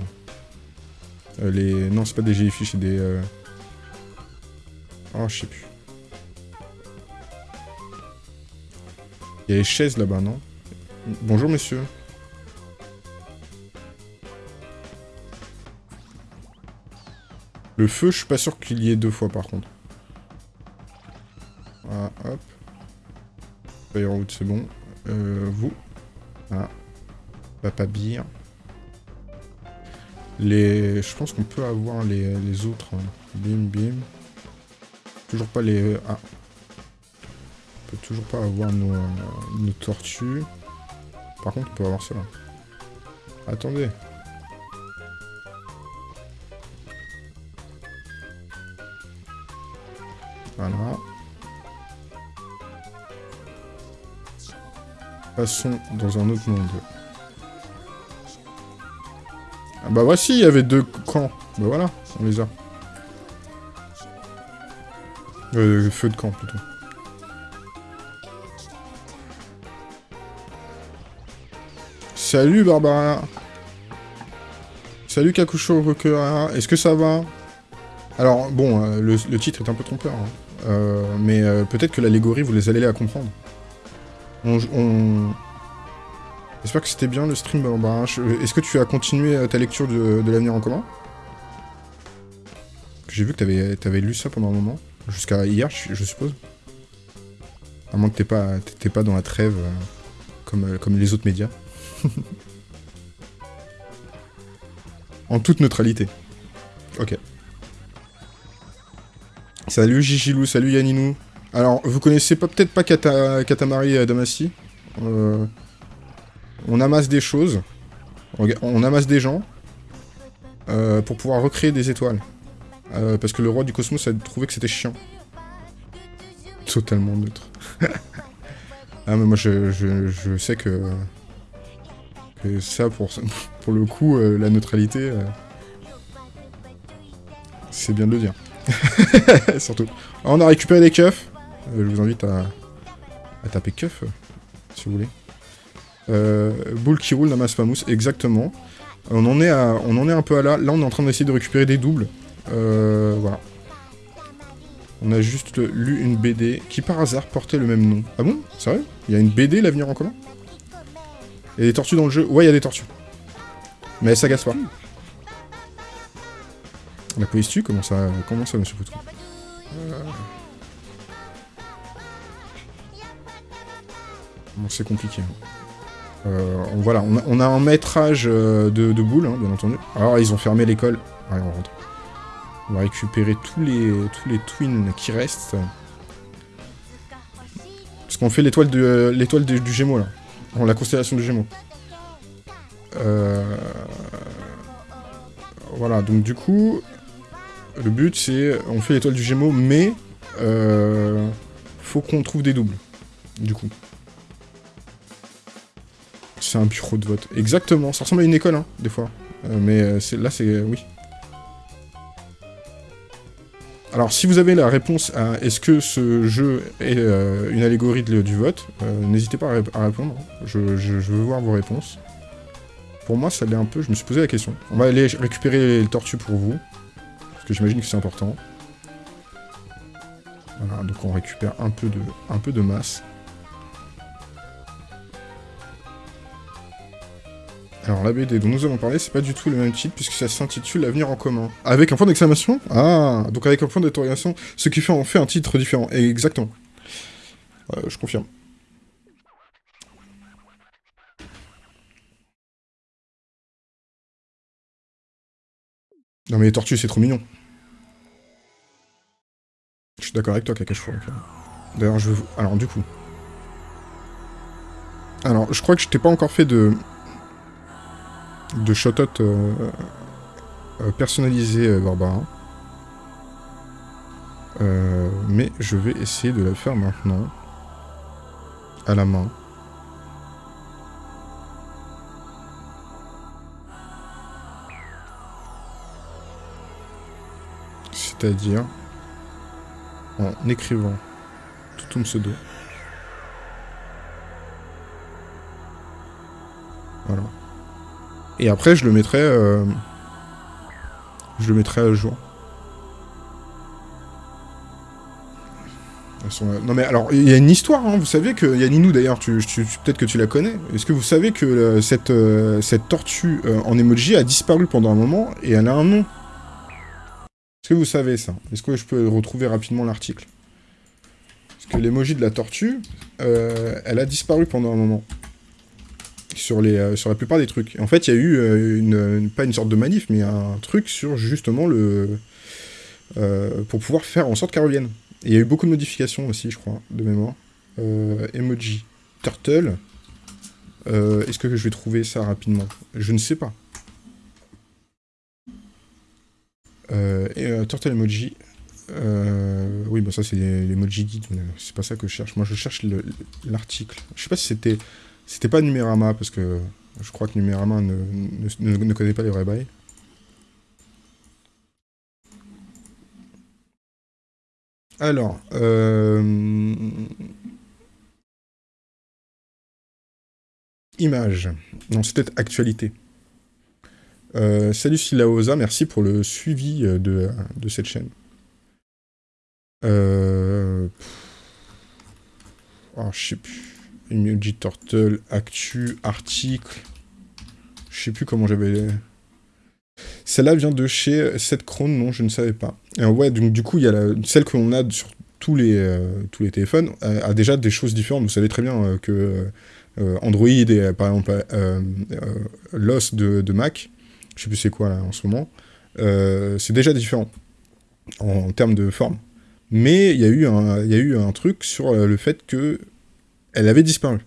Euh, Les... Non, c'est pas des jellyfish, c'est des... euh, Oh, je sais plus. Il y a les chaises là-bas, non? Bonjour, monsieur. Le feu, je suis pas sûr qu'il y ait deux fois, par contre. Firewood, c'est bon. Euh, vous. Voilà. Papa Beer. Les... Je pense qu'on peut avoir les, les autres. hein. Bim, bim. Toujours pas les... Ah. On peut toujours pas avoir nos, euh, nos tortues. Par contre, on peut avoir ça. Attendez. Passons dans un autre monde. Ah bah voici, il y avait deux camps. Bah voilà, on les a. Euh, feu de camp plutôt. Salut Barbara Salut Kakusho Rokura, est-ce que ça va? Alors bon, euh, le, le titre est un peu trompeur, hein. Euh, mais euh, peut-être que l'allégorie vous les allez la comprendre. On... on- J'espère que c'était bien le stream Barbara. Je- Est-ce que tu as continué euh, ta lecture de, l'avenir en commun? J'ai vu que t'avais avais lu ça pendant un moment. Jusqu'à hier, je, suppose. À moins que t'aies pas, pas dans la trêve euh, comme, euh, comme les autres médias. en toute neutralité. Ok. Salut Gigilou, salut Yaninou. Alors, vous connaissez peut-être pas Kata, Katamari Damacy Euh, On amasse des choses. On amasse des gens. euh, pour pouvoir recréer des étoiles. Euh, parce que le roi du cosmos a trouvé que c'était chiant. Totalement neutre. ah mais moi je, sais que... que ça, pour, le coup, la neutralité... c'est bien de le dire. Surtout. Alors, on a récupéré des keufs. Euh, je vous invite à, taper keuf, euh, si vous voulez. Euh, boule qui roule n'amasse pas mousse, exactement. On en, est à, on en est un peu à là. Là, on est en train d'essayer de récupérer des doubles. Euh, voilà. On a juste lu une BD qui, par hasard, portait le même nom. Ah bon? Sérieux? Il y a une BD, L'avenir en commun? Il y a des tortues dans le jeu Ouais, il y a des tortues. Mais elles s'agacent pas. La police tue? Comment ça, comment ça monsieur Poutrou Euh. Bon, c'est compliqué. hein. Euh, on- voilà, on a, un métrage euh, de, de boules, hein, bien entendu. Alors, ils ont fermé l'école. Allez, on rentre. On va récupérer tous les, tous les twins qui restent. Parce qu'on fait l'étoile du, Gémeaux, là. La constellation du Gémeaux. Euh, Voilà, donc du coup, le but c'est, on fait l'étoile du Gémeaux, mais faut qu'on trouve des doubles, du coup. C'est un bureau de vote. Exactement, ça ressemble à une école, hein, des fois. Euh, mais euh, là, c'est... oui. Alors, si vous avez la réponse à est-ce que ce jeu est euh, une allégorie du vote, n'hésitez pas à, ré- à répondre. Je, veux voir vos réponses. Pour moi, ça l'est un peu. Je me suis posé la question. On va aller récupérer le tortue pour vous. Parce que j'imagine que c'est important. Voilà, donc on récupère un peu de, un peu de masse. Alors la BD dont nous avons parlé, c'est pas du tout le même titre puisque ça s'intitule L'avenir en commun. Avec un point d'exclamation Ah, donc avec un point d'interrogation, ce qui fait en fait un titre différent. Exactement. Euh, je confirme. Non mais les tortues c'est trop mignon. Je suis d'accord avec toi Kakashfo. D'ailleurs je veux... Alors du coup... Alors je crois que je t'ai pas encore fait de... De shotot euh, euh, personnalisé Barbara. Euh, mais je vais essayer de la faire maintenant. À la main. C'est-à-dire en écrivant tout ton pseudo. Voilà. Et après, je le mettrai... euh, Je le mettrai à jour. Euh, Non mais alors, il y a une histoire, hein. vous savez que... Il y a d'ailleurs, peut-être que tu la connais. Est-ce que vous savez que euh, cette, cette tortue en emoji a disparu pendant un moment et elle a un nom? Est-ce que vous savez ça? Est-ce que je peux retrouver rapidement l'article? Parce que l'emoji de la tortue, elle a disparu pendant un moment. Sur, les, euh, sur la plupart des trucs. En fait, il y a eu euh, une, pas une sorte de manif, mais un truc sur justement le... euh, pour pouvoir faire en sorte qu'elle revienne. Il y a eu beaucoup de modifications aussi, je crois, de mémoire. Emoji. Turtle. Est-ce que je vais trouver ça rapidement? Je ne sais pas. Turtle emoji. Oui, bah ça c'est l'emoji guide, c'est pas ça que je cherche. Moi je cherche le- l'article. Je sais pas si c'était. C'était pas Numérama, parce que je crois que Numérama ne, ne, ne- connaît pas les vrais bails. Alors, euh... Image. Non, peut-être actualité. Euh, salut Silaosa, merci pour le suivi euh, de, de cette chaîne. Oh, je sais plus. Emoji Turtle, Actu, Article. Je sais plus comment j'avais... Celle-là vient de chez 7 Crown, non, je ne savais pas. Et ouais, donc du coup, il y a celle qu'on a sur tous les, euh, tous les téléphones a, déjà des choses différentes. Vous savez très bien euh, que euh, Android et euh, par exemple euh, euh, l'os de, Mac, je sais plus c'est quoi là en ce moment, euh, c'est déjà différent en, termes de forme. Mais il y, a eu un- il y a eu un truc sur euh, le fait que elle avait disparu.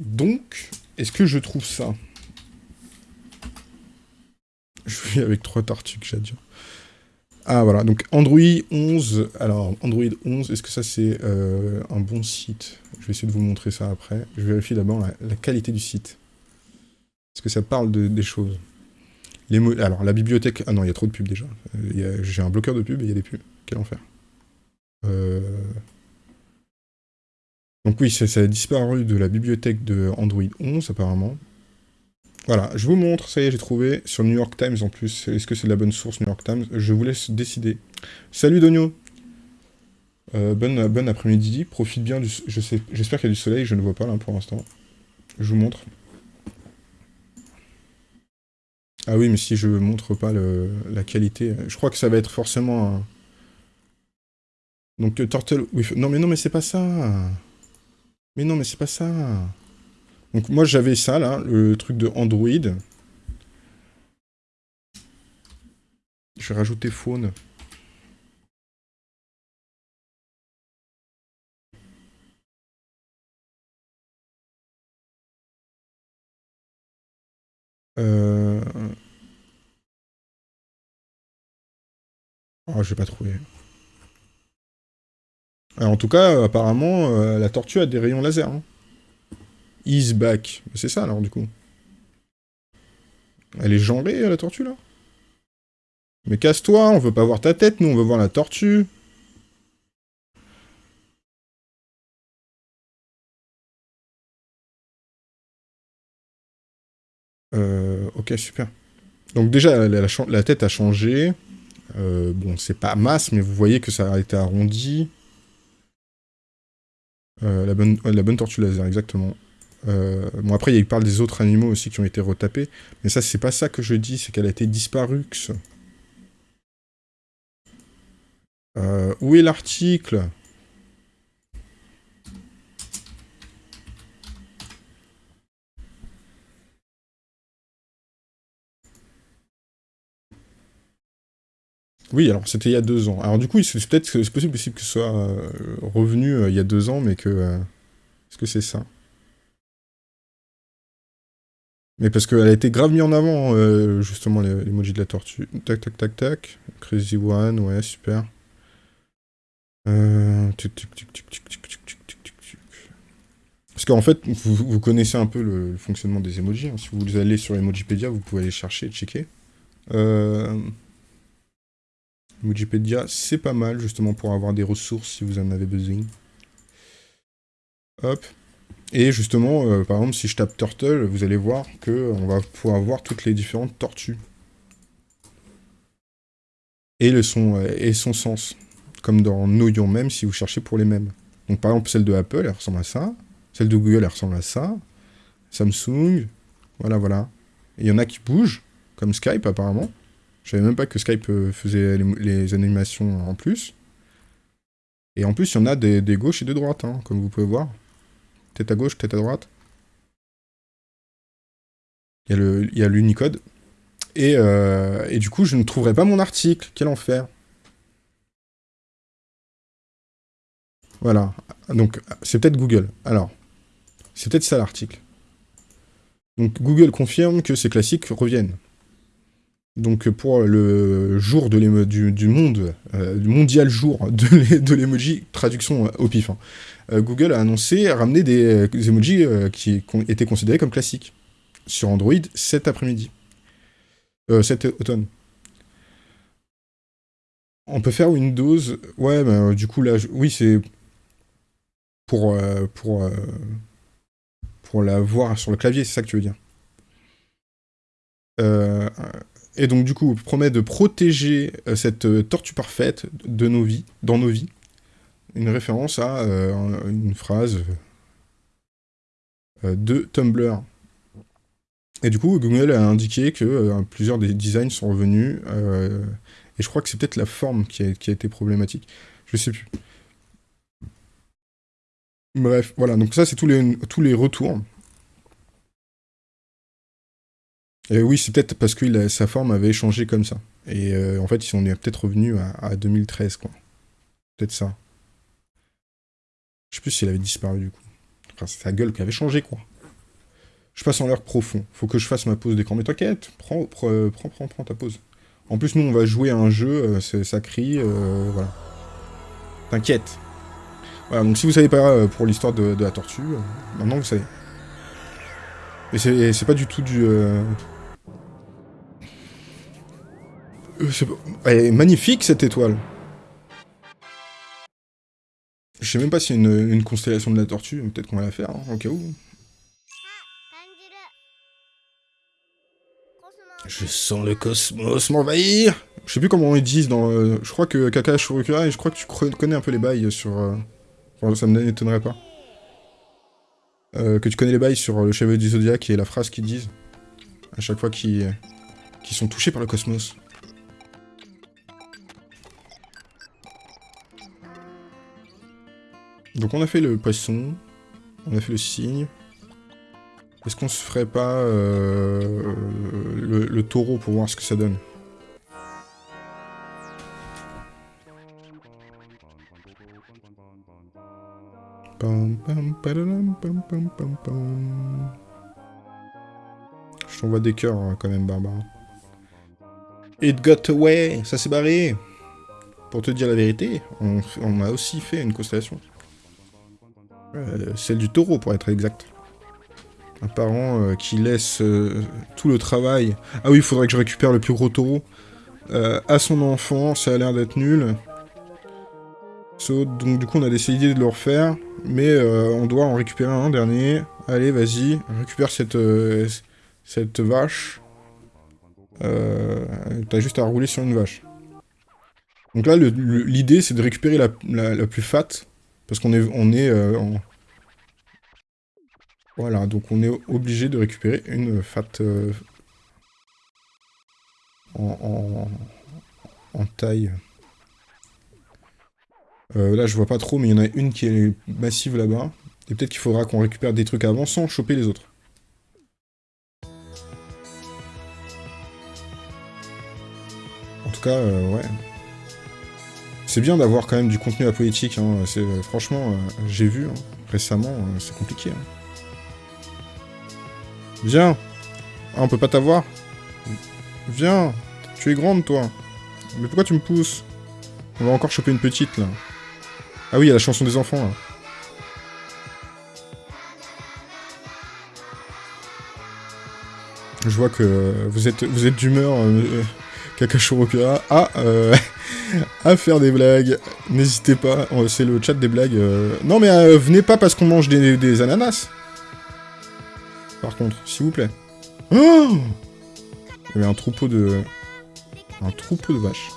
Donc, est-ce que je trouve ça? Je suis avec trois tartues que j'adore. Ah voilà, donc Android 11. Alors, Android 11, est-ce que ça c'est euh, un bon site? Je vais essayer de vous montrer ça après. Je vérifie d'abord la, la qualité du site. Est-ce que ça parle de- des choses? Les mots- Alors, la bibliothèque... Ah non, il y a trop de pubs déjà. Euh, J'ai un bloqueur de pubs et il y a des pubs. Quel enfer. Euh... Donc oui, ça, a disparu de la bibliothèque de Android 11 apparemment. Voilà, je vous montre, ça y est, j'ai trouvé, sur New York Times en plus. Est-ce que c'est de la bonne source, New York Times? Je vous laisse décider. Salut Donio euh, bonne après-midi, profite bien du... J'espère qu'il y a du soleil, je ne vois pas là pour l'instant. Je vous montre. Ah oui, mais si je montre pas la qualité, je crois que ça va être forcément un... Donc Turtle... Non mais non mais c'est pas ça Mais non mais c'est pas ça donc moi j'avais ça là, le truc de Android. Je vais rajouter Phone. Euh... Oh, j'ai pas trouvé. Alors, en tout cas, apparemment, euh, la tortue a des rayons laser. hein. Is back. C'est ça alors du coup. Elle est genrée la tortue là? Mais casse-toi, on veut pas voir ta tête, nous on veut voir la tortue. Euh, ok, super. Donc déjà, la tête a changé. Euh, bon, c'est pas masse, mais vous voyez que ça a été arrondi. Euh, la, bonne, tortue laser, exactement. Euh, bon, après, il parle des autres animaux aussi qui ont été retapés. Mais ça, c'est pas ça que je dis, c'est qu'elle a été disparue. Euh, où est l'article? Oui, alors c'était il y a deux ans. Alors du coup, c'est peut-être c'est possible, possible, que ce soit euh, revenu euh, il y a deux ans, mais que... Euh, est-ce que c'est ça? Mais parce qu'elle a été grave mise en avant, justement, l'emoji de la tortue. Tac, tac, tac, tac. Crazy One, ouais, super. Parce qu'en fait, vous, vous, connaissez un peu le, fonctionnement des emojis. Hein. Si vous allez sur Emojipedia, vous pouvez aller chercher, checker. Euh... Emojipedia, c'est pas mal, justement, pour avoir des ressources si vous en avez besoin. Hop. Et justement, euh, par exemple, si je tape Turtle, vous allez voir que on va pouvoir voir toutes les différentes tortues. Et, le son, euh, et son sens. Comme dans Noyon même, si vous cherchez pour les mêmes. Donc par exemple, celle de Apple, elle ressemble à ça. Celle de Google, elle ressemble à ça. Samsung, voilà, voilà. Il y en a qui bougent, comme Skype apparemment. Je savais même pas que Skype euh, faisait les, animations en plus. Et en plus, il y en a des, des gauches et des droites, hein, comme vous pouvez voir. Tête à gauche, tête à droite. Il y a le- il y a l'Unicode. Et, euh, et du coup, je ne trouverai pas mon article. Quel enfer. Voilà. Donc, c'est peut-être Google. Alors, c'est peut-être ça l'article. Donc, Google confirme que ces classiques reviennent. Donc, pour le jour du, monde, euh, mondial jour de l'e- de l'emoji, traduction euh, au pif, hein, euh, Google a annoncé ramener des, euh, emojis euh, qui étaient considérés comme classiques sur Android cet après-midi. Euh, cet automne. On peut faire Windows. Ouais, euh, du coup, là, oui, c'est pour, euh, pour, euh, pour la voir sur le clavier, c'est ça que tu veux dire. Euh, et donc, du coup, promet de protéger euh, cette euh, tortue parfaite de nos vies, dans nos vies. Une référence à euh, un- une phrase de Tumblr. Et du coup, Google a indiqué que plusieurs des designs sont revenus. et je crois que c'est peut-être la forme qui a, été problématique. Je sais plus. Bref, voilà, donc ça c'est tous les, tous les retours. Et oui, c'est peut-être parce que sa forme avait changé comme ça. Et euh, en fait, on est peut-être revenu à, à 2013, quoi. Peut-être ça. Je sais plus s'il avait disparu du coup. Enfin, c'est sa gueule qui avait changé, quoi. Je passe en l'air profond. Faut que je fasse ma pause d'écran. Mais t'inquiète, prends, prends, euh, prends, prends, ta pause. En plus, nous, on va jouer à un jeu, euh, ça crie, euh, voilà. T'inquiète. Voilà, donc si vous savez pas euh, pour l'histoire de, la tortue, euh, maintenant vous savez. Et c'est pas du tout du... euh, euh, elle est magnifique, cette étoile. Je sais même pas si c'est une, constellation de la tortue, peut-être qu'on va la faire, hein, au cas où. Je sens le cosmos m'envahir Je sais plus comment ils disent dans... Euh, je crois que Kaka Shurikura, et je crois que tu connais un peu les bails sur... Euh, ça ne m'étonnerait pas. Euh, que tu connais les bails sur le chevalier du Zodiac et la phrase qu'ils disent. À chaque fois qu'ils sont touchés par le cosmos. Donc on a fait le poisson, on a fait le cygne. Est-ce qu'on se ferait pas euh, le, taureau pour voir ce que ça donne? Je t'envoie des cœurs hein, quand même, Barbara. It got away, ça s'est barré. Pour te dire la vérité, on, on a aussi fait une constellation. Euh, celle du taureau, pour être exact. Un parent euh, qui laisse euh, tout le travail. Ah oui, il faudrait que je récupère le plus gros taureau. à son enfant, ça a l'air d'être nul. Donc du coup, on a décidé de le refaire. Mais on doit en récupérer un dernier. Allez, vas-y, récupère cette, vache. T'as juste à rouler sur une vache. Donc là, l'idée, c'est de récupérer la, la- la plus fat. Parce qu'on est, on est euh. Voilà, donc on est obligé de récupérer une fat euh, en, en, en taille. Euh, là, je vois pas trop, mais il y en a une qui est massive là-bas. Et peut-être qu'il faudra qu'on récupère des trucs avant sans choper les autres. En tout cas, euh, ouais. C'est bien d'avoir quand même du contenu apolitique. Hein. C'est euh, franchement, euh, j'ai vu hein, récemment, euh, c'est compliqué. hein. Viens. Ah, on peut pas t'avoir. Viens. Tu es grande, toi. Mais pourquoi tu me pousses? On va encore choper une petite là. Ah oui, il y a la chanson des enfants là. Je vois que vous êtes, vous êtes d'humeur, euh, euh, à faire des blagues. N'hésitez pas, euh, c'est le chat des blagues. euh. Non mais euh, venez pas parce qu'on mange des, ananas. Par contre, s'il vous plaît. Oh Il y avait un troupeau de... Un troupeau de vaches.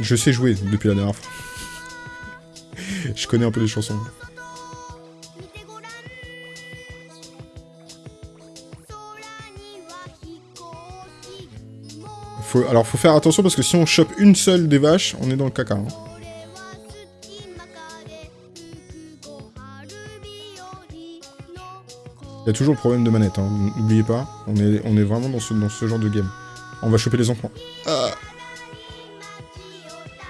Je sais jouer depuis la dernière fois. Je connais un peu les chansons. Alors, faut faire attention parce que si on chope une seule des vaches, on est dans le caca. Hein. Il y a toujours le problème de manette, hein. n'oubliez pas. On est, on est vraiment dans ce, dans ce genre de game. On va choper les enfants. Ah.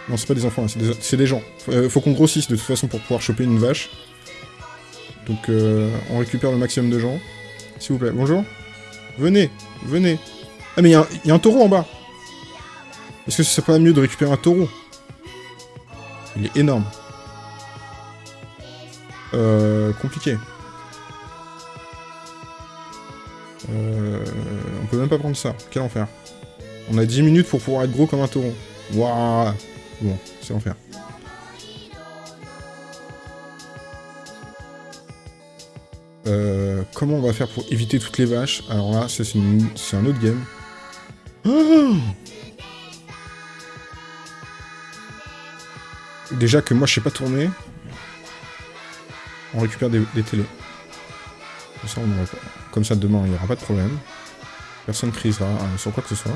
Non, c'est pas des enfants, hein, c'est des, des, gens. Faut, euh, faut qu'on grossisse de toute façon pour pouvoir choper une vache. Donc euh, on récupère le maximum de gens. S'il vous plaît, bonjour. Venez, venez. Ah mais il y, a un taureau en bas. Est-ce que ce serait pas mieux de récupérer un taureau? Il est énorme. Euh, compliqué. Euh, on peut même pas prendre ça. Quel enfer. On a 10 minutes pour pouvoir être gros comme un taureau. Waouh Bon, c'est enfer. Euh, comment on va faire pour éviter toutes les vaches? Alors là, c'est un autre game. Ah Déjà que moi, je sais pas tourner. On récupère des, télés. Comme ça, on pas... Comme ça, demain, il n'y aura pas de problème. Personne crisera hein, sur quoi que ce soit.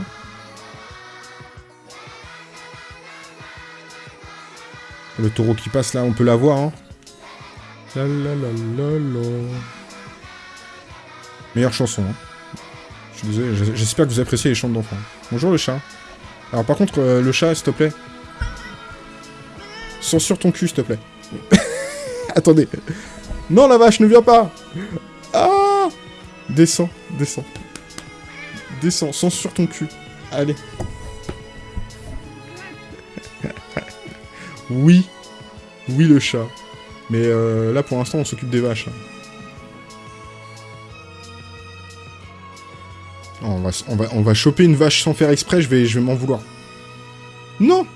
Le taureau qui passe là, on peut l'avoir. Hein. La la la la la. Meilleure chanson. Hein. Je suis désolé, j'espère que vous appréciez les chants d'enfants. Bonjour le chat. Alors par contre, euh, le chat, s'il te plaît, Censure ton cul, s'il te plaît. Attendez. Non, la vache, ne viens pas Ah Descends, descends. Descends, censure ton cul. Allez. oui. Oui, le chat. Mais euh, là, pour l'instant, on s'occupe des vaches. hein. On va, choper une vache sans faire exprès, je vais m'en vouloir. Non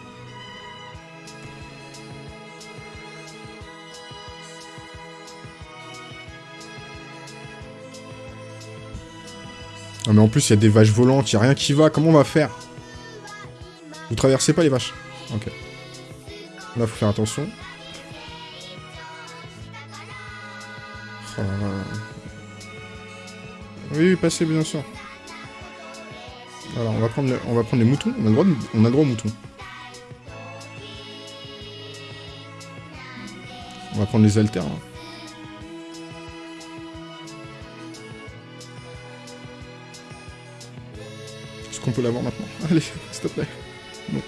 mais en plus, il y a des vaches volantes, il a rien qui va, comment on va faire? Vous traversez pas les vaches Ok. Là, faut faire attention. Là. Oui, oui, passez, bien sûr. Alors, on va prendre, on va prendre les moutons. On a le droit, on aux moutons. On va prendre les haltères. hein. L'avoir maintenant Allez, s'il te plaît. Non.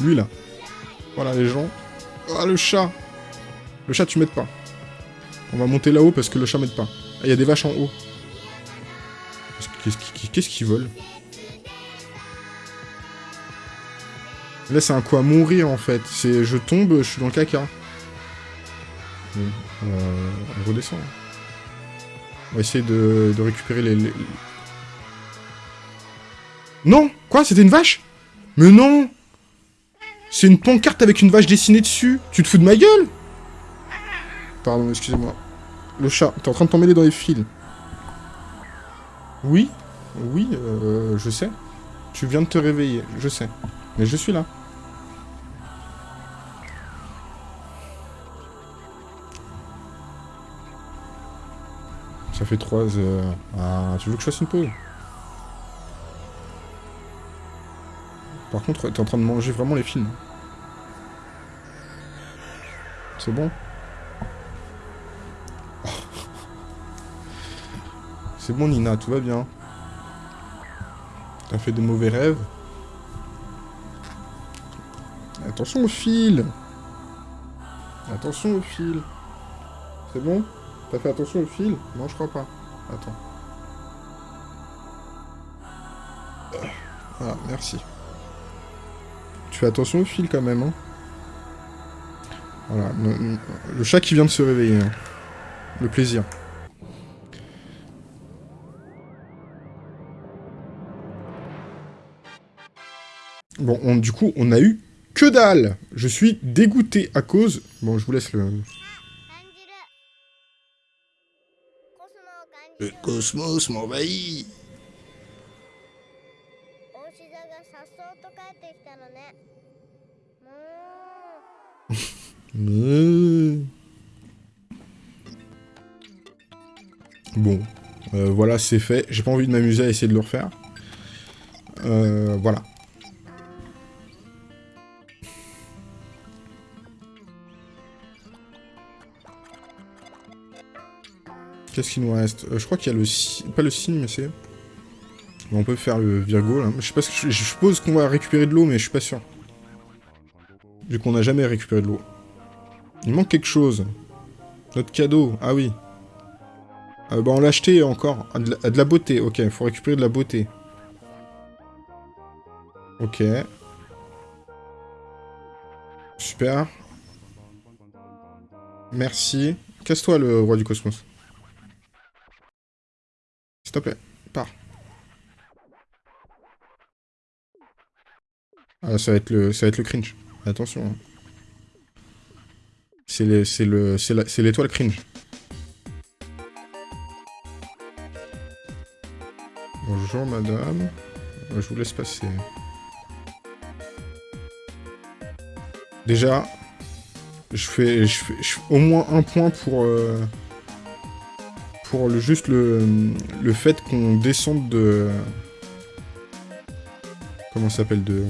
Lui, là. Voilà, les gens. Ah, le chat Le chat, tu m'aides pas. On va monter là-haut parce que le chat m'aide pas. Ah, il y a des vaches en haut. Qu'est-ce qu'ils qu'est-ce qu'ils veulent? Là, c'est un coup à mourir, en fait. C'est je tombe, je suis dans le caca. Euh, on redescend. On va essayer de, récupérer les- Non Quoi C'était une vache? Mais non C'est une pancarte avec une vache dessinée dessus Tu te fous de ma gueule? Pardon, excusez-moi. Le chat, t'es en train de t'emmêler dans les fils. Oui Oui, euh, je sais. Tu viens de te réveiller, je sais. Mais je suis là. Ça fait 3 heures. Ah, tu veux que je fasse une pause? Par contre, t'es en train de manger vraiment les films. C'est bon C'est bon, Nina, tout va bien. T'as fait de mauvais rêves Attention au fil Attention au fil C'est bon T'as fait attention au fil Non, je crois pas. Attends. Voilà, merci fais attention au fil quand même. Hein. Voilà, le chat qui vient de se réveiller. Hein. Le plaisir. Bon, on, du coup, on a eu que dalle Je suis dégoûté à cause... Bon, je vous laisse le... Le cosmos m'envahit たのねもう Bon, euh, voilà, c'est fait. J'ai pas envie de m'amuser à essayer de le refaire. Euh, voilà. Qu'est-ce qu'il nous reste Euh, Je crois qu'il y a le... si- Pas le signe, mais c'est... On peut faire le Virgo, là. Je sais je, suppose qu'on va récupérer de l'eau, mais je suis pas sûr. Vu qu'on n'a jamais récupéré de l'eau. Il manque quelque chose. Notre cadeau. Ah oui. Euh, bah on l'a acheté encore. Ah, de, la, ah, de la beauté, ok. Il faut récupérer de la beauté. Ok. Super. Merci. Casse-toi le roi du cosmos. S'il te plaît, Ah, ça va être le, ça va être le cringe. Attention. hein. C'est l'étoile cringe. Bonjour madame. Je vous laisse passer. Déjà, je fais, je fais, au moins un point pour euh, pour le juste le le fait qu'on descende de comment ça s'appelle de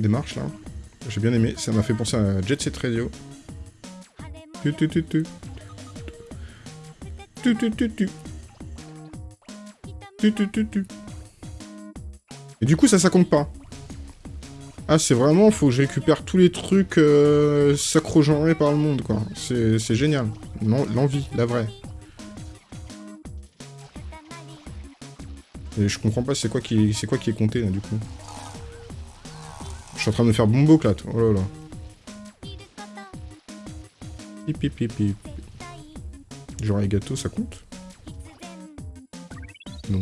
des marches là. J'ai bien aimé, ça m'a fait penser à Jet Set Radio. Tu, tu, tu, tu. Tu, tu, tu, tu. Tu, tu, tu, tu. Et du coup, ça, ça compte pas. Ah, c'est vraiment, faut que je récupère tous les trucs euh, sacro-genrés par le monde, quoi. C'est génial. L'envie, la vraie. Et je comprends pas, c'est quoi, qui... c'est quoi qui est compté, là, du coup? Je suis en train de me faire bombo, là. Oh là là. Genre les gâteaux, ça compte? Non.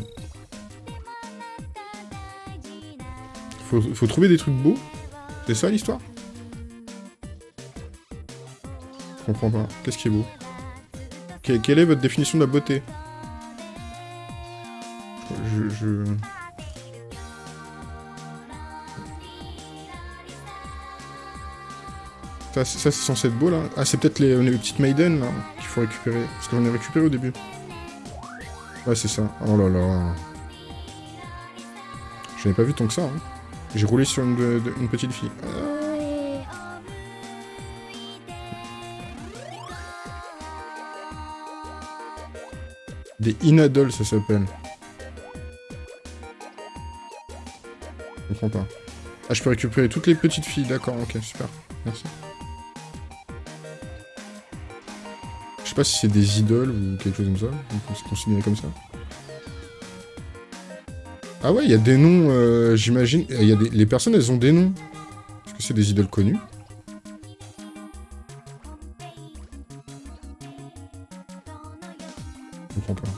Faut, faut trouver des trucs beaux C'est ça l'histoire? Je comprends pas. Qu'est-ce qui est beau? Que- Quelle est votre définition de la beauté? Je... je... Ça, c'est censé être beau là Ah, c'est peut-être les, petites maiden là qu'il faut récupérer. Parce que j'en ai récupéré au début. Ouais, c'est ça. Oh là là. Je n'ai pas vu tant que ça. Hein. J'ai roulé sur une, petite fille. Des inadoles, ça s'appelle. Je comprends pas. Ah, je peux récupérer toutes les petites filles, d'accord, ok, super. Merci. Pas si c'est des idoles ou quelque chose comme ça, on se considérer comme ça. Ah ouais, il y a des noms, euh, j'imagine. a des... Les personnes, elles ont des noms. Est-ce que c'est des idoles connues? Je comprends pas.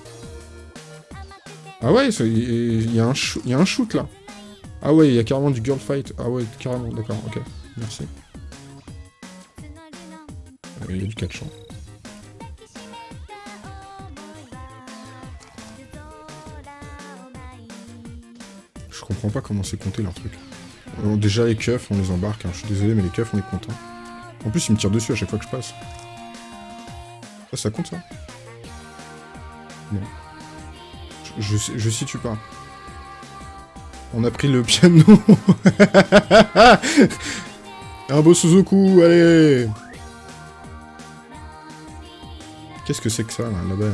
Ah ouais, il y, a un y a un shoot là. Ah ouais, il y a carrément du girl fight. Ah ouais, carrément, d'accord, ok. Merci. Euh, Il y a du catch. hein. Comprends pas comment c'est compté leur truc. Euh, déjà les keufs, on les embarque, hein. je suis désolé, mais les keufs, on est content. En plus, ils me tirent dessus à chaque fois que je passe. Ça, ça compte ça? Non. Je, situe pas. On a pris le piano Un beau Suzuku, allez Qu'est-ce que c'est que ça, là, là-bas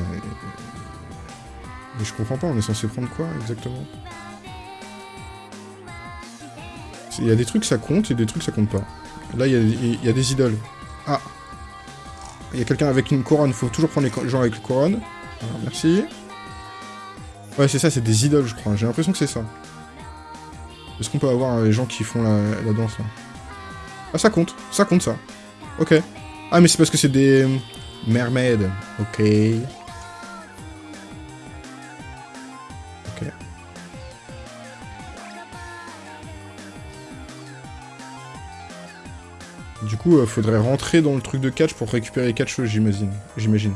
Mais je comprends pas, on est censé prendre quoi, exactement? Il y a des trucs ça compte et des trucs ça compte pas. Là, il y, a- des idoles. Ah Il y a quelqu'un avec une couronne, faut toujours prendre les gens avec une couronne. Voilà, merci. Ouais, c'est ça, c'est des idoles, je crois. J'ai l'impression que c'est ça. Est-ce qu'on peut avoir euh, les gens qui font la, danse, là? Ah, ça compte. Ça compte, ça. Ok. Ah, mais c'est parce que c'est des... Mermaids. Ok. Ok. Euh, faudrait rentrer dans le truc de catch pour récupérer les catcheuses, j'imagine. J'imagine.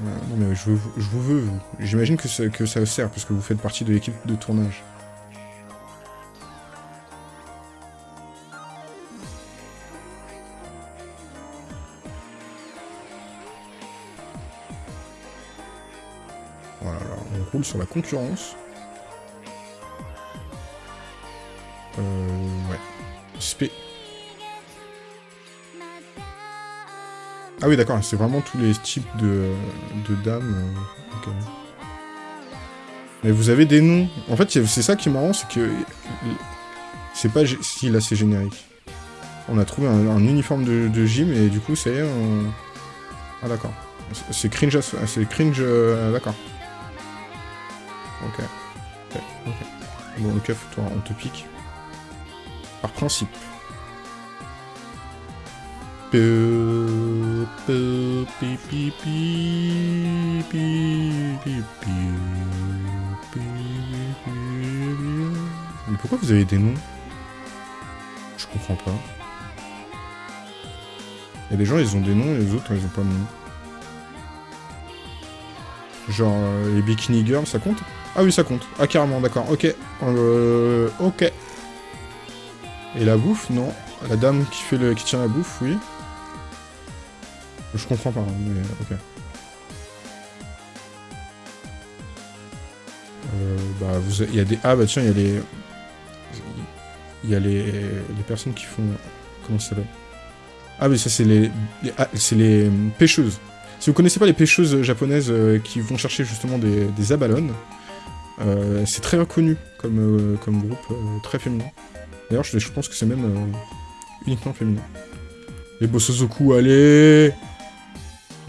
Euh, non mais je, vous- je vous veux. J'imagine que, ça- que ça sert, parce que vous faites partie de l'équipe de tournage. Voilà, on roule sur la concurrence. Euh, Ah oui, d'accord, c'est vraiment tous les types de, de dames. euh, ok. Mais vous avez des noms. En fait, c'est c'est ça qui est marrant, c'est que... C'est pas... Si, là, c'est générique. On a trouvé un, un uniforme de, de gym et du coup, ça y est, on... Ah, d'accord. C'est- C'est cringe, c'est cringe... euh, d'accord. Ok. Ok, ok. Bon, keuf, toi, on te pique. Par principe. Mais pourquoi vous avez des noms Je comprends pas. Il y a des gens, ils ont des noms, et les autres, ils ont pas de nom. Genre, euh, les Bikini Girls, ça compte? Ah oui, ça compte. Ah, carrément, d'accord. Ok. Euh, ok. Et la bouffe, non. La dame qui, fait le... qui tient la bouffe, oui. Je comprends pas, mais ok. Euh, bah, vous, il y a des, ah bah tiens, il y a les, il y a les, les personnes qui font... Comment ça s'appelle? Ah oui, ça c'est les, ah, c'est les euh, pêcheuses. Si vous connaissez pas les pêcheuses japonaises euh, qui vont chercher justement des, des abalones, euh, c'est très reconnu comme, euh, comme groupe, très féminin. D'ailleurs, je, je pense que c'est même uniquement féminin. Les Bosozoku, allez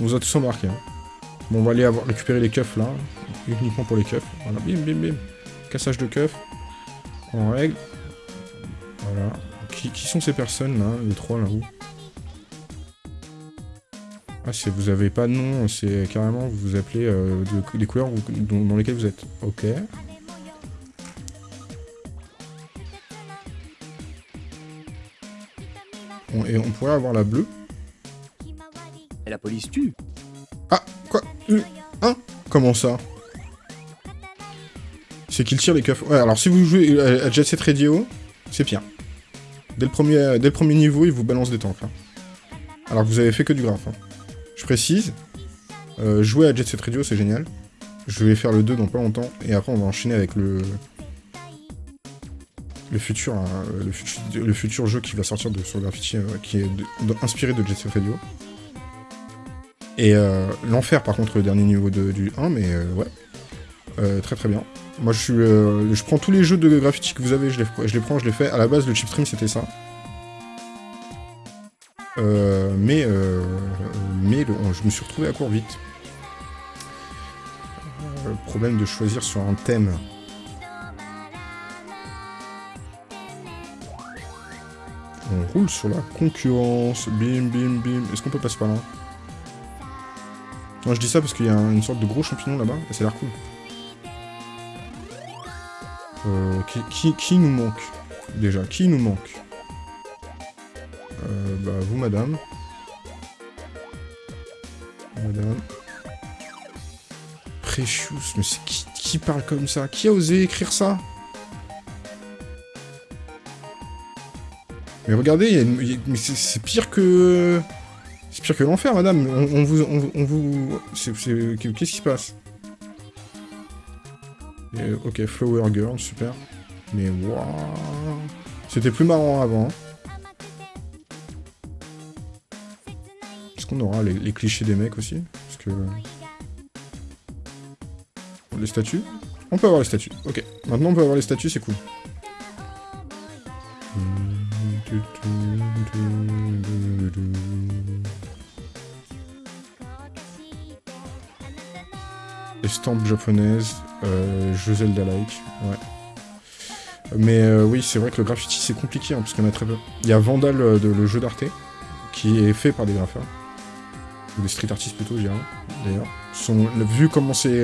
On vous a tous embarqué. Bon, on va aller récupérer les keufs là, uniquement pour les keufs. Voilà, bim bim bim. Cassage de keufs. En règle. Voilà. Qui, sont ces personnes là, les trois là-haut Ah, c'est vous avez pas de nom, c'est carrément vous vous appelez euh, de- des couleurs dans, lesquelles vous êtes. Ok. Et on pourrait avoir la bleue. La police tue. Ah, quoi Euh, Hein Comment ça C'est qu'il tire les keufs. Ouais, alors si vous jouez à à Jet Set Radio, c'est pire. Dès le, premier, dès le premier niveau, il vous balance des tanks. hein. Alors que vous avez fait que du graphe. hein. Je précise, euh, jouer à Jet Set Radio, c'est génial. Je vais faire le 2 dans pas longtemps, et après on va enchaîner avec le... Le futur, hein, le, futur jeu qui va sortir de, sur Graffiti, euh, qui est inspiré de Jet Set Radio. Et euh, l'enfer, par contre, le dernier niveau du 1, mais euh, ouais. Euh, très très bien. Moi, je suis, je prends tous les jeux de graffiti que vous avez, je les, je les prends, je les fais. À la base, le chipstream, c'était ça. Mais euh, mais le- je me suis retrouvé à court vite. Euh, problème de choisir sur un thème. On roule sur la concurrence. Bim, bim, bim. Est-ce qu'on peut passer par là? Non, je dis ça parce qu'il y a un- une sorte de gros champignon là-bas, et ça a l'air cool. Euh, qui, nous manque Déjà, qui nous manque? Euh, Bah, vous, madame. Madame. Precious, mais c'est qui, qui parle comme ça? Qui a osé écrire ça? Mais regardez, c'est pire que... Que l'enfer, madame. On, on vous... On, vous... Qu'est-ce qui se passe? Ok, Flower Girl, super. Mais waouh C'était plus marrant avant. Est-ce qu'on aura les clichés des mecs aussi? Parce que... Les statues? On peut avoir les statues, ok. Maintenant on peut avoir les statues, c'est cool. Estampes japonaises, euh, jeux Zelda-like, ouais. Mais euh, oui, c'est vrai que le graffiti c'est compliqué, hein, parce qu'il y en a très peu. Il y a Vandal, euh, de, le jeu d'Arte, qui est fait par des graffeurs. Ou des street artistes plutôt, je dirais, d'ailleurs. Vu comment c'est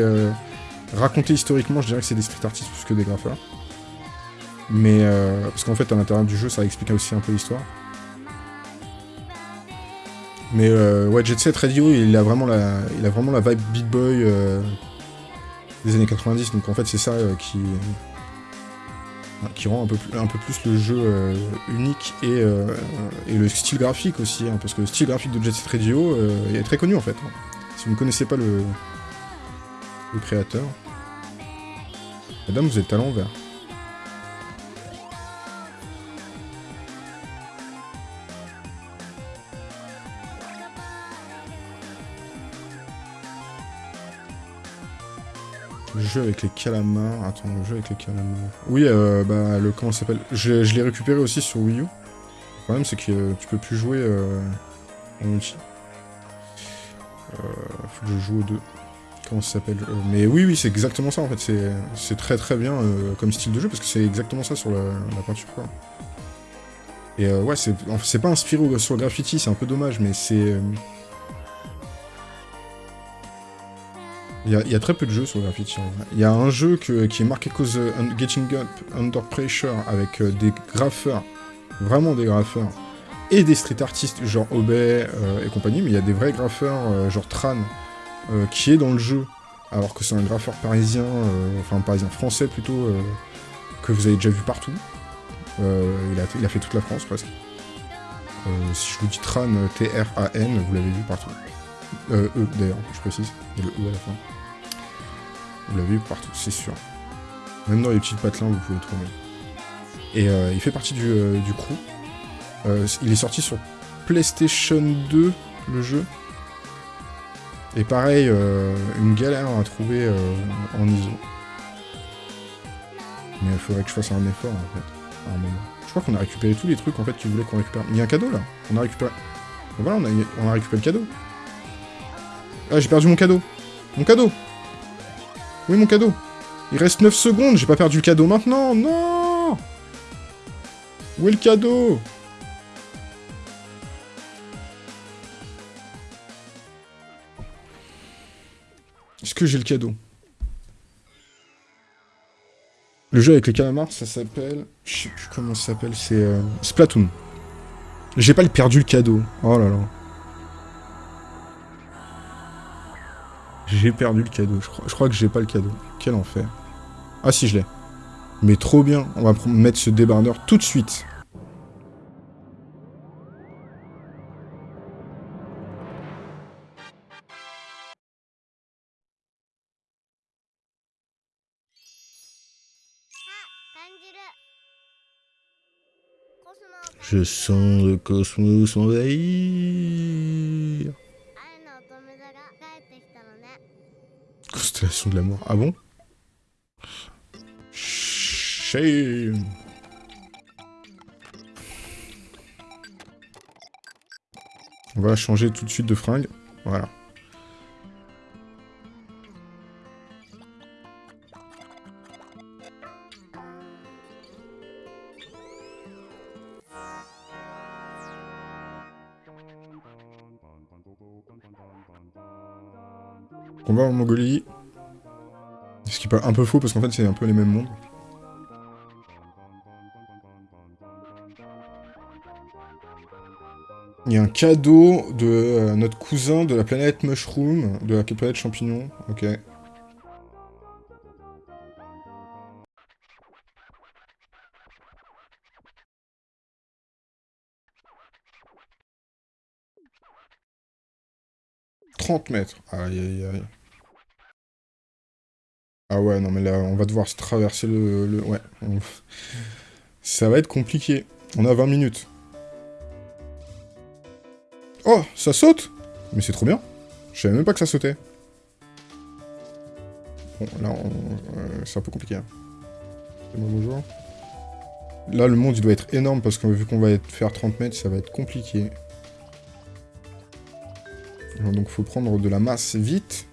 raconté historiquement, je dirais que c'est des street artistes plus que des graffeurs. Mais, parce qu'en fait, à l'intérieur du jeu, ça explique aussi un peu l'histoire. Mais ouais, Jet Set Radio, il a vraiment la, il a vraiment la vibe Beat Boy des années 90. Donc en fait, c'est ça euh, qui, qui rend un peu, plus, un peu plus le jeu euh, unique et, euh, et le style graphique aussi. hein, parce que le style graphique de Jet Set Radio est très connu en fait. hein. Si vous ne connaissez pas le, le créateur. Madame, vous êtes à l'envers. Avec les calamars. Attends, le jeu avec les calamars. Oui, euh, bah, le. Comment s'appelle? Je, l'ai récupéré aussi sur Wii U. Le problème, c'est que euh, tu peux plus jouer euh, en multi. Faut que je joue aux deux. Comment ça s'appelle? Mais oui, oui, c'est exactement ça en fait. C'est- très très bien comme style de jeu parce que c'est exactement ça sur la, peinture quoi. Et ouais, c'est pas inspiré sur le graffiti, c'est un peu dommage, mais c'est. Il y, a, très peu de jeux sur le graffiti. vrai. Il y a un jeu qui est marqué cause euh, Getting Up Under Pressure avec euh, des graffeurs, vraiment des graffeurs, et des street artistes genre Obey euh, et compagnie, mais il y a des vrais graffeurs genre Tran qui est dans le jeu, alors que c'est un graffeur parisien, enfin parisien français plutôt, que vous avez déjà vu partout. Il, a, il a fait toute la France presque. Si je vous dis Tran, T-R-A-N, vous l'avez vu partout. Euh, E d'ailleurs, je précise, il y a le E à la fin. Vous l'avez partout, c'est sûr. Même dans les petites patelins, vous pouvez le trouver. Et euh, il fait partie du, euh, crew. Euh, il est sorti sur PlayStation 2, le jeu. Et pareil, une galère à trouver en ISO. Mais il faudrait que je fasse un effort en fait, à un moment. Je crois qu'on a récupéré tous les trucs en fait qu'ils voulaient qu'on récupère. Il y a un cadeau là, on a récupéré. Voilà, on a récupéré le cadeau. Ah, j'ai perdu mon cadeau. Mon cadeau Oui, mon cadeau Il reste 9 secondes, j'ai pas perdu le cadeau maintenant Non Où est le cadeau? Est-ce que j'ai le cadeau? Le jeu avec les calamars, ça s'appelle... Je sais plus comment ça s'appelle, c'est... euh, Splatoon. J'ai pas perdu le cadeau. Oh là là. J'ai perdu le cadeau, je crois, que j'ai pas le cadeau. Quel enfer. Ah si, je l'ai. Mais trop bien, on va mettre ce débardeur tout de suite. Je sens le cosmos envahir. Constellation de l'amour. Ah bon? Shame. On va changer tout de suite de fringue. Voilà. Combat en Mongolie. Ce qui est un peu faux parce qu'en fait c'est un peu les mêmes mondes. Il y a un cadeau de euh, notre cousin de la planète Mushroom, de la planète Champignon. Ok. « 30 mètres. Aïe, aïe, aïe. Ah ouais, non mais là, on va devoir se traverser le... le- ouais. on- Ça va être compliqué. On a 20 minutes. Oh, ça saute Mais c'est trop bien. Je savais même pas que ça sautait. Bon, là, on- euh, c'est un peu compliqué. hein. Bonjour. Là, le monde, il doit être énorme, parce que vu qu'on va être- faire 30 mètres, ça va être compliqué. Alors, donc, faut prendre de la masse vite.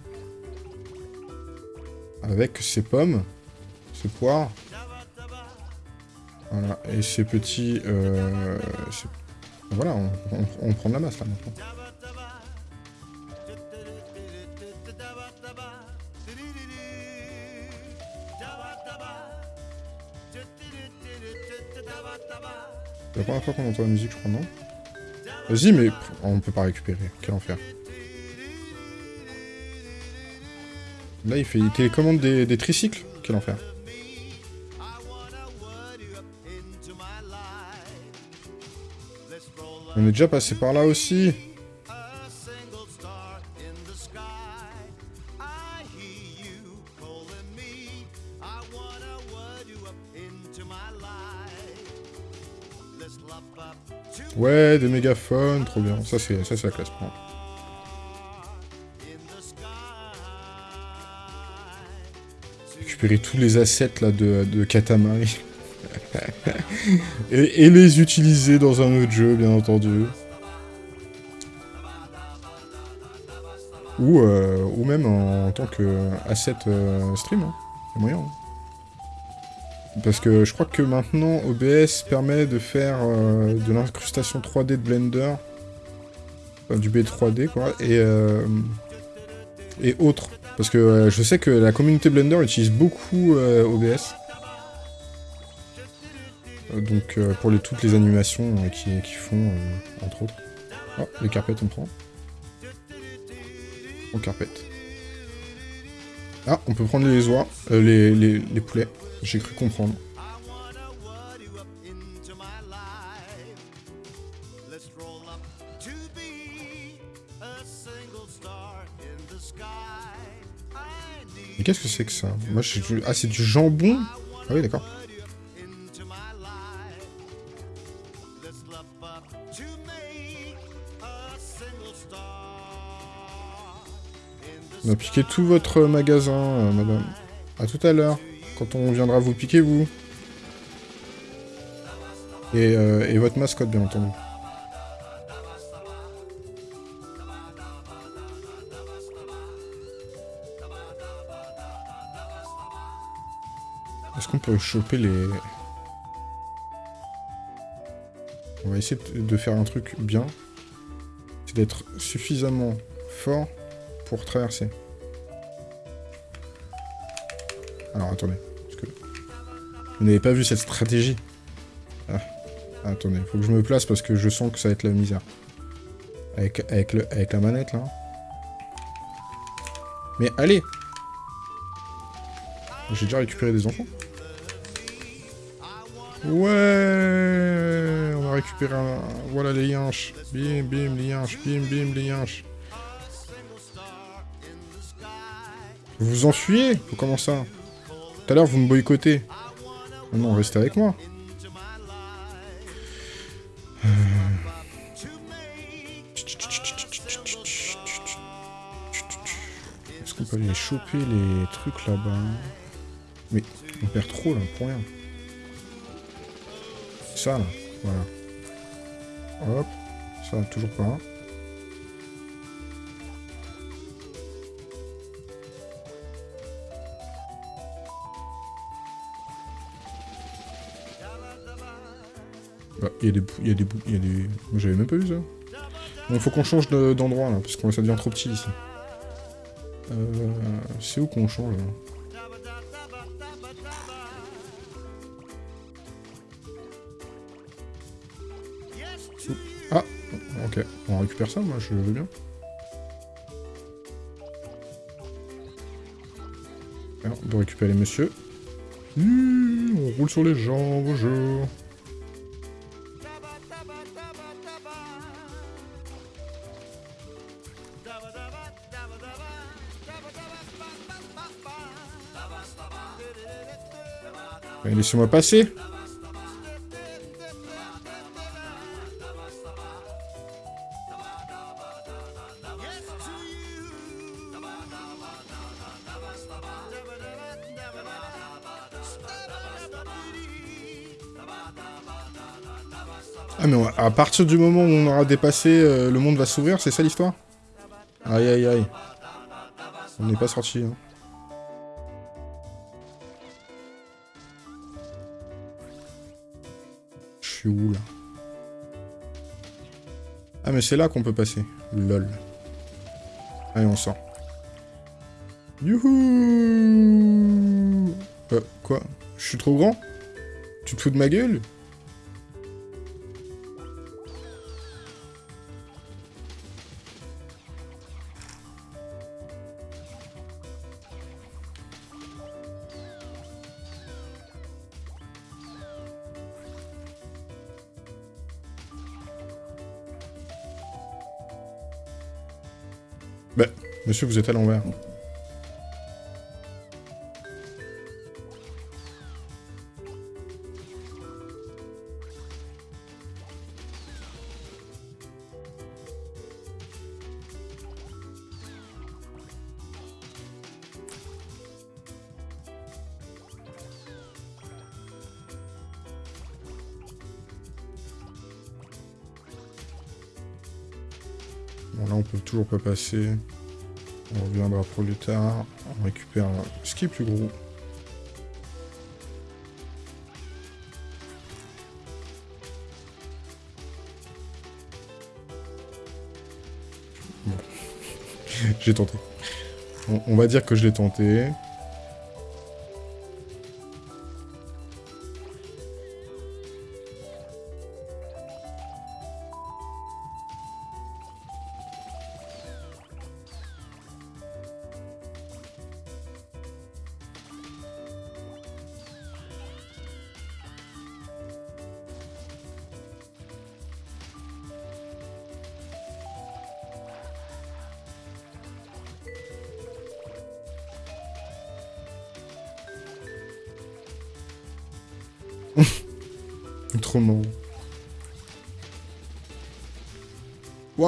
Avec ces pommes, ces poires. Voilà, et ces petits... Euh, Voilà, on, on- prend de la masse, là, maintenant. C'est la première fois qu'on entend la musique, je crois, non? Vas-y, mais on peut pas récupérer. Quel enfer. Là, il fait il télécommande des, tricycles. Quel enfer. On est déjà passé par là aussi. Ouais, des mégaphones, trop bien. Ça, c'est la classe. Tous les assets là de, de Katamari. et, les utiliser dans un autre jeu, bien entendu. Ou, euh, ou même en, tant que asset euh, stream. Hein. A moyen. hein. Parce que je crois que maintenant OBS permet de faire euh, de l'incrustation 3D de Blender. Du B3D quoi. Et, euh, et autres. Parce que euh, je sais que la communauté Blender utilise beaucoup euh, OBS. Euh, Donc pour toutes les animations qui, qui font, entre autres. Oh, les carpettes on prend. On carpette. Ah, on peut prendre les oies, les, les poulets. J'ai cru comprendre. Mais qu'est-ce que c'est que ça Moi, je du... Ah, c'est du jambon Ah oui, d'accord. On a piqué tout votre magasin, euh, madame. À tout à l'heure, quand on viendra vous piquer, vous. Et, euh, et votre mascotte, bien entendu. Qu'on peut choper les... On va essayer de- faire un truc bien. C'est d'être suffisamment fort pour traverser. Alors attendez, parce que vous n'avez pas vu cette stratégie. Ah, attendez, faut que je me place parce que je sens que ça va être la misère. Avec, avec, le, avec la manette là. Mais allez J'ai déjà récupéré des enfants. Ouais On a récupéré un... Voilà les yinches. Bim, bim, les yinches. Bim, bim, les yinches. Vous vous enfuyez comment ça? Tout à l'heure, vous me boycottez. Oh non, restez avec moi. Euh. Est-ce qu'on peut aller choper les trucs là-bas? Mais on perd trop là, pour rien. Ça là, voilà. Hop, ça toujours pas. Bah, il y a des... Il y a des... Il y a des... Moi, J'avais même pas vu ça. Bon, faut qu'on change de- d'endroit, là, parce que ça devient trop petit, ici. Euh... C'est où qu'on change, là? Ok, on récupère ça, moi, je veux bien. On peut récupérer les messieurs. Mmh, on roule sur les gens, bonjour. Laissez-moi passer partir du moment où on aura dépassé, euh, le monde va s'ouvrir, c'est ça l'histoire? Aïe aïe aïe. On n'est pas sorti. Hein. Je suis où là? Ah mais c'est là qu'on peut passer. Lol. Allez on sort. Youhou Euh, quoi? Je suis trop grand? Tu te fous de ma gueule? Monsieur, vous êtes à l'envers. Bon, là, on peut toujours pas passer. On reviendra plus tard. On récupère ce qui est plus gros. Bon. J'ai tenté. On va dire que je l'ai tenté.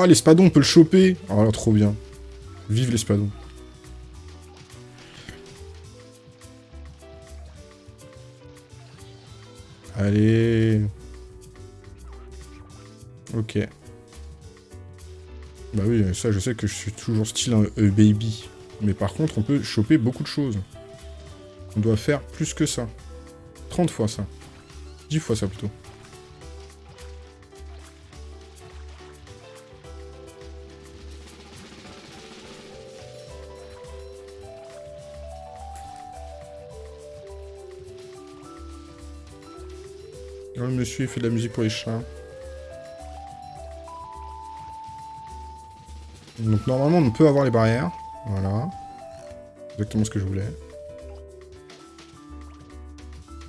L'espadon, on peut le choper Oh là, trop bien. Vive l'espadon. Allez. Ok. Bah oui, ça, je sais que je suis toujours style un euh, baby. Mais par contre, on peut choper beaucoup de choses. On doit faire plus que ça. 30 fois ça. 10 fois ça plutôt. Il fait de la musique pour les chats. Donc normalement, on peut avoir les barrières. Voilà. Exactement ce que je voulais.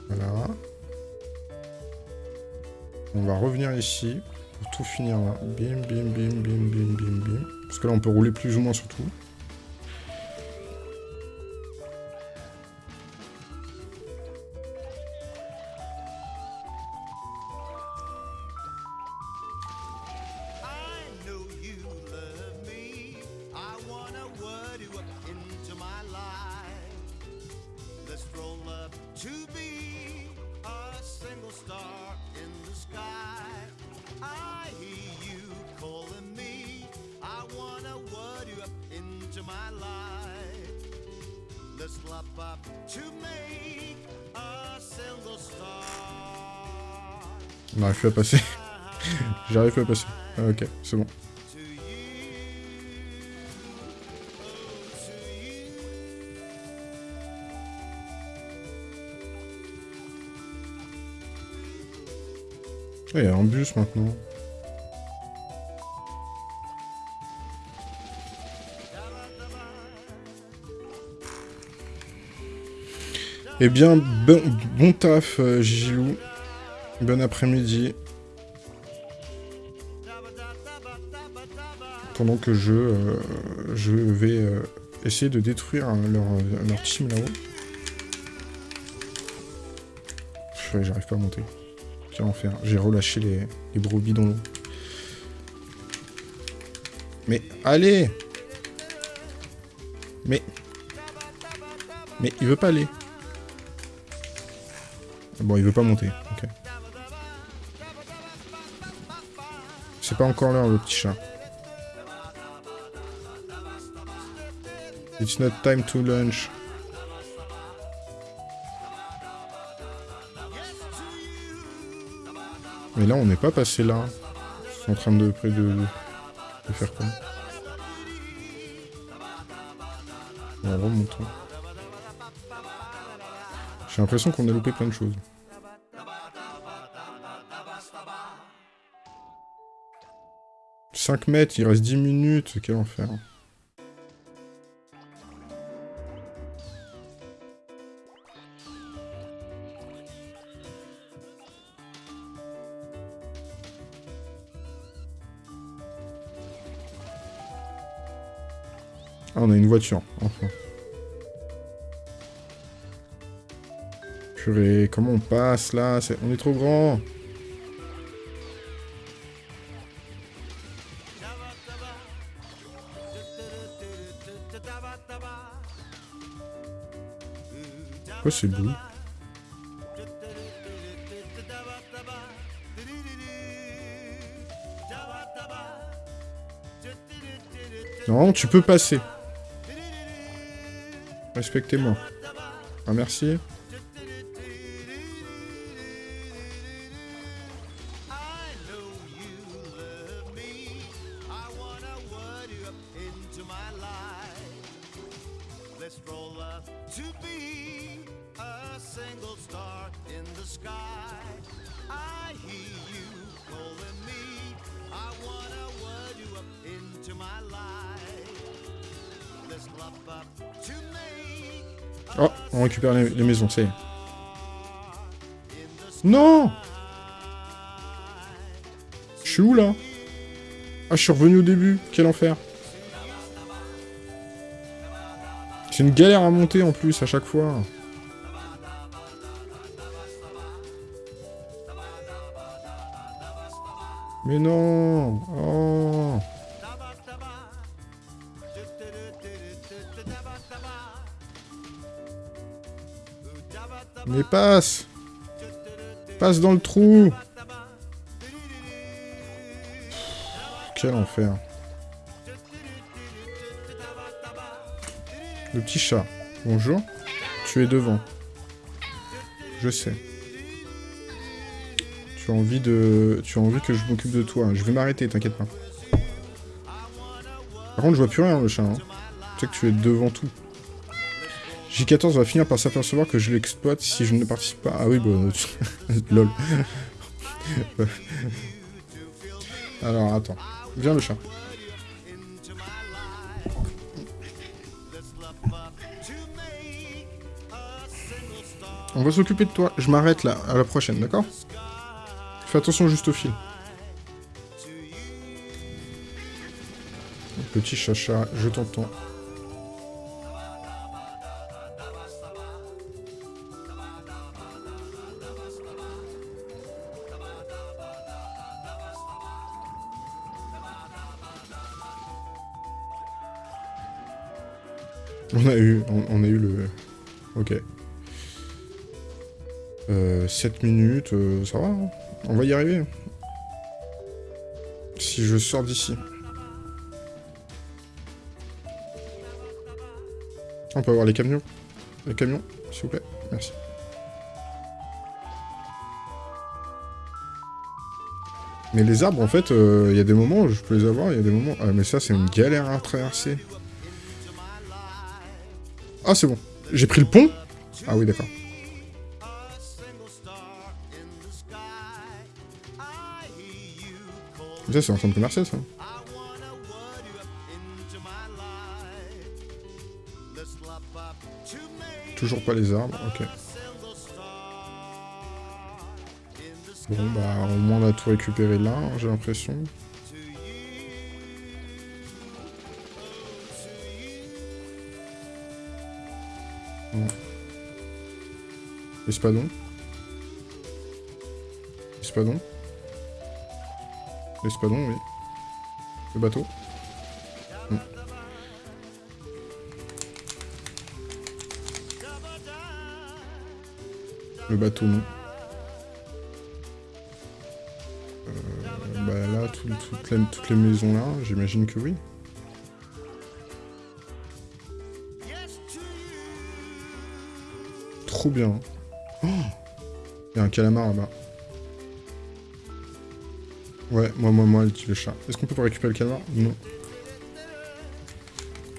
Voilà. On va revenir ici pour tout finir là. Bim, bim, bim, bim, bim, bim, bim. Parce que là, on peut rouler plus ou moins sur tout. Plus à passer. J'arrive plus à passer. Ah, ok, c'est bon. Ah, il y a un bus maintenant. Eh bien, bon, bon taf, euh, Gilou. Bon après-midi. Pendant que je, euh, vais euh, essayer de détruire hein, leur, team là-haut. J'arrive pas à monter. Quel enfer. J'ai relâché les, les brebis dans l'eau. Mais allez Mais... Mais il veut pas aller. Bon, il veut pas monter. Pas encore l'heure, le petit chat. It's not time to lunch. Mais là, on n'est pas passé là. Ils sont en train de, près de, de faire quoi Bon, remontons. J'ai l'impression qu'on a loupé plein de choses. « 5 mètres, il reste 10 minutes, quel enfer. Ah, on a une voiture, enfin. Purée, comment on passe là? On est trop grand C'est bleu Non, tu peux passer. Respectez-moi. Ah, merci. Récupère les, les maisons, ça y est. in the Non Je suis où, là? Ah, je suis revenu au début. Quel enfer. C'est une galère à monter, en plus, à chaque fois. Mais non passe Passe dans le trou Quel enfer. Le petit chat. Bonjour. Tu es devant. Je sais. Tu as envie que je m'occupe de toi. Je vais m'arrêter, t'inquiète pas. Par contre, je vois plus rien, le chat. hein. Tu sais que tu es devant tout. J14 va finir par s'apercevoir que je l'exploite si je ne participe pas. Ah oui, bah... Lol. Alors, attends. Viens, le chat. On va s'occuper de toi. Je m'arrête là, à la prochaine, d'accord? Fais attention juste au fil. Petit chacha, je t'entends. 7 minutes, euh, ça va, hein on va y arriver. Si je sors d'ici. On peut avoir les camions Les camions, s'il vous plaît Merci. Mais les arbres, en fait, euh, il y a des moments où je peux les avoir, il y a des moments... Ah, mais ça, c'est une galère à traverser. Ah, c'est bon. J'ai pris le pont? Ah oui, d'accord. C'est un centre commercial, ça. Toujours pas les arbres, ok. Bon, bah, au moins on a tout récupéré là, hein, j'ai l'impression. Bon. L'espadon. L'espadon. L'espadon, oui. Le bateau. Hmm. Le bateau, non. Euh, bah là, tout- toutes, les, toutes les maisons là, j'imagine que oui. Trop bien. Oh Il y a un calamar là-bas. Ouais, moi, moi, moi, le chat. Est-ce qu'on peut récupérer le calamar Non.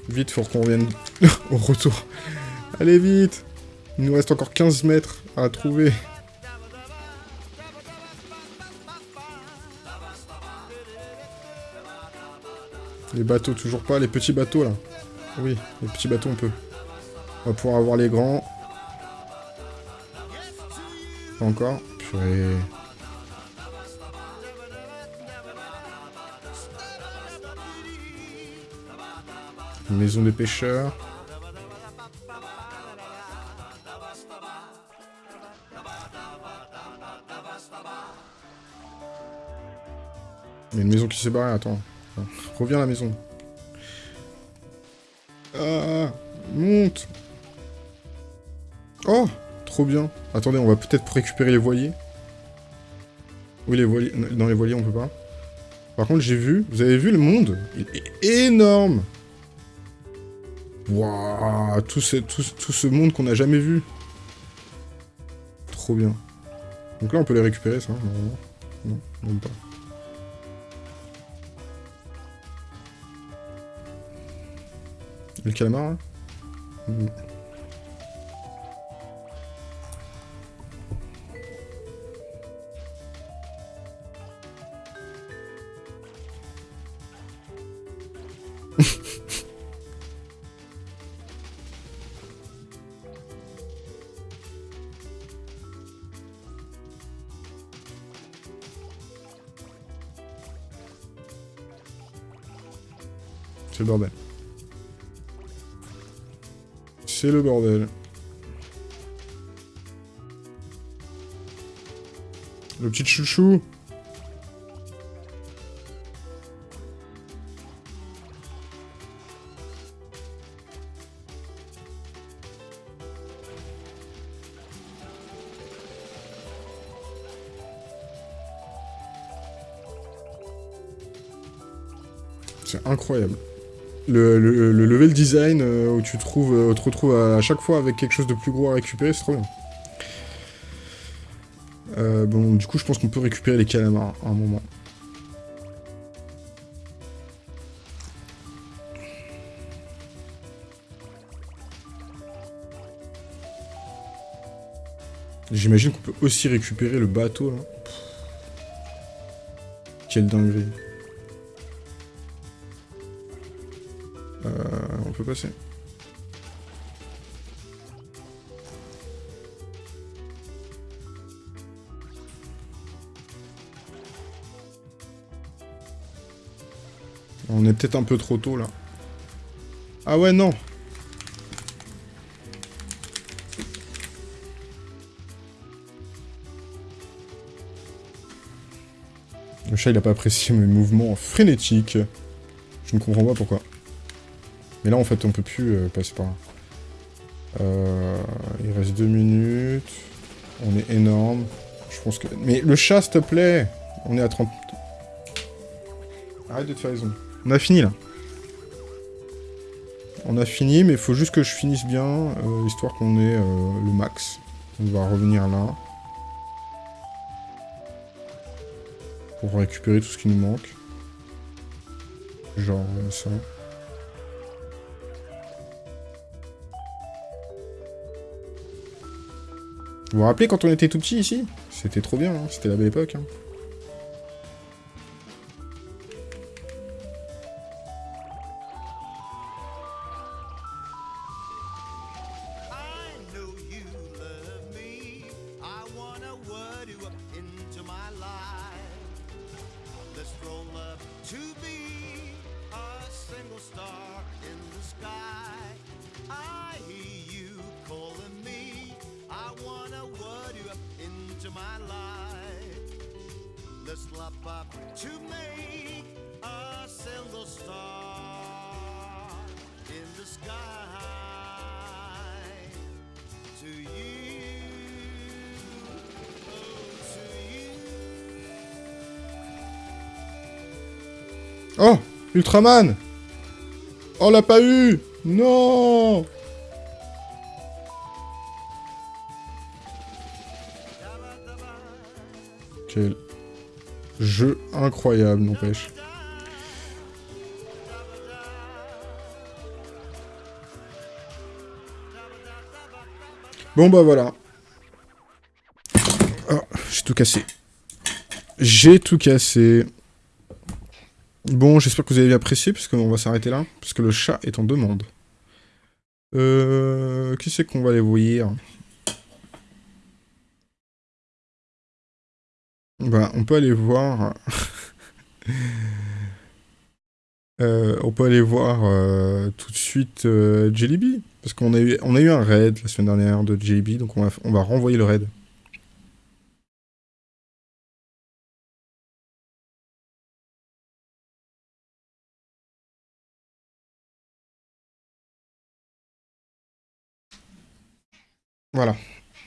Vite, faut qu'on revienne au retour. Allez, vite Il nous reste encore 15 mètres à trouver. Les bateaux, toujours pas. Les petits bateaux, là. Oui, les petits bateaux, on peut. On va pouvoir avoir les grands. Pas encore. Purée. Maison des pêcheurs. Il y a une maison qui s'est barrée, attends. Reviens à la maison. Ah Monte Oh Trop bien. Attendez, on va peut-être récupérer les voiliers. Oui, les voiliers. Dans les voiliers, on peut pas. Par contre, j'ai vu... Vous avez vu le monde? Il est énorme Waouh tout ce, tout, ce monde qu'on n'a jamais vu. Trop bien. Donc là, on peut les récupérer, ça, normalement. Non, pas. Le calamar, là? Hmm. le bordel. Le petit chouchou. C'est incroyable. Le, le- le level design euh, où tu trouves, euh, te retrouves à, chaque fois avec quelque chose de plus gros à récupérer, c'est trop bien. Euh, bon, du coup, je pense qu'on peut récupérer les calamars à un moment. J'imagine qu'on peut aussi récupérer le bateau, là. Quelle dinguerie. On est peut-être un peu trop tôt, là. Ah ouais, non Le chat, il a pas apprécié mes mouvements frénétiques. Je ne comprends pas pourquoi. Mais là, en fait, on peut plus euh, passer par là. Euh, il reste deux minutes. On est énorme. Je pense que... Mais le chat, s'il te plaît On est à 30... Arrête de te faire raison. On a fini, là. On a fini, mais il faut juste que je finisse bien, euh, histoire qu'on ait euh, le max. On va revenir là. Pour récupérer tout ce qui nous manque. Genre ça. Vous vous rappelez quand on était tout petit ici? C'était trop bien, hein, c'était la belle époque. hein. Ultraman Oh, on l'a pas eu Non Quel jeu incroyable, n'empêche. Bon bah voilà. Oh, j'ai tout cassé. J'ai tout cassé. Bon, j'espère que vous avez apprécié, parce qu'on va s'arrêter là, parce que le chat est en demande. Euh... Qui c'est qu'on va aller voir? Bah, on peut aller voir... Euh, on peut aller voir euh, tout de suite euh, Jellyby, parce qu'on a, eu, un raid la semaine dernière de Jellyby, donc on va, on va renvoyer le raid. Voilà.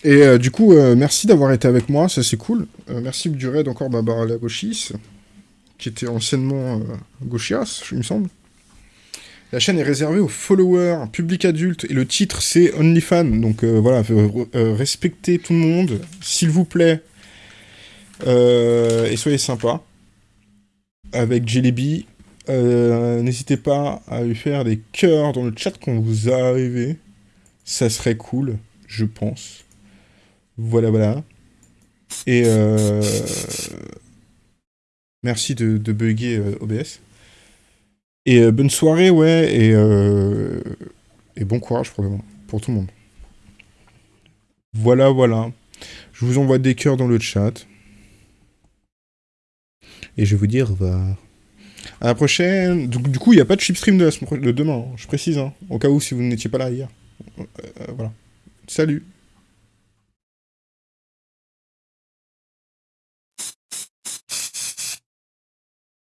Et euh, du coup, euh, merci d'avoir été avec moi, ça c'est cool. Euh, merci du raid encore Barbara Lagauchis, qui était anciennement Gauchias, il me semble. La chaîne est réservée aux followers, public adulte, et le titre c'est OnlyFans, donc voilà, respectez tout le monde, s'il vous plaît, et soyez sympa. Avec Jellyby, n'hésitez pas à lui faire des cœurs dans le chat quand vous arrivez, ça serait cool, je pense. Voilà, voilà. Et euh... merci de, bugger euh, OBS. Et euh, bonne soirée, ouais, et, et bon courage pour tout le monde. Voilà, voilà. Je vous envoie des cœurs dans le chat. Et je vais vous dire au revoir. À la prochaine. Du coup, il n'y a pas de semaine pro- de demain, hein, je précise, hein, au cas où si vous n'étiez pas là hier. Voilà. Salut